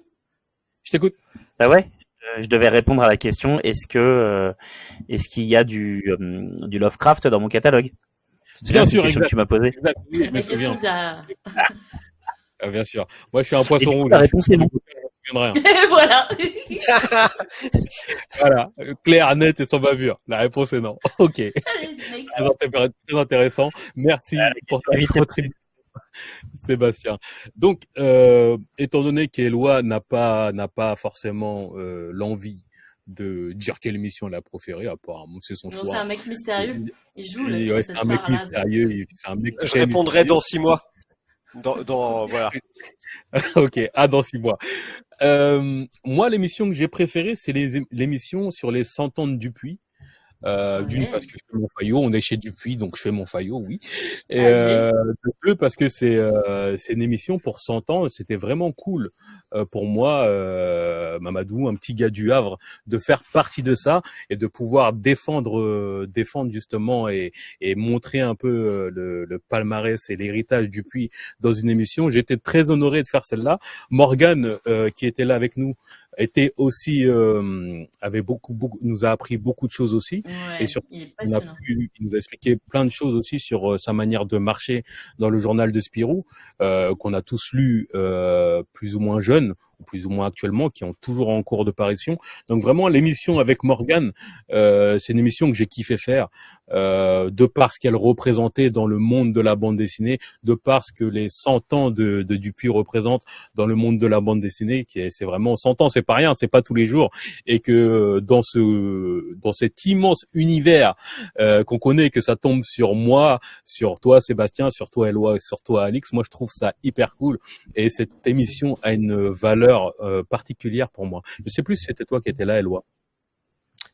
Je t'écoute. Ah ouais Je devais répondre à la question est-ce que euh, est-ce qu'il y a du euh, du Lovecraft dans mon catalogue? C'est Bien une sûr, question exact. que tu m'as posée. Oui, je me souviens. Ah, bien sûr. Moi, je suis un poisson rouge. la réponse est non. Voilà. Voilà. Euh, Claire, net et sans bavure. La réponse est non. Ok. Allez, next. Très, intér- très intéressant. Merci pour ta contribution, Sébastien. Donc, euh, étant donné qu'Eloi n'a pas n'a pas forcément euh, l'envie de dire quelle émission elle a préférée, apparemment c'est son Non, c'est choix. un mec mystérieux. Il joue ouais, c'est un mec mystérieux. il- C'est un mec Je répondrai mystérieux. dans six mois. Dans, dans voilà. ok, ah dans six mois. Euh, moi, l'émission que j'ai préférée, c'est les- l'émission sur les 100 ans de Dupuis. Euh, Ouais. D'une parce que je fais mon faillot, on est chez Dupuis, donc je fais mon faillot, oui. Et Allez. euh, de deux parce que c'est euh, c'est une émission pour 100 ans, c'était vraiment cool euh, pour moi, euh, Mamadou, un petit gars du Havre, de faire partie de ça et de pouvoir défendre euh, défendre justement et, et montrer un peu le, le palmarès et l'héritage Dupuis dans une émission. J'étais très honoré de faire celle-là. Morgane, euh, qui était là avec nous, était aussi euh, avait beaucoup beaucoup nous a appris beaucoup de choses aussi. Ouais, Et surtout, il On a pu- il nous a expliqué plein de choses aussi sur euh, sa manière de marcher dans le journal de Spirou, euh, qu'on a tous lu euh, plus ou moins jeunes, ou plus ou moins actuellement, qui ont toujours en cours de parution. Donc vraiment, l'émission avec Morgane, euh, c'est une émission que j'ai kiffé faire, euh, de par ce qu'elle représentait dans le monde de la bande dessinée, de par ce que les 100 ans de, de Dupuis représentent dans le monde de la bande dessinée, qui est, c'est vraiment 100 ans, c'est pas rien, c'est pas tous les jours, et que euh, dans ce, dans cet immense univers euh, qu'on connaît, que ça tombe sur moi, sur toi Sébastien, sur toi Eloi, sur toi Alix, moi je trouve ça hyper cool, et cette émission a une valeur euh, particulière pour moi. Je sais plus si c'était toi qui étais là, Eloi.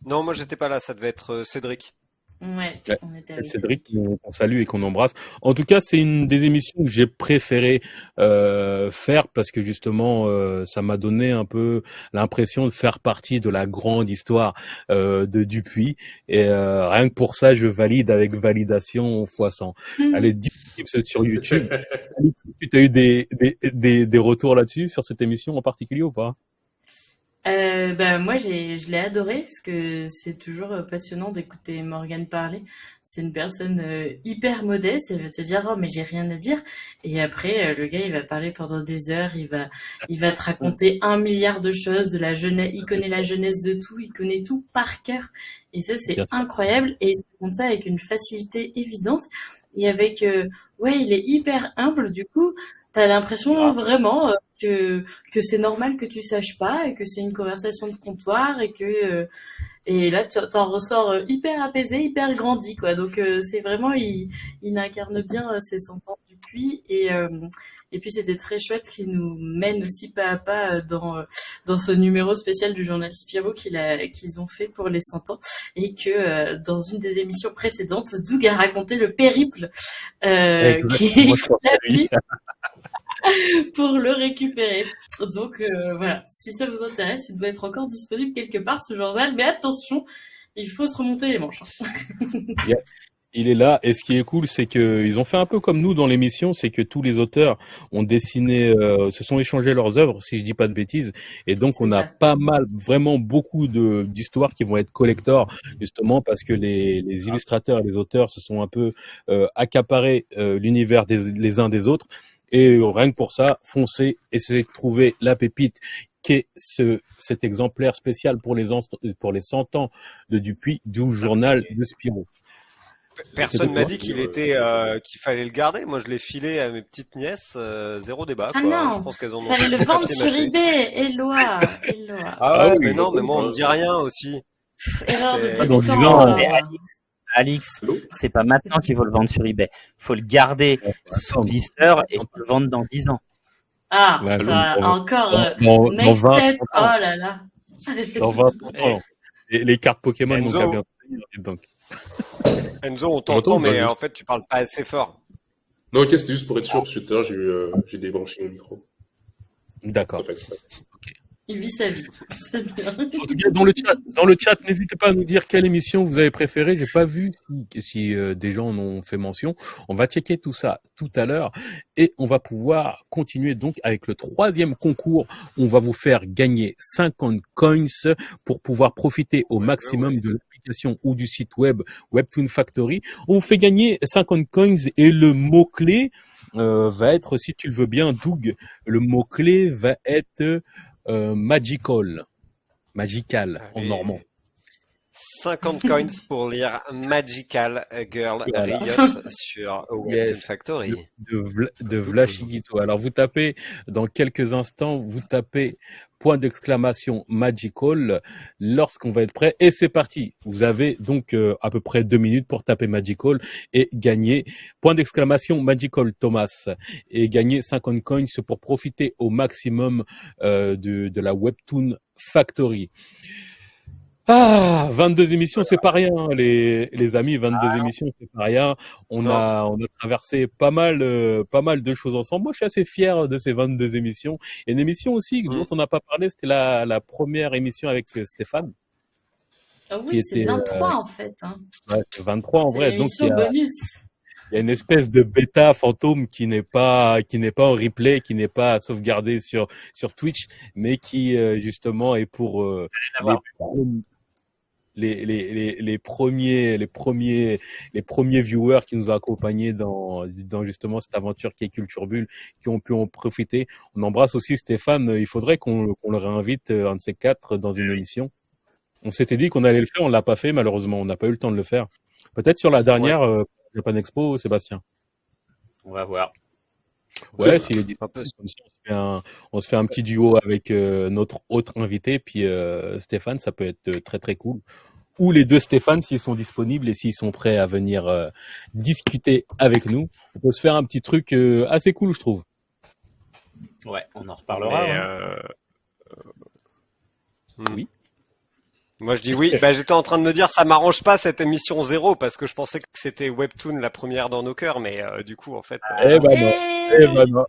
Non, moi j'étais pas là, ça devait être euh, Cédric. Ouais, Ouais. on était avec Cédric, qu'on qu'on salue et qu'on embrasse. En tout cas, c'est une des émissions que j'ai préféré euh, faire parce que justement, euh, ça m'a donné un peu l'impression de faire partie de la grande histoire euh, de Dupuis. Et euh, rien que pour ça, je valide avec validation x 100. Elle est disponible sur YouTube. Tu as eu des, des, des, des retours là-dessus, sur cette émission en particulier ou pas? Euh, bah, moi, j'ai, je l'ai adoré parce que c'est toujours euh, passionnant d'écouter Morgane parler. C'est une personne euh, hyper modeste. Elle va te dire, oh, mais j'ai rien à dire. Et après, euh, le gars, il va parler pendant des heures. Il va, il va te raconter un milliard de choses de la jeunesse. Il connaît la jeunesse de tout. Il connaît tout par cœur. Et ça, c'est incroyable. Et il raconte ça avec une facilité évidente. Et avec, euh, ouais, il est hyper humble. Du coup, t'as l'impression vraiment euh, que que c'est normal que tu saches pas et que c'est une conversation de comptoir et que euh, et là tu t'en ressors euh, hyper apaisé, hyper grandi quoi. Donc euh, c'est vraiment il il incarne bien euh, ses cent ans du puits et euh, et puis c'était très chouette qu'il nous mène aussi pas à pas euh, dans dans ce numéro spécial du journal Spirou qu'il a qu'ils ont fait pour les 100 ans et que euh, dans une des émissions précédentes Doug a raconté le périple euh, qui pense pour le récupérer. Donc euh, voilà, si ça vous intéresse, il doit être encore disponible quelque part ce journal, mais attention, il faut se remonter les manches. hein. Il est là, et ce qui est cool, c'est que ils ont fait un peu comme nous dans l'émission, c'est que tous les auteurs ont dessiné, euh, se sont échangés leurs œuvres, si je dis pas de bêtises, et donc on a pas mal, vraiment beaucoup de d'histoires qui vont être collector, justement parce que les, les illustrateurs et les auteurs se sont un peu euh, accaparés euh, l'univers des les uns des autres, et euh, rien que pour ça, foncez, essayez de trouver la pépite qu'est ce, cet exemplaire spécial pour les, pour les 100 ans de Dupuis, du journal de Spirou. Personne m'a dit qu'il était euh, qu'il fallait le garder. Moi, je l'ai filé à mes petites nièces, euh, zéro débat. Ah Quoi. non, je pense qu'elles en ont Fallait le vendre sur eBay, Eloi, Eloi. Ah Ah ouais, oui, mais non, mais moi on me dit rien aussi. Erreur de Ah, débutant. Euh, Alix, c'est pas maintenant qu'il faut le vendre sur eBay. Faut le garder sous attendre. blister et le vendre dans 10 ans. Ah, Ouais, dans- encore euh, Dans, dans next 20, step. Oh 30 ans. là là. Dans 20, 30 ans. Les, les cartes Pokémon Enzo. qu'à bien donc. Enzo, on t'entend, mais en fait tu parles pas assez fort. Non, ok, c'était juste pour être sûr, parce que tout à l'heure, j'ai eu, euh, débranché mon micro. D'accord. Exprès. Il vit sa vie. En tout cas, dans le chat, dans le n'hésitez pas à nous dire quelle émission vous avez préférée. J'ai pas vu si, si, euh, des gens en ont fait mention. On va checker tout ça tout à l'heure et on va pouvoir continuer donc avec le troisième concours. On va vous faire gagner 50 coins pour pouvoir profiter au maximum de l'application ou du site web Webtoon Factory. On vous fait gagner 50 coins et le mot clé euh, va être, si tu le veux bien, Doug, le mot clé va être euh, magical, magical en normand. 50 coins pour lire Magical Girl Voilà. Riot sur Webtoon Yes. Factory. de, de Vlachigito. Alors vous tapez dans quelques instants, vous tapez point d'exclamation magical lorsqu'on va être prêt et c'est parti. Vous avez donc euh, à peu près deux minutes pour taper magical et gagner point d'exclamation magical Thomas et gagner 50 coins pour profiter au maximum euh, de, de la Webtoon Factory. Ah, 22 émissions, c'est pas rien, les, les amis. 22 émissions, c'est pas rien. On Non. a, on a traversé pas mal, euh, pas mal de choses ensemble. Moi, je suis assez fier de ces 22 émissions. Et une émission aussi Mm. dont on n'a pas parlé, c'était la, la première émission avec euh, Stéphane. Ah oui, c'est était, 23 en fait. Hein. Ouais, c'est 23 en vrai. Donc, il y a, bonus. Il y a une espèce de bêta fantôme qui n'est pas, qui n'est pas en replay, qui n'est pas sauvegardé sur, sur Twitch, mais qui, euh, justement, est pour, euh, les, les, les, les, premiers, les premiers, les premiers viewers qui nous ont accompagnés dans, dans justement cette aventure qui est Culture Bulle, qui ont pu en profiter. On embrasse aussi Stéphane. Il faudrait qu'on qu'on le réinvite, euh, un de ces quatre, dans une émission. On s'était dit qu'on allait le faire, on l'a pas fait, malheureusement. On n'a pas eu le temps de le faire. Peut-être sur la dernière, euh, Japan Expo, Sébastien. On va voir. Ouais, s'il est comme ça, on se fait un, on se fait un petit duo avec euh, notre autre invité, puis euh, Stéphane, ça peut être euh, très très cool. Ou les deux Stéphane s'ils sont disponibles et s'ils sont prêts à venir euh, discuter avec nous. On peut se faire un petit truc euh, assez cool, je trouve. Ouais, on en reparlera. Mais, euh, hmm. Oui. Moi je dis oui. Bah, j'étais en train de me dire ça m'arrange pas cette émission zéro parce que je pensais que c'était Webtoon la première dans nos cœurs, mais euh, du coup en fait. euh, Eh ben non, eh ben non.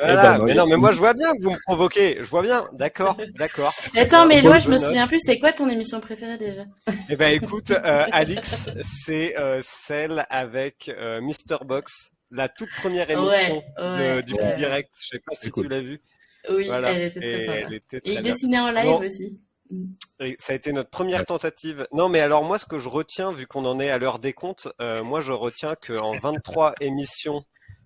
voilà. ben non. mais non, mais moi je vois bien que vous me provoquez. Je vois bien. D'accord, d'accord. Attends, mais Eloi, je me note. souviens plus, c'est quoi ton émission préférée déjà? Eh ben écoute, euh, Alix, c'est euh, celle avec euh, Mr Box, la toute première émission Ouais, ouais, de- du ouais. Plus Direct. Je sais pas si tu l'as vu. Oui, Voilà. elle était très Et sympa. elle était Et il dessinait en live Non. aussi. Et ça a été notre première tentative. Non, mais alors moi, ce que je retiens, vu qu'on en est à l'heure des comptes, euh, moi, je retiens qu'en 23 émissions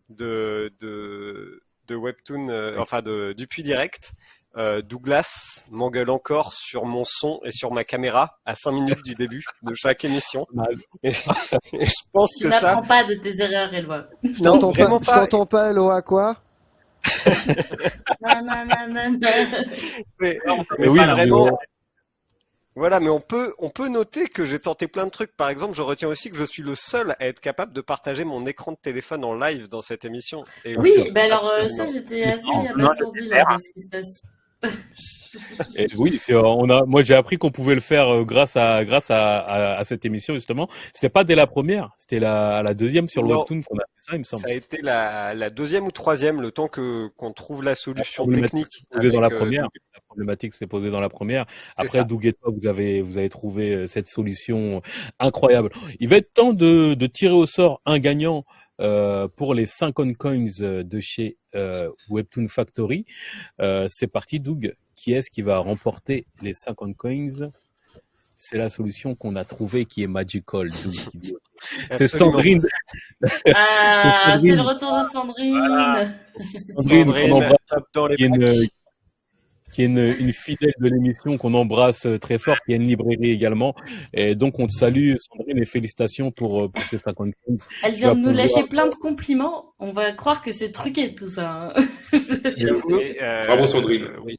de, de, de Webtoon, euh, enfin de, du Puy Direct, euh, Douglas m'engueule encore sur mon son et sur ma caméra à 5 minutes du début de chaque émission. Et, et je pense Tu que ça, n'apprends pas de tes erreurs, Eloi. Je non, t'entends vraiment pas, je pas. t'entends pas, Eloa, quoi? Nananana. Mais, Mais mais oui, c'est mais vraiment. Voilà, mais on peut, on peut noter que j'ai tenté plein de trucs. Par exemple, je retiens aussi que je suis le seul à être capable de partager mon écran de téléphone en live dans cette émission. Et Oui, oui, bah alors euh, ça, j'étais assez abasourdie là de ce qui se passe. Et oui, c'est, on a, moi j'ai appris qu'on pouvait le faire euh, grâce à grâce à, à, à cette émission justement. C'était pas dès la première, c'était la, la deuxième sur le Non. webtoon qu'on a fait ça, il me semble. Ça a été la, la deuxième ou troisième, le temps que qu'on trouve la solution technique. Posé dans la avec, euh, première. Problématique s'est posée dans la première. Après ça. Doug et toi, vous avez vous avez trouvé euh, cette solution incroyable. Il va être temps de, de tirer au sort un gagnant. euh, pour les 50 coins euh, de chez euh, Webtoon Factory. Euh, c'est parti, Doug. Qui est-ce qui va remporter les 50 coins? C'est la solution qu'on a trouvée qui est magical. Doug, qui dit. C'est. Sandrine. Ah, Sandrine. c'est le retour de Sandrine. Sandrine, qu'on Sandrine, embrasse, top dans les une. Qui est une, une fidèle de l'émission qu'on embrasse euh, très fort, qui a une librairie également. Et donc on te salue, Sandrine, et félicitations pour, euh, pour ces 50 coins. Elle vient de nous pouvoir- lâcher plein de compliments. On va croire que c'est truqué tout ça. hein. J'avoue. Euh, Bravo, Sandrine. euh, oui.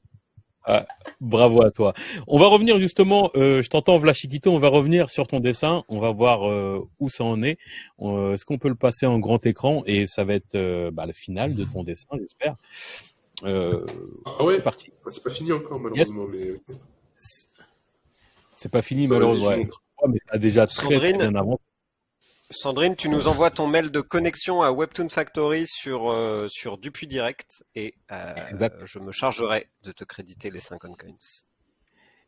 Bravo à toi. On va revenir justement, euh, je t'entends Vlachikito, on va revenir sur ton dessin, on va voir euh, où ça en est. Euh, Est-ce qu'on peut le passer en grand écran? Et ça va être euh, bah, le final de ton dessin, j'espère. Euh, Ah ouais c'est parti. Ah, C'est pas fini encore, malheureusement, mais. C'est pas fini vas-y, malheureusement. ouais. mais ça a déjà très, bien avancé. Sandrine, tu nous envoies ton mail de connexion à Webtoon Factory sur, euh, sur Dupuis Direct et euh, je me chargerai de te créditer les 50 coins.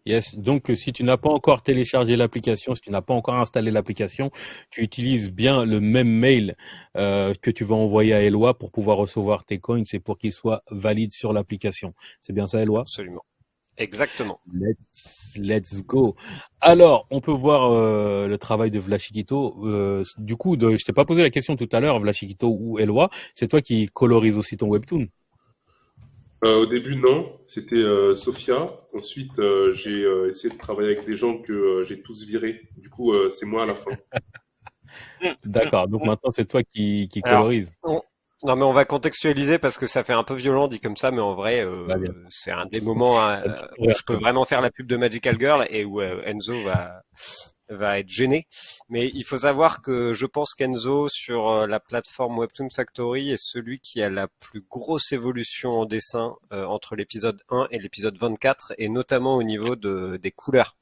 Yes. Donc, euh, si tu n'as pas encore téléchargé l'application, si tu n'as pas encore installé l'application, tu utilises bien le même mail euh, que tu vas envoyer à Eloi pour pouvoir recevoir tes coins et pour qu'ils soient valides sur l'application. C'est bien ça, Eloi? Absolument. Exactement. Let's, let's go. Alors, on peut voir euh, le travail de Vlachikito. Euh, du coup, de, je t'ai pas posé la question tout à l'heure, Vlachikito ou Eloi. C'est toi qui colorise aussi ton webtoon. Euh, au début, non. C'était euh, Sophia. Ensuite, euh, j'ai euh, essayé de travailler avec des gens que euh, j'ai tous virés. Du coup, euh, c'est moi à la fin. D'accord. Donc maintenant, c'est toi qui, qui Alors, colorise. Non, mais on va contextualiser parce que ça fait un peu violent dit comme ça, mais en vrai, euh, Bah, c'est un des moments euh, où je peux vraiment faire la pub de Magical Girl et où euh, Enzo va va être gêné. Mais il faut savoir que je pense qu'Enzo sur euh, la plateforme Webtoon Factory est celui qui a la plus grosse évolution en dessin euh, entre l'épisode 1 et l'épisode 24 et notamment au niveau de, des couleurs.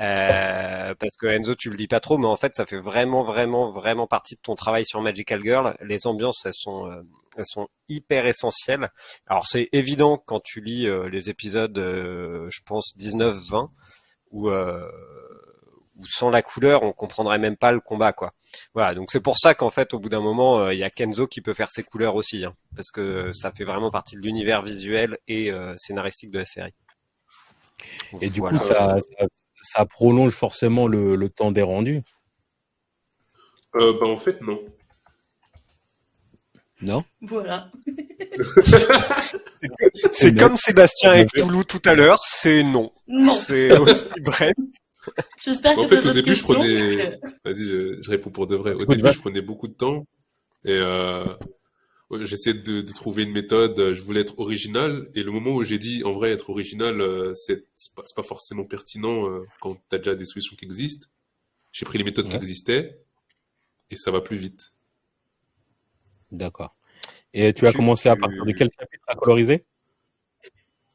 Euh, parce que Enzo, tu le dis pas trop, mais en fait, ça fait vraiment, vraiment, vraiment partie de ton travail sur Magical Girl. Les ambiances, elles sont, euh, elles sont hyper essentielles. Alors, c'est évident quand tu lis euh, les épisodes, je pense 19-20, où, où sans la couleur, on comprendrait même pas le combat, quoi. Voilà. Donc c'est pour ça qu'en fait, au bout d'un moment, euh, il y a Kenzo qui peut faire ses couleurs aussi, hein, parce que ça fait vraiment partie de l'univers visuel et euh, scénaristique de la série. Et du Voilà. coup, ça, ça, ça prolonge forcément le, le temps des rendus, Euh, bah, en fait, non. non? Voilà. C'est comme Sébastien avec Toulouse tout à l'heure, c'est non. Non. C'est aussi bref. J'espère En que fait, au début, je prenais. Vas-y, je, je réponds pour de vrai. Au début, je prenais beaucoup de temps et euh, j'essayais de, de trouver une méthode. Je voulais être original et le moment où j'ai dit en vrai être original, euh, c'est c'est pas, pas forcément pertinent euh, quand t'as déjà des solutions qui existent. J'ai pris les méthodes qui existaient et ça va plus vite. D'accord. Et tu as Tu- commencé à tu- partir de quel chapitre à coloriser?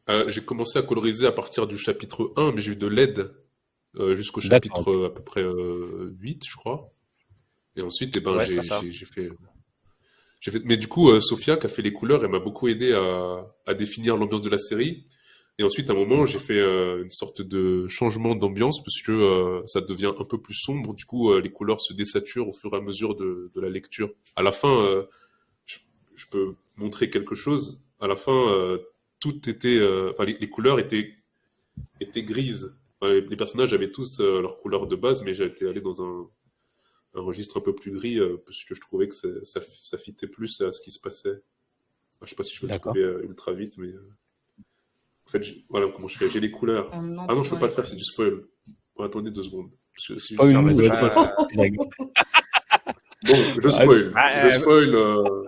Euh, j'ai commencé à coloriser à partir du chapitre 1, mais j'ai eu de l'aide euh, jusqu'au chapitre euh, à peu près euh, 8, je crois. Et ensuite, eh ben, Ouais, j'ai fait, j'ai fait. Mais du coup, euh, Sophia, qui a fait les couleurs, elle m'a beaucoup aidé à, à définir l'ambiance de la série. Et ensuite, à un moment, j'ai fait euh, une sorte de changement d'ambiance parce que euh, ça devient un peu plus sombre. Du coup, euh, les couleurs se désaturent au fur et à mesure de, de la lecture. À la fin, euh, je, je peux montrer quelque chose. À la fin, euh, tout était, euh, enfin les, les couleurs étaient étaient grises. Enfin, les, personnages avaient tous euh, leur couleur de base, mais j'étais allé dans un, un registre un peu plus gris euh, parce que je trouvais que ça, ça, fitait plus à ce qui se passait. Enfin, je sais pas si je peux le trouver euh, ultra vite, mais euh, en fait, voilà comment je fais? J'ai les couleurs. Ah non, je peux entend pas le faire, c'est du spoil. Bon, attendez deux secondes. Parce que si je- Oh, Non, pas- je peux pas-. Bon, je spoil. Ah, je euh, spoil. euh,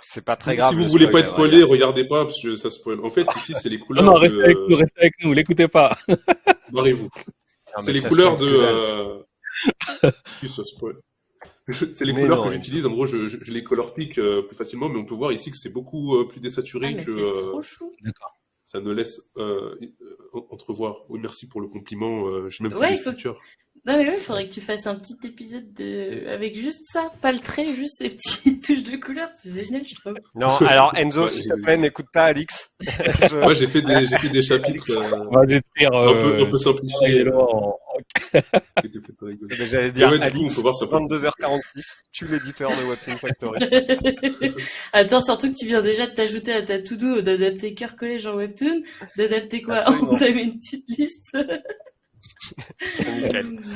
C'est pas très grave. si vous le voulez pas être spoilé, regarde. regardez pas parce que ça spoil. En fait, ici, c'est les Non, couleurs non, restez de... avec nous, restez avec nous, l'écoutez pas. Barrez-vous. C'est les couleurs de... Euh... C'est les Mais couleurs non, que j'utilise. En gros, je, je, je les color pick euh, plus facilement, mais on peut voir ici que c'est beaucoup euh, plus désaturé Ah, que c'est euh, trop chou. D'accord. ça ne laisse entrevoir. Oui, merci pour le compliment. euh, J'ai même fait Ouais, des il faut-. Non mais oui, il faudrait que tu fasses un petit épisode de... avec juste ça, pas le trait, juste ces petites touches de couleur, c'est génial, je trouve. Non, alors Enzo, Ouais, s'il te plaît, n'écoute pas Alix. Je- Ouais, j'ai fait des, j'ai fait des chapitres euh, On va un euh, peu simplifiés. Hello en- qui étaient peut-être rigolos. Mais J'allais dire ouais, Alix, on peut voir ça. 22h46, tu l'éditeur de Webtoon Factory. Attends, surtout que tu viens déjà de t'ajouter à ta to-do d'adapter Cœur Collège en Webtoon, d'adapter quoi? Absolument. On t'a mis une petite liste. C'est nickel.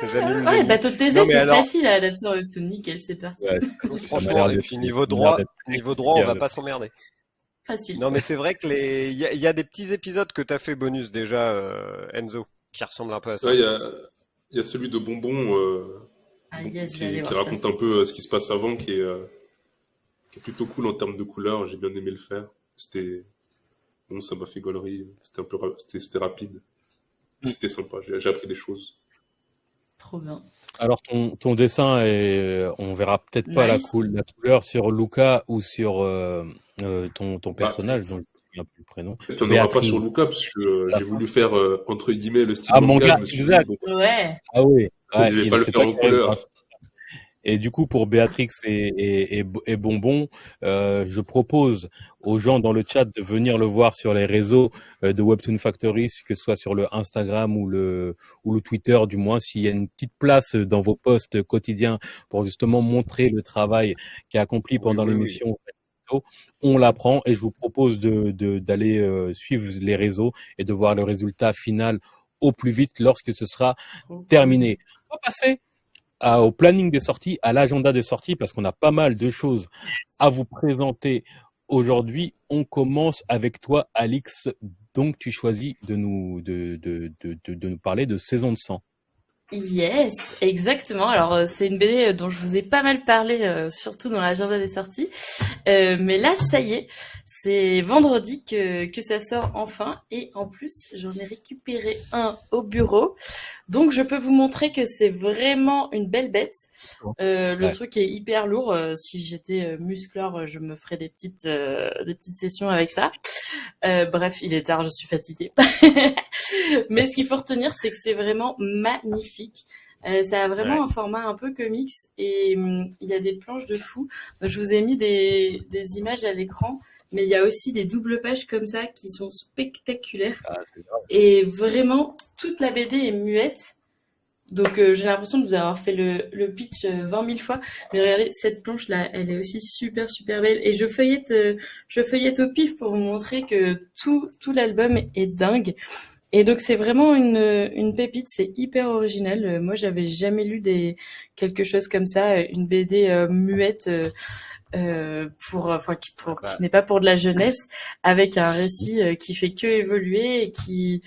Ouais, bateau de thésée, c'est alors- facile à adapter en Webtoon, nickel, c'est parti. Ouais, Franchement, et puis niveau droit, niveau droit, on va pas s'emmerder. Facile. Non, mais c'est vrai que les, il y a, il y a des petits épisodes que t'as fait bonus déjà, euh, Enzo, qui ressemblent un peu à ça. Ouais, il y a, il y a celui de Bonbon euh, Ah yes, qui, raconte ça. un peu euh, ce qui se passe avant, qui est, euh, qui est plutôt cool en termes de couleurs. J'ai bien aimé le faire. C'était bon, ça m'a fait gaulerie. C'était un peu, ra- c'était rapide. C'était sympa. J'ai j'ai appris des choses. Trop bien. Alors ton, ton dessin est, on verra peut-être pas la, couleur sur Luca ou sur euh, euh, ton, ton Bah, personnage, dont je me souviens plus le prénom. Il n'y en aura pas sur Luca parce que euh, j'ai voulu faire euh, entre guillemets le style Ah, manga. manga, dit, exact. bon, Ouais. Ah oui. Donc, je vais pas le faire en couleur. Et du coup, pour Béatrix et, et, et, et Bonbon, euh, je propose aux gens dans le chat de venir le voir sur les réseaux euh, de Webtoon Factory, que ce soit sur le Instagram ou le, ou le Twitter, du moins, s'il y a une petite place dans vos posts quotidiens pour justement montrer le travail qui est accompli Oui, pendant oui, oui. l'émission. On l'apprend et je vous propose de de- d'aller euh, suivre les réseaux et de voir le résultat final au plus vite lorsque ce sera terminé. On va passer à- au planning des sorties, à l'agenda des sorties, parce qu'on a pas mal de choses à vous présenter aujourd'hui. On commence avec toi, Alix. Donc, tu choisis de nous, de, de, de, de, nous parler de Saison de sang. Yes, exactement. Alors euh, c'est une BD dont je vous ai pas mal parlé, euh, surtout dans l'agenda des sorties. Euh, mais là, ça y est, c'est vendredi que, que ça sort enfin. Et en plus, j'en ai récupéré un au bureau. Donc je peux vous montrer que c'est vraiment une belle bête. Euh, le Ouais. truc est hyper lourd. Euh, si j'étais euh, musclore, euh, je me ferais des petites, euh, des petites sessions avec ça. Euh, bref, il est tard, je suis fatiguée. Mais ce qu'il faut retenir, c'est que c'est vraiment magnifique. Euh, ça a vraiment Ouais. un format un peu comics et hum, il y a des planches de fou. Je vous ai mis des, des images à l'écran, mais il y a aussi des doubles pages comme ça qui sont spectaculaires. Ah. Et vraiment, toute la BD est muette. Donc euh, j'ai l'impression de vous avoir fait le, le pitch euh, 20 000 fois. Mais regardez, cette planche-là, elle est aussi super, super belle. Et je feuillette, euh, je feuillette au pif pour vous montrer que tout, tout l'album est dingue. Et donc c'est vraiment une, une pépite, c'est hyper original. Euh, Moi, j'avais jamais lu des quelque chose comme ça, euh, une BD euh, muette. Euh, euh, pour enfin qui, pour, Bah. qui n'est pas pour de la jeunesse avec un récit euh, qui fait que évoluer et qui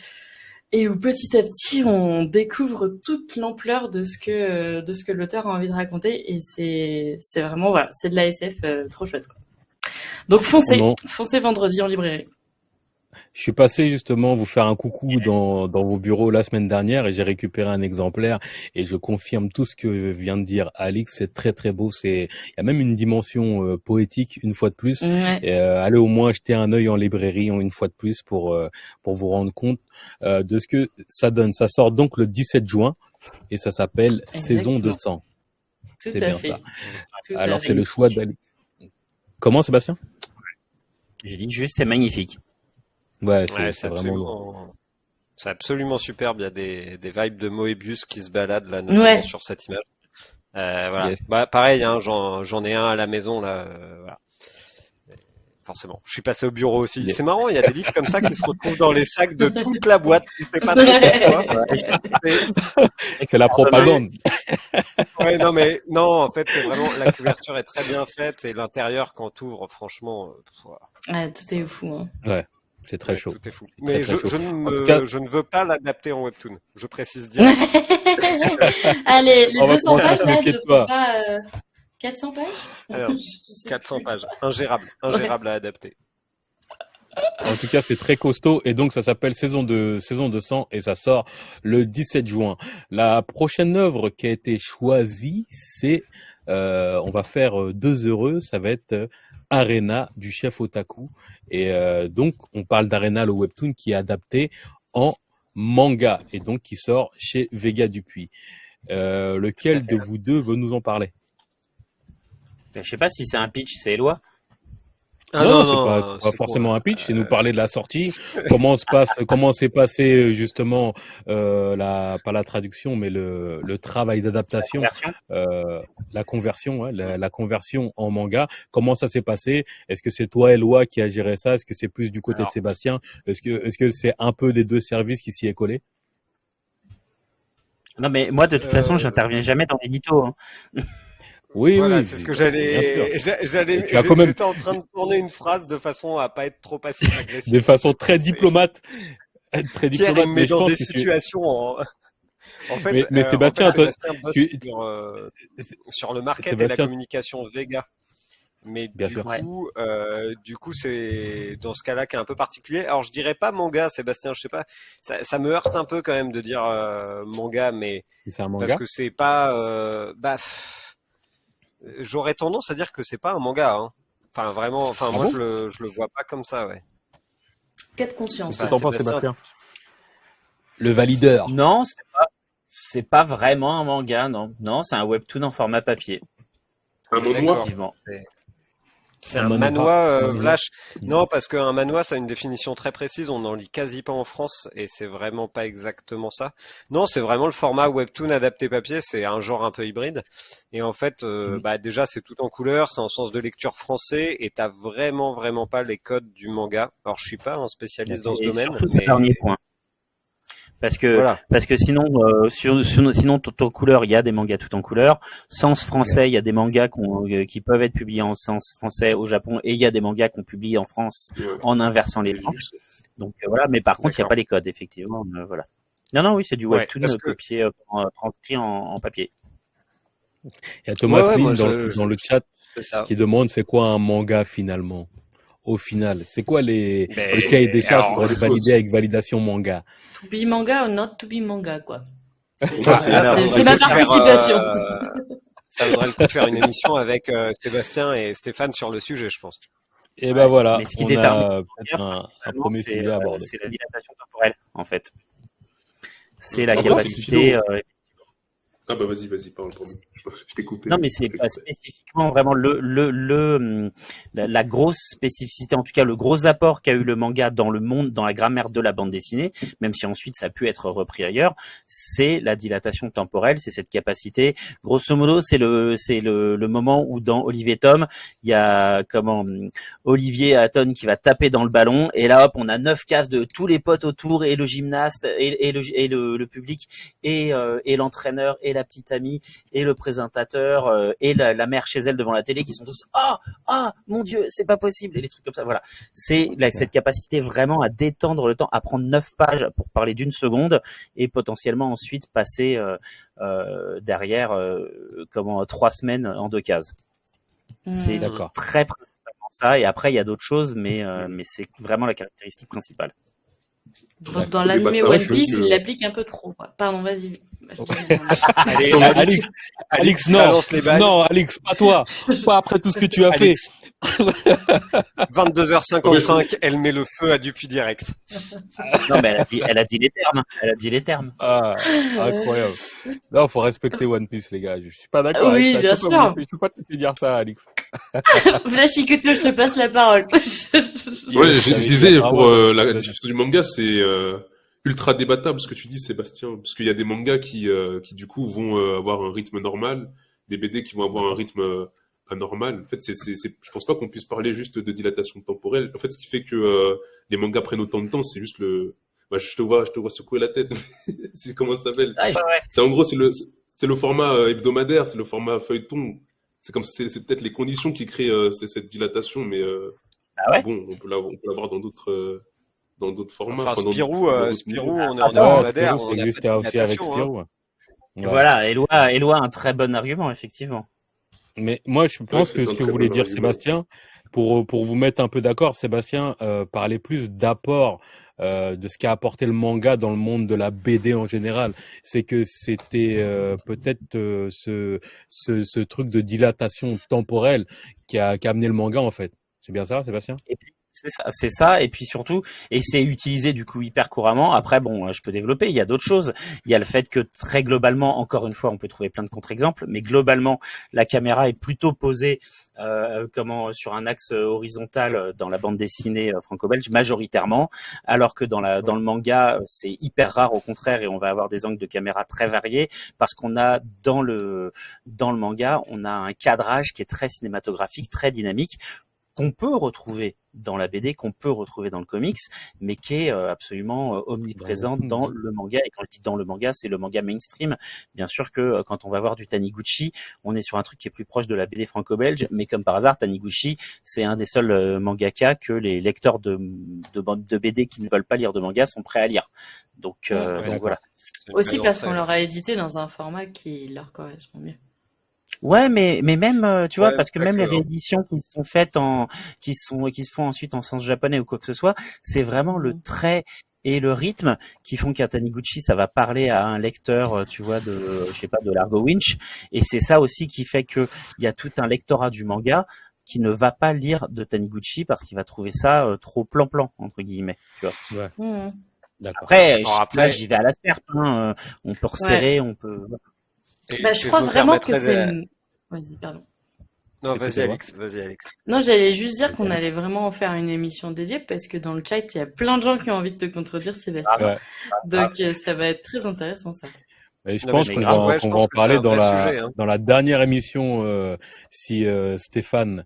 et où petit à petit on découvre toute l'ampleur de ce que euh, de ce que l'auteur a envie de raconter et c'est c'est vraiment voilà c'est de la SF euh, trop chouette quoi. donc foncez foncez vendredi en librairie Je suis passé justement vous faire un coucou dans, dans vos bureaux la semaine dernière et j'ai récupéré un exemplaire et je confirme tout ce que vient de dire Alix. C'est très très beau. C'est il y a même une dimension euh, poétique une fois de plus. ouais. Et, euh, allez au moins jeter un œil en librairie une fois de plus pour euh, pour vous rendre compte euh, de ce que ça donne. Ça sort donc le 17 juin et ça s'appelle Saison de sang. c'est bien fait ça. Tout Alors c'est le choix d'Alix. Comment Sébastien? J'ai dit juste, c'est magnifique. Ouais, c'est Ouais, c'est vraiment absolument, c'est absolument superbe. Il y a des, des vibes de Moebius qui se baladent là, notamment Ouais. sur cette image. Euh, voilà. Yes. Bah, pareil, hein, j'en, j'en ai un à la maison là. euh, voilà. forcément. Je suis passé au bureau aussi. C'est marrant, il y a des livres comme ça qui se retrouvent dans les sacs de toute la boîte. Tu sais pas. Mais- C'est la propagande. ouais, non, mais non, en fait, c'est vraiment la couverture est très bien faite et l'intérieur quand t'ouvres, franchement, euh, pff, voilà. Ouais, tout est fou. Hein. C'est très Ouais, chaud. Tout est fou. Mais très je, chaud. je, ne En me- tout cas- je ne veux pas l'adapter en webtoon. Je précise direct. Allez, les On va 200 prendre pages là, je de toi. peux pas. euh, 400 pages Alors, Je sais 400 pages. Ingérable. Ingérable à adapter. En tout cas, c'est très costaud et donc ça s'appelle Saison de Saison de sang et ça sort le 17 juin. La prochaine œuvre qui a été choisie, c'est euh, on va faire euh, deux heureux, ça va être euh, Arena du chef Otaku et euh, donc on parle d'Arena le webtoon qui est adapté en manga et donc qui sort chez Vega Dupuis. Euh, lequel de vous deux veut nous en parler? Je sais pas si c'est un pitch, c'est Eloi. Ah non, non, c'est non, pas, c'est pas pour- forcément un pitch, c'est nous parler de la sortie, comment se passe, comment s'est passé euh, justement euh, la pas la traduction, mais le, le travail d'adaptation, Version. euh, la conversion, ouais, la, la conversion en manga. Comment ça s'est passé? Est-ce que c'est toi, Eloi, qui a géré ça? Est-ce que c'est plus du côté Alors. de Sébastien? Est-ce que est-ce que c'est un peu des deux services qui s'y est collé? Non, mais moi, de toute Euh, façon, j'interviens jamais dans l'édito. Hein. Oui, Voilà, oui. c'est ce que bien j'allais, j'allais, même- j'étais en train de tourner une phrase de façon à pas être trop passif agressif. De façon très diplomate, être très Pierre, diplomate. il me mais met dans des tu- situations en, en fait, Mais- mais euh, en Sébastien, fait, toi, Sébastien tu- sur, euh, sur le market et la Sébastien- communication Vega. Mais Bien du sûr. coup, euh, du coup, c'est dans ce cas-là qui est un peu particulier. Alors, je dirais pas manga, Sébastien, je sais pas. Ça, ça me heurte un peu quand même de dire euh, manga, mais c'est un manga. parce que c'est pas, euh, bah, pff, j'aurais tendance à dire que c'est pas un manga. Hein. Enfin, vraiment, enfin, Ah moi, bon je le, je le vois pas comme ça, ouais. De conscience. Qu'est-ce que Bah, penses, Sébastien. Sébastien Le valideur. Non, c'est pas, c'est pas vraiment un manga, non. Non, c'est un webtoon en format papier. Un mot noir. C'est Un un manhwa euh. Non, parce qu'un manhwa, ça a une définition très précise. On n'en lit quasi pas en France et c'est vraiment pas exactement ça. Non, c'est vraiment le format webtoon adapté papier. C'est un genre un peu hybride. Et en fait, euh, Mhm. bah déjà, c'est tout en couleur. C'est en sens de lecture français et t'as vraiment, vraiment pas les codes du manga. Alors, je suis pas un spécialiste dans ce domaine, mais dernier point. Parce que, voilà. parce que sinon, euh, sur, sur- sinon tout en couleur, il y a des mangas tout en couleur. Sens français, il y a des mangas euh, qui peuvent être publiés en sens français au Japon, et il y a des mangas qu'on publie en France Ouais. en inversant les planches. Donc euh, voilà, mais par contre, il n'y a pas les codes, effectivement. euh, voilà. Non, non, oui, c'est du Ouais, webtoon que- copié, euh, en- transcrit en, en papier. Il y a Thomas Ouais, ouais, Lynn moi, dans, je- dans je- le chat ça. qui demande c'est quoi un manga finalement? Au final c'est quoi les Ben, le cahier des charges alors, pour être validé avec validation manga? To be manga or not to be manga, quoi. Ah, c'est ma faire, participation. euh, ça vaudrait le coup de faire une émission avec euh, Sébastien et Stéphane sur le sujet, je pense. et ben voilà Mais ce qui on détermine un, premier c'est, sujet à euh, aborder C'est la dilatation temporelle, en fait. C'est la Ah bon, capacité. C'est euh, Ah bah vas-y, vas-y, parle, pardon. Je, je t'ai coupé. Non, mais c'est pas spécifiquement vraiment le, le, le, hum, la, la grosse spécificité, en tout cas le gros apport qu'a eu le manga dans le monde, dans la grammaire de la bande dessinée, même si ensuite ça a pu être repris ailleurs, c'est la dilatation temporelle, c'est cette capacité. Grosso modo, c'est le, c'est le, le moment où dans Olivier Tom, il y a comment hum, Olivier Hatton qui va taper dans le ballon, et là hop, on a neuf cases de tous les potes autour et le gymnaste et, et le, et le, le public et, euh, et l'entraîneur et la petite amie et le présentateur euh, et la, la mère chez elle devant la télé qui sont tous ah ah mon dieu c'est pas possible! Et les trucs comme ça voilà. C'est la- cette capacité vraiment à détendre le temps à prendre neuf pages pour parler d'une seconde et potentiellement ensuite passer euh, euh, derrière euh, comment trois semaines en deux cases. C'est Hmm. d'accord. très principalement ça. Et après il y a d'autres choses mais euh, mais c'est vraiment la caractéristique principale Dans, dans bâtards, One Piece, il l'applique un peu trop. quoi. Pardon, vas-y. Allez, Alix, non, non, Alix, pas toi, pas après tout ce que tu as fait. Alix. 22h55, elle met le feu à Dupuis direct. non mais elle a dit elle a dit les termes elle a dit les termes Ah, incroyable. Non, faut respecter One Piece, les gars. Je suis pas d'accord. Oui, avec ça. bien Je peux sûr. Je peux pas te dire ça, Alix. Flashy Kuto, je te passe la parole. Ouais, Je disais, que- pour euh, la diffusion du manga, c'est euh, ultra débattable ce que tu dis, Sébastien, parce qu'il y a des mangas qui, euh, qui du coup, vont euh, avoir un rythme normal, des BD qui vont avoir un rythme euh, anormal. En fait, c'est, c'est, c'est, je pense pas qu'on puisse parler juste de dilatation temporelle. En fait, ce qui fait que euh, les mangas prennent autant de temps, c'est juste le. Bah, je te vois, je te vois secouer la tête. c'est comment ça s'appelle? Ah. C'est en gros, c'est le, c'est le format euh, hebdomadaire, c'est le format feuilleton. C'est comme, c'est, c'est peut-être les conditions qui créent euh, cette dilatation, mais euh, Ah ouais? bon, on peut l'avoir, on peut l'avoir dans d'autres, euh, dans d'autres formats. Enfin, Spirou, dans euh, Spirou, on est en Ah, Ouais, hebdomadaire, Spirou, on ça a fait existait de aussi avec natation, hein. Spirou. ouais. Ouais. Voilà, Eloi, Eloi a un très bon argument, effectivement. Mais moi, je pense que ce que voulait bon dire argument. Sébastien, pour, pour vous mettre un peu d'accord, Sébastien euh, parlait plus d'apport euh, de ce qu'a apporté le manga dans le monde de la BD en général. C'est que c'était euh, peut-être euh, ce, ce, ce truc de dilatation temporelle qui a, qui a amené le manga en fait. C'est bien ça, Sébastien? Et puis, c'est ça, c'est ça, et puis surtout, et c'est utilisé du coup hyper couramment. Après, bon, euh, je peux développer. Il y a d'autres choses. Il y a le fait que très globalement, encore une fois, on peut trouver plein de contre-exemples, mais globalement, la caméra est plutôt posée euh, comment sur un axe horizontal euh, dans la bande dessinée euh, franco-belge majoritairement, alors que dans la dans le manga, euh, c'est hyper rare au contraire, et on va avoir des angles de caméra très variés parce qu'on a dans le dans le manga, on a un cadrage qui est très cinématographique, très dynamique qu'on peut retrouver dans la BD, qu'on peut retrouver dans le comics, mais qui est euh, absolument euh, omniprésente Dans dans le- manga. Et quand je dis dans le manga, c'est le manga mainstream. Bien sûr que euh, quand on va voir du Taniguchi, on est sur un truc qui est plus proche de la BD franco-belge, mais comme par hasard, Taniguchi, c'est un des seuls euh, mangaka que les lecteurs de, de, BD qui ne veulent pas lire de manga sont prêts à lire. Donc, euh, Ouais, donc d'accord. voilà. Aussi parce qu'on l'aura édité dans un format qui leur correspond mieux. Ouais, mais mais même euh, tu vois Ouais, parce que même les rééditions qui sont faites en qui sont qui se font ensuite en sens japonais ou quoi que ce soit, c'est vraiment le Mhm. trait et le rythme qui font qu'à Taniguchi ça va parler à un lecteur, euh, tu vois de je sais pas de Largo Winch et c'est ça aussi qui fait que il y a tout un lectorat du manga qui ne va pas lire de Taniguchi parce qu'il va trouver ça euh, trop plan-plan entre guillemets. Tu vois. Mhm. D'accord. Après, Alors je- après- là, j'y vais à la serpe. Hein. euh, On peut resserrer, on peut. Bah, je crois me vraiment que c'est. de- Vas-y, pardon. Non, vas-y Alex, vas-y Alex. Non, j'allais juste dire qu'on allait vraiment en faire une émission dédiée parce que dans le chat, il y a plein de gens qui ont envie de te contredire, Sébastien. Ouais. Donc, euh, ça va être très intéressant, ça. Et je Non, pense qu'on va, ouais, va en parler dans la, sujet, hein. dans la dernière émission. euh, si euh, Stéphane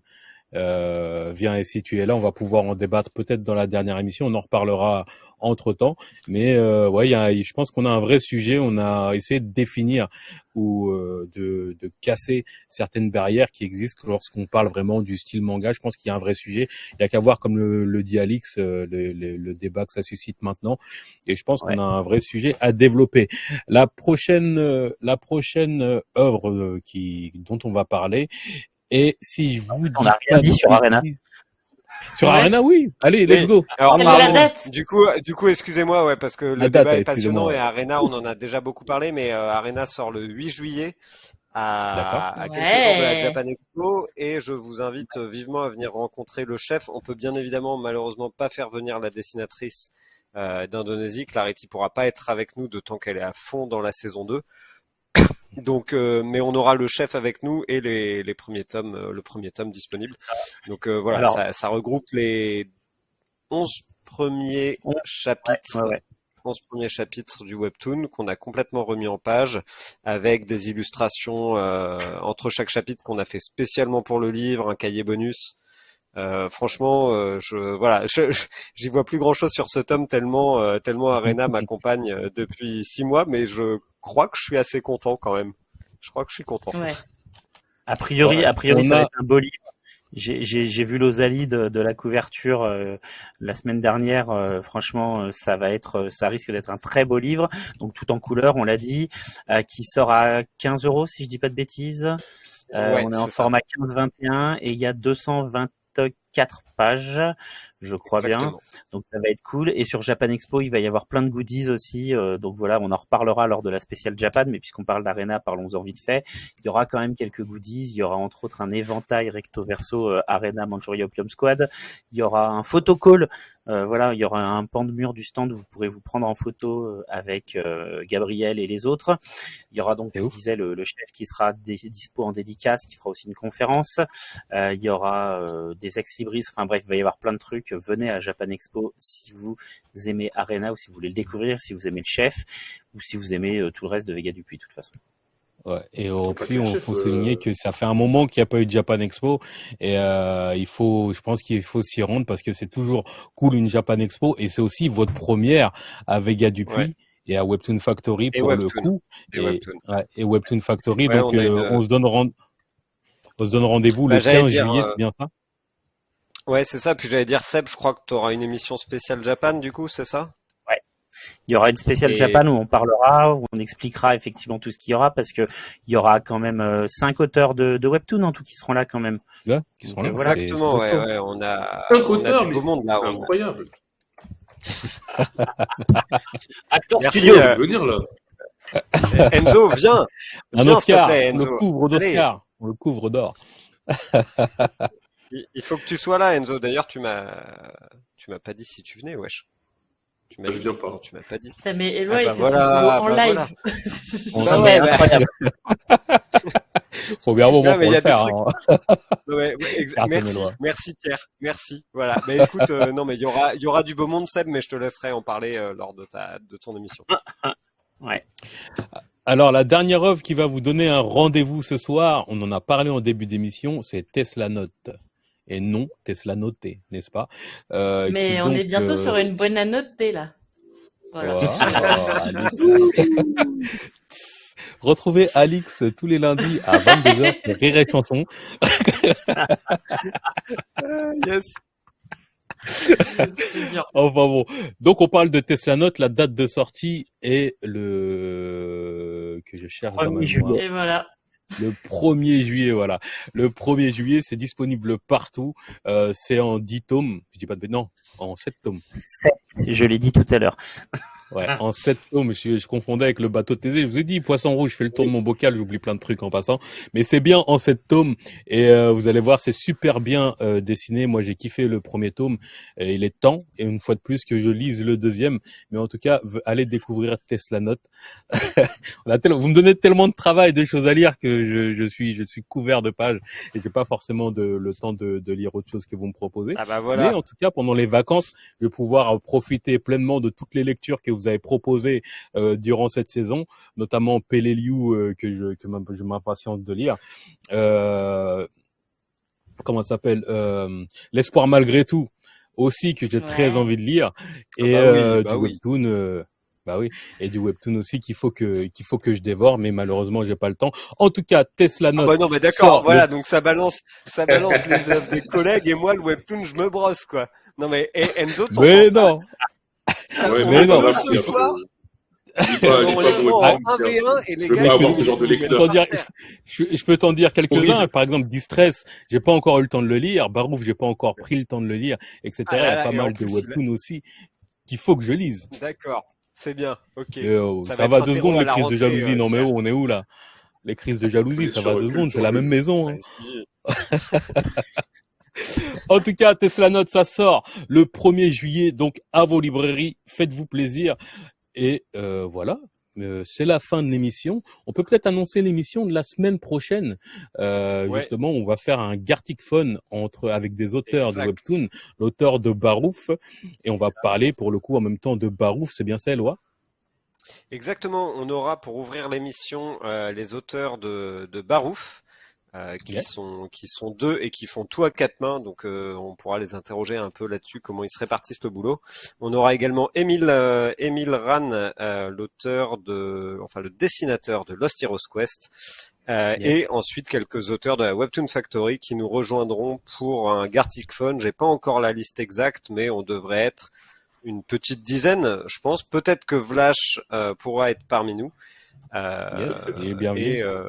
euh, vient et si tu es là, on va pouvoir en débattre peut-être dans la dernière émission. On en reparlera entre temps. Mais euh, ouais, y a, je pense qu'on a un vrai sujet. On a essayé de définir ou euh, de, de casser certaines barrières qui existent lorsqu'on parle vraiment du style manga. Je pense qu'il y a un vrai sujet. Il y a qu'à voir comme le, le dit Alix, euh, le, le- le débat que ça suscite maintenant. Et je pense Ouais. qu'on a un vrai sujet à développer. La prochaine, euh, la prochaine euh, œuvre qui, dont on va parler, et si je vous dis on a rien dit sur Arena. Sur Ouais. Arena, oui. Allez, let's Oui. go. Alors pardon. date. Du coup, du coup, excusez-moi, ouais, parce que le La date, débat est passionnant et Arena, on en a déjà beaucoup parlé, mais euh, Arena sort le 8 juillet à, à quelques Ouais. jours de la Japan Expo et je vous invite vivement à venir rencontrer le chef. On peut bien évidemment, malheureusement, pas faire venir la dessinatrice euh, d'Indonésie. Clarity pourra pas être avec nous de temps qu'elle est à fond dans la saison 2. Donc, euh, mais on aura le chef avec nous et les, les premiers tomes, euh, le premier tome disponible. Donc euh, voilà, Alors- ça, ça regroupe les 11 premiers Ouais, chapitres, Ouais, ouais. 11 premiers chapitres du webtoon qu'on a complètement remis en page avec des illustrations euh, entre chaque chapitre qu'on a fait spécialement pour le livre, un cahier bonus. Euh, franchement, euh, je voilà, je- je- j'y vois plus grand chose sur ce tome tellement euh, tellement Arena m'accompagne euh, depuis six mois, mais je crois que je suis assez content quand même. Je crois que je suis content. Ouais. A priori, a priori, ça a- va être un beau livre. J'ai- J'ai j'ai vu l'Osalie de, de la couverture euh, la semaine dernière. euh, franchement, euh, ça va être, euh, ça risque d'être un très beau livre. Donc tout en couleur, on l'a dit, euh, qui sort à 15 euros si je dis pas de bêtises. Euh, Ouais, on est en ça. format 15-21 et il y a the 224 pages, je crois bien. Donc ça va être cool. Et sur Japan Expo, il va y avoir plein de goodies aussi. euh, donc voilà, on en reparlera lors de la spéciale Japan. Mais puisqu'on parle d'Arena, parlons-en vite fait. Il y aura quand même quelques goodies. Il y aura entre autres un éventail recto verso euh, Arena Manchuria Opium Squad. Il y aura un photocall. Euh, voilà, il y aura un pan de mur du stand où vous pourrez vous prendre en photo euh, avec euh, Gabriel et les autres. Il y aura donc, je disais, le, le chef qui sera dispo en dédicace, qui fera aussi une conférence. Il y aura des Enfin bref, il va y avoir plein de trucs. Venez à Japan Expo si vous aimez Arena ou si vous voulez le découvrir, si vous aimez le chef ou si vous aimez euh, tout le reste de Vega Dupuis de toute façon. Ouais. Et aussi, on chef, faut euh. souligner que ça fait un moment qu'il n'y a pas eu de Japan Expo et euh, il faut, je pense qu'il faut s'y rendre parce que c'est toujours cool une Japan Expo et c'est aussi votre première à Vega Dupuis Ouais. et à Webtoon Factory pour Webtoon. le coup Et Webtoon. ouais, et Webtoon Factory. Ouais, donc on a euh, une- on se donne rend- on se donne rendez-vous Bah, le j'allais 15 dire, juillet, euh, c'est bien ça? Ouais, c'est ça. Puis j'allais dire, Seb, je crois que tu auras une émission spéciale Japan, du coup, c'est ça? Il y aura une spéciale Et- Japan où on parlera, où on expliquera effectivement tout ce qu'il y aura, parce que il y aura quand même euh, cinq auteurs de, de webtoon en tout qui seront là quand même. Ouais, qui sont là. Voilà. c'est- Exactement, ouais, ouais. On a, Cinq on a auteurs, du mais beau monde là. C'est a- incroyable. Acteur Merci, studio. euh, Venir là. Enzo, viens. Un Viens, Oscar, plaît, on le Enzo. couvre d'Oscar, on le couvre d'or. Il il faut que tu sois là, Enzo. D'ailleurs, tu m'as, tu m'as pas dit si tu venais, wesh. Tu m'as Je dit. viens pas. Non, tu m'as pas dit. Putain, mais Eloi, Ah il bah fait voilà, son boulot en bah live. On Bah Ah, s'en ouais, mais bah- incroyable. faut bien un moment Non, mais pour il y a le faire. des hein. Ouais, ouais, ex- Carte merci, merci Thierry, merci. Voilà. Mais écoute, euh, non, mais il y aura, il y aura du beau monde, Seb, mais je te laisserai en parler euh, lors de ta, de ton émission. Ouais. Alors la dernière œuvre qui va vous donner un rendez-vous ce soir, on en a parlé en début d'émission, c'est Tesla Note. Et non, Tesla Noté, n'est-ce pas? Euh, Mais on donc, est bientôt euh, sur une bonne annotée là. Voilà. Voilà, Alix. Retrouvez Alix tous les lundis à 22h sur Rire et Chanson. Ah, yes. C'est dur. Enfin bon, donc on parle de Tesla Note, la date de sortie est le que je cherche dans ma 1er mémoire. juillet. Et voilà. Le 1er juillet, voilà. Le 1er juillet, c'est disponible partout. Euh, c'est en 10 tomes. Je dis pas de non, en 7 tomes. Je l'ai dit tout à l'heure. Ouais, en 7 tomes. Je, je confondais avec le bateau de Thésée. Je vous ai dit, poisson rouge, je fais le tour de mon bocal, j'oublie plein de trucs en passant. Mais c'est bien en 7 tomes. Et euh, vous allez voir, c'est super bien euh, dessiné. Moi, j'ai kiffé le premier tome. Et il est temps, et une fois de plus, que je lise le deuxième. Mais en tout cas, allez découvrir Tesla Note. On a tel- vous me donnez tellement de travail, de choses à lire que je, je suis, je suis couvert de pages et j'ai pas forcément de, le temps de, de lire autre chose que vous me proposez. Ah bah Mais voilà. en tout cas, pendant les vacances, je vais pouvoir profiter pleinement de toutes les lectures que vous avez proposées euh, durant cette saison, notamment Peleliu euh, que je, que je m'impatiente de lire. Euh, comment ça s'appelle euh, L'espoir malgré tout aussi que j'ai très envie de lire et Ah bah oui, euh, bah du oui. webtoon. Bah oui, et du webtoon aussi qu'il faut que qu'il faut que je dévore, mais malheureusement j'ai pas le temps. En tout cas, Tesla Ah Note. bah non, mais d'accord, voilà, donc ça balance, ça balance les œuvres des collègues et moi, le webtoon, je me brosse, quoi. Non, mais eh, Enzo, t'entends Mais ça non, T'as- Ouais, mais non. ce soir, de- Dis pas, dis on pas est pour en être 1v1 et les Je peux t'en dire, t'en quelques-uns. Par exemple, Distress, j'ai pas encore eu le temps de le lire. Barouf, j'ai pas encore pris le temps de le lire, etc. Ah là Il y a pas et mal de webtoons aussi qu'il faut que je lise. D'accord, c'est bien, ok. Et, euh, Ça ça, va deux secondes les crises de jalousie. euh, non mais oh, on est où là? Les crises de jalousie, ça va deux secondes, c'est la même maison. hein. En tout cas, Tesla Note, ça sort le 1er juillet, donc à vos librairies, faites-vous plaisir. Et euh, voilà, Euh, c'est la fin de l'émission. On peut peut-être annoncer l'émission de la semaine prochaine. Euh, Ouais. Justement, on va faire un Gartic Phone entre avec des auteurs Exact. de webtoon, l'auteur de Barouf, et on va parler pour le coup en même temps de Barouf. C'est bien ça, Eloi? Exactement, on aura pour ouvrir l'émission euh, les auteurs de, de Barouf, euh, qui Yeah. sont qui sont deux et qui font tout à quatre mains, donc euh, on pourra les interroger un peu là-dessus, comment ils se répartissent le boulot. On aura également Émile euh, Émile Ran, euh, l'auteur de, enfin le dessinateur de Lost Heroes Quest, euh, Yeah. et ensuite quelques auteurs de la Webtoon Factory qui nous rejoindront pour un Gartic Phone. J'ai pas encore la liste exacte, mais on devrait être une petite dizaine, je pense. Peut-être que Vlash euh, pourra être parmi nous. Euh, Yes, il est bienvenu. et euh,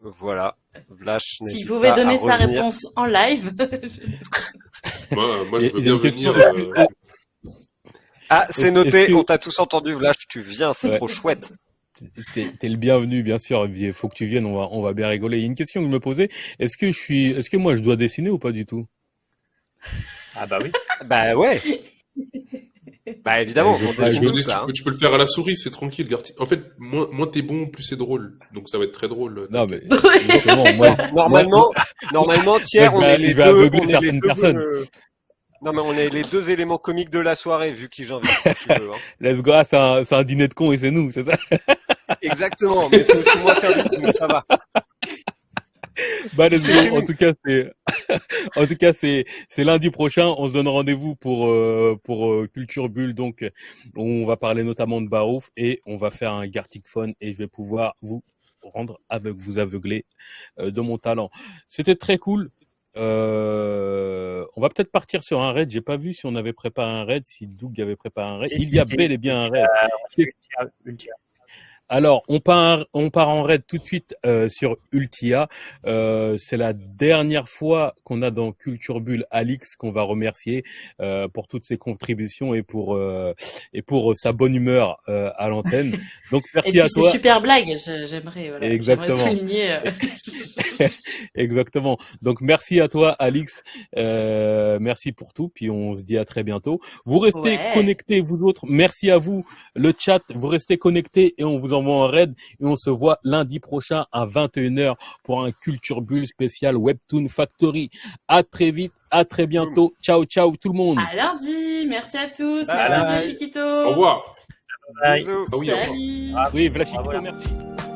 voilà, Vlash S'il pouvait pas donner à sa revenir. réponse en live. Moi, moi, je veux et bien venir. euh, Ah, c'est noté, on t'a tous entendu, Vlash, tu viens, c'est Ouais. trop chouette. T'es t'es le bienvenu, bien sûr. Il faut que tu viennes. On va, on va bien rigoler. Il y a une question que je me posais. Est-ce que je suis, est-ce que moi je dois dessiner ou pas du tout? Ah bah oui. Bah ouais. Bah évidemment, Je- on dessine tout ça. tu, hein. peux, tu peux le faire à la souris, c'est tranquille. Garti- En fait, moins, moins t'es bon, plus c'est drôle. Donc ça va être très drôle. Non, mais moi, Normalement, normalement, Thiers, on est les deux, on est les deux, personnes. euh, Non mais on est les deux éléments comiques de la soirée, vu qui j'invite si tu veux. hein. let's go. Ah, c'est un, un dîner de cons et c'est nous, c'est ça? Exactement, mais c'est aussi moi qui invite, donc ça va. Bah, let's go. En tout cas, c'est, en tout cas, c'est, c'est lundi prochain. On se donne rendez-vous pour, euh, pour euh, Culture Bulle. Donc, on va parler notamment de Barouf et on va faire un Gartic Phone et je vais pouvoir vous rendre aveugle, vous aveugler euh, de mon talent. C'était très cool. Euh, on va peut-être partir sur un raid. J'ai pas vu si on avait préparé un raid, si Doug avait préparé un raid. Il y a bel et bien un raid. Alors, on part, on part en raid tout de suite euh, sur Ultia. Euh, c'est la dernière fois qu'on a dans Culture Bulle Alix qu'on va remercier euh, pour toutes ses contributions et pour euh, et pour sa bonne humeur euh, à l'antenne. Donc Et merci puis à c'est toi. super blague, j'aimerais voilà, Exactement. souligner. euh, Exactement. Donc merci à toi, Alix. Euh, merci pour tout. Puis on se dit à très bientôt. Vous restez Ouais. connectés, vous autres. Merci à vous, le chat. Vous restez connectés et on vous envoie un raid. Et on se voit lundi prochain à 21h pour un Culture Bulle spécial Webtoon Factory. À très vite. À très bientôt. Ciao, ciao tout le monde. À lundi, merci à tous, Bye merci bye. bien Chiquito. Au revoir. Bye. Bisous. Ah oui, au revoir. Salut. Oui, Voilà. merci.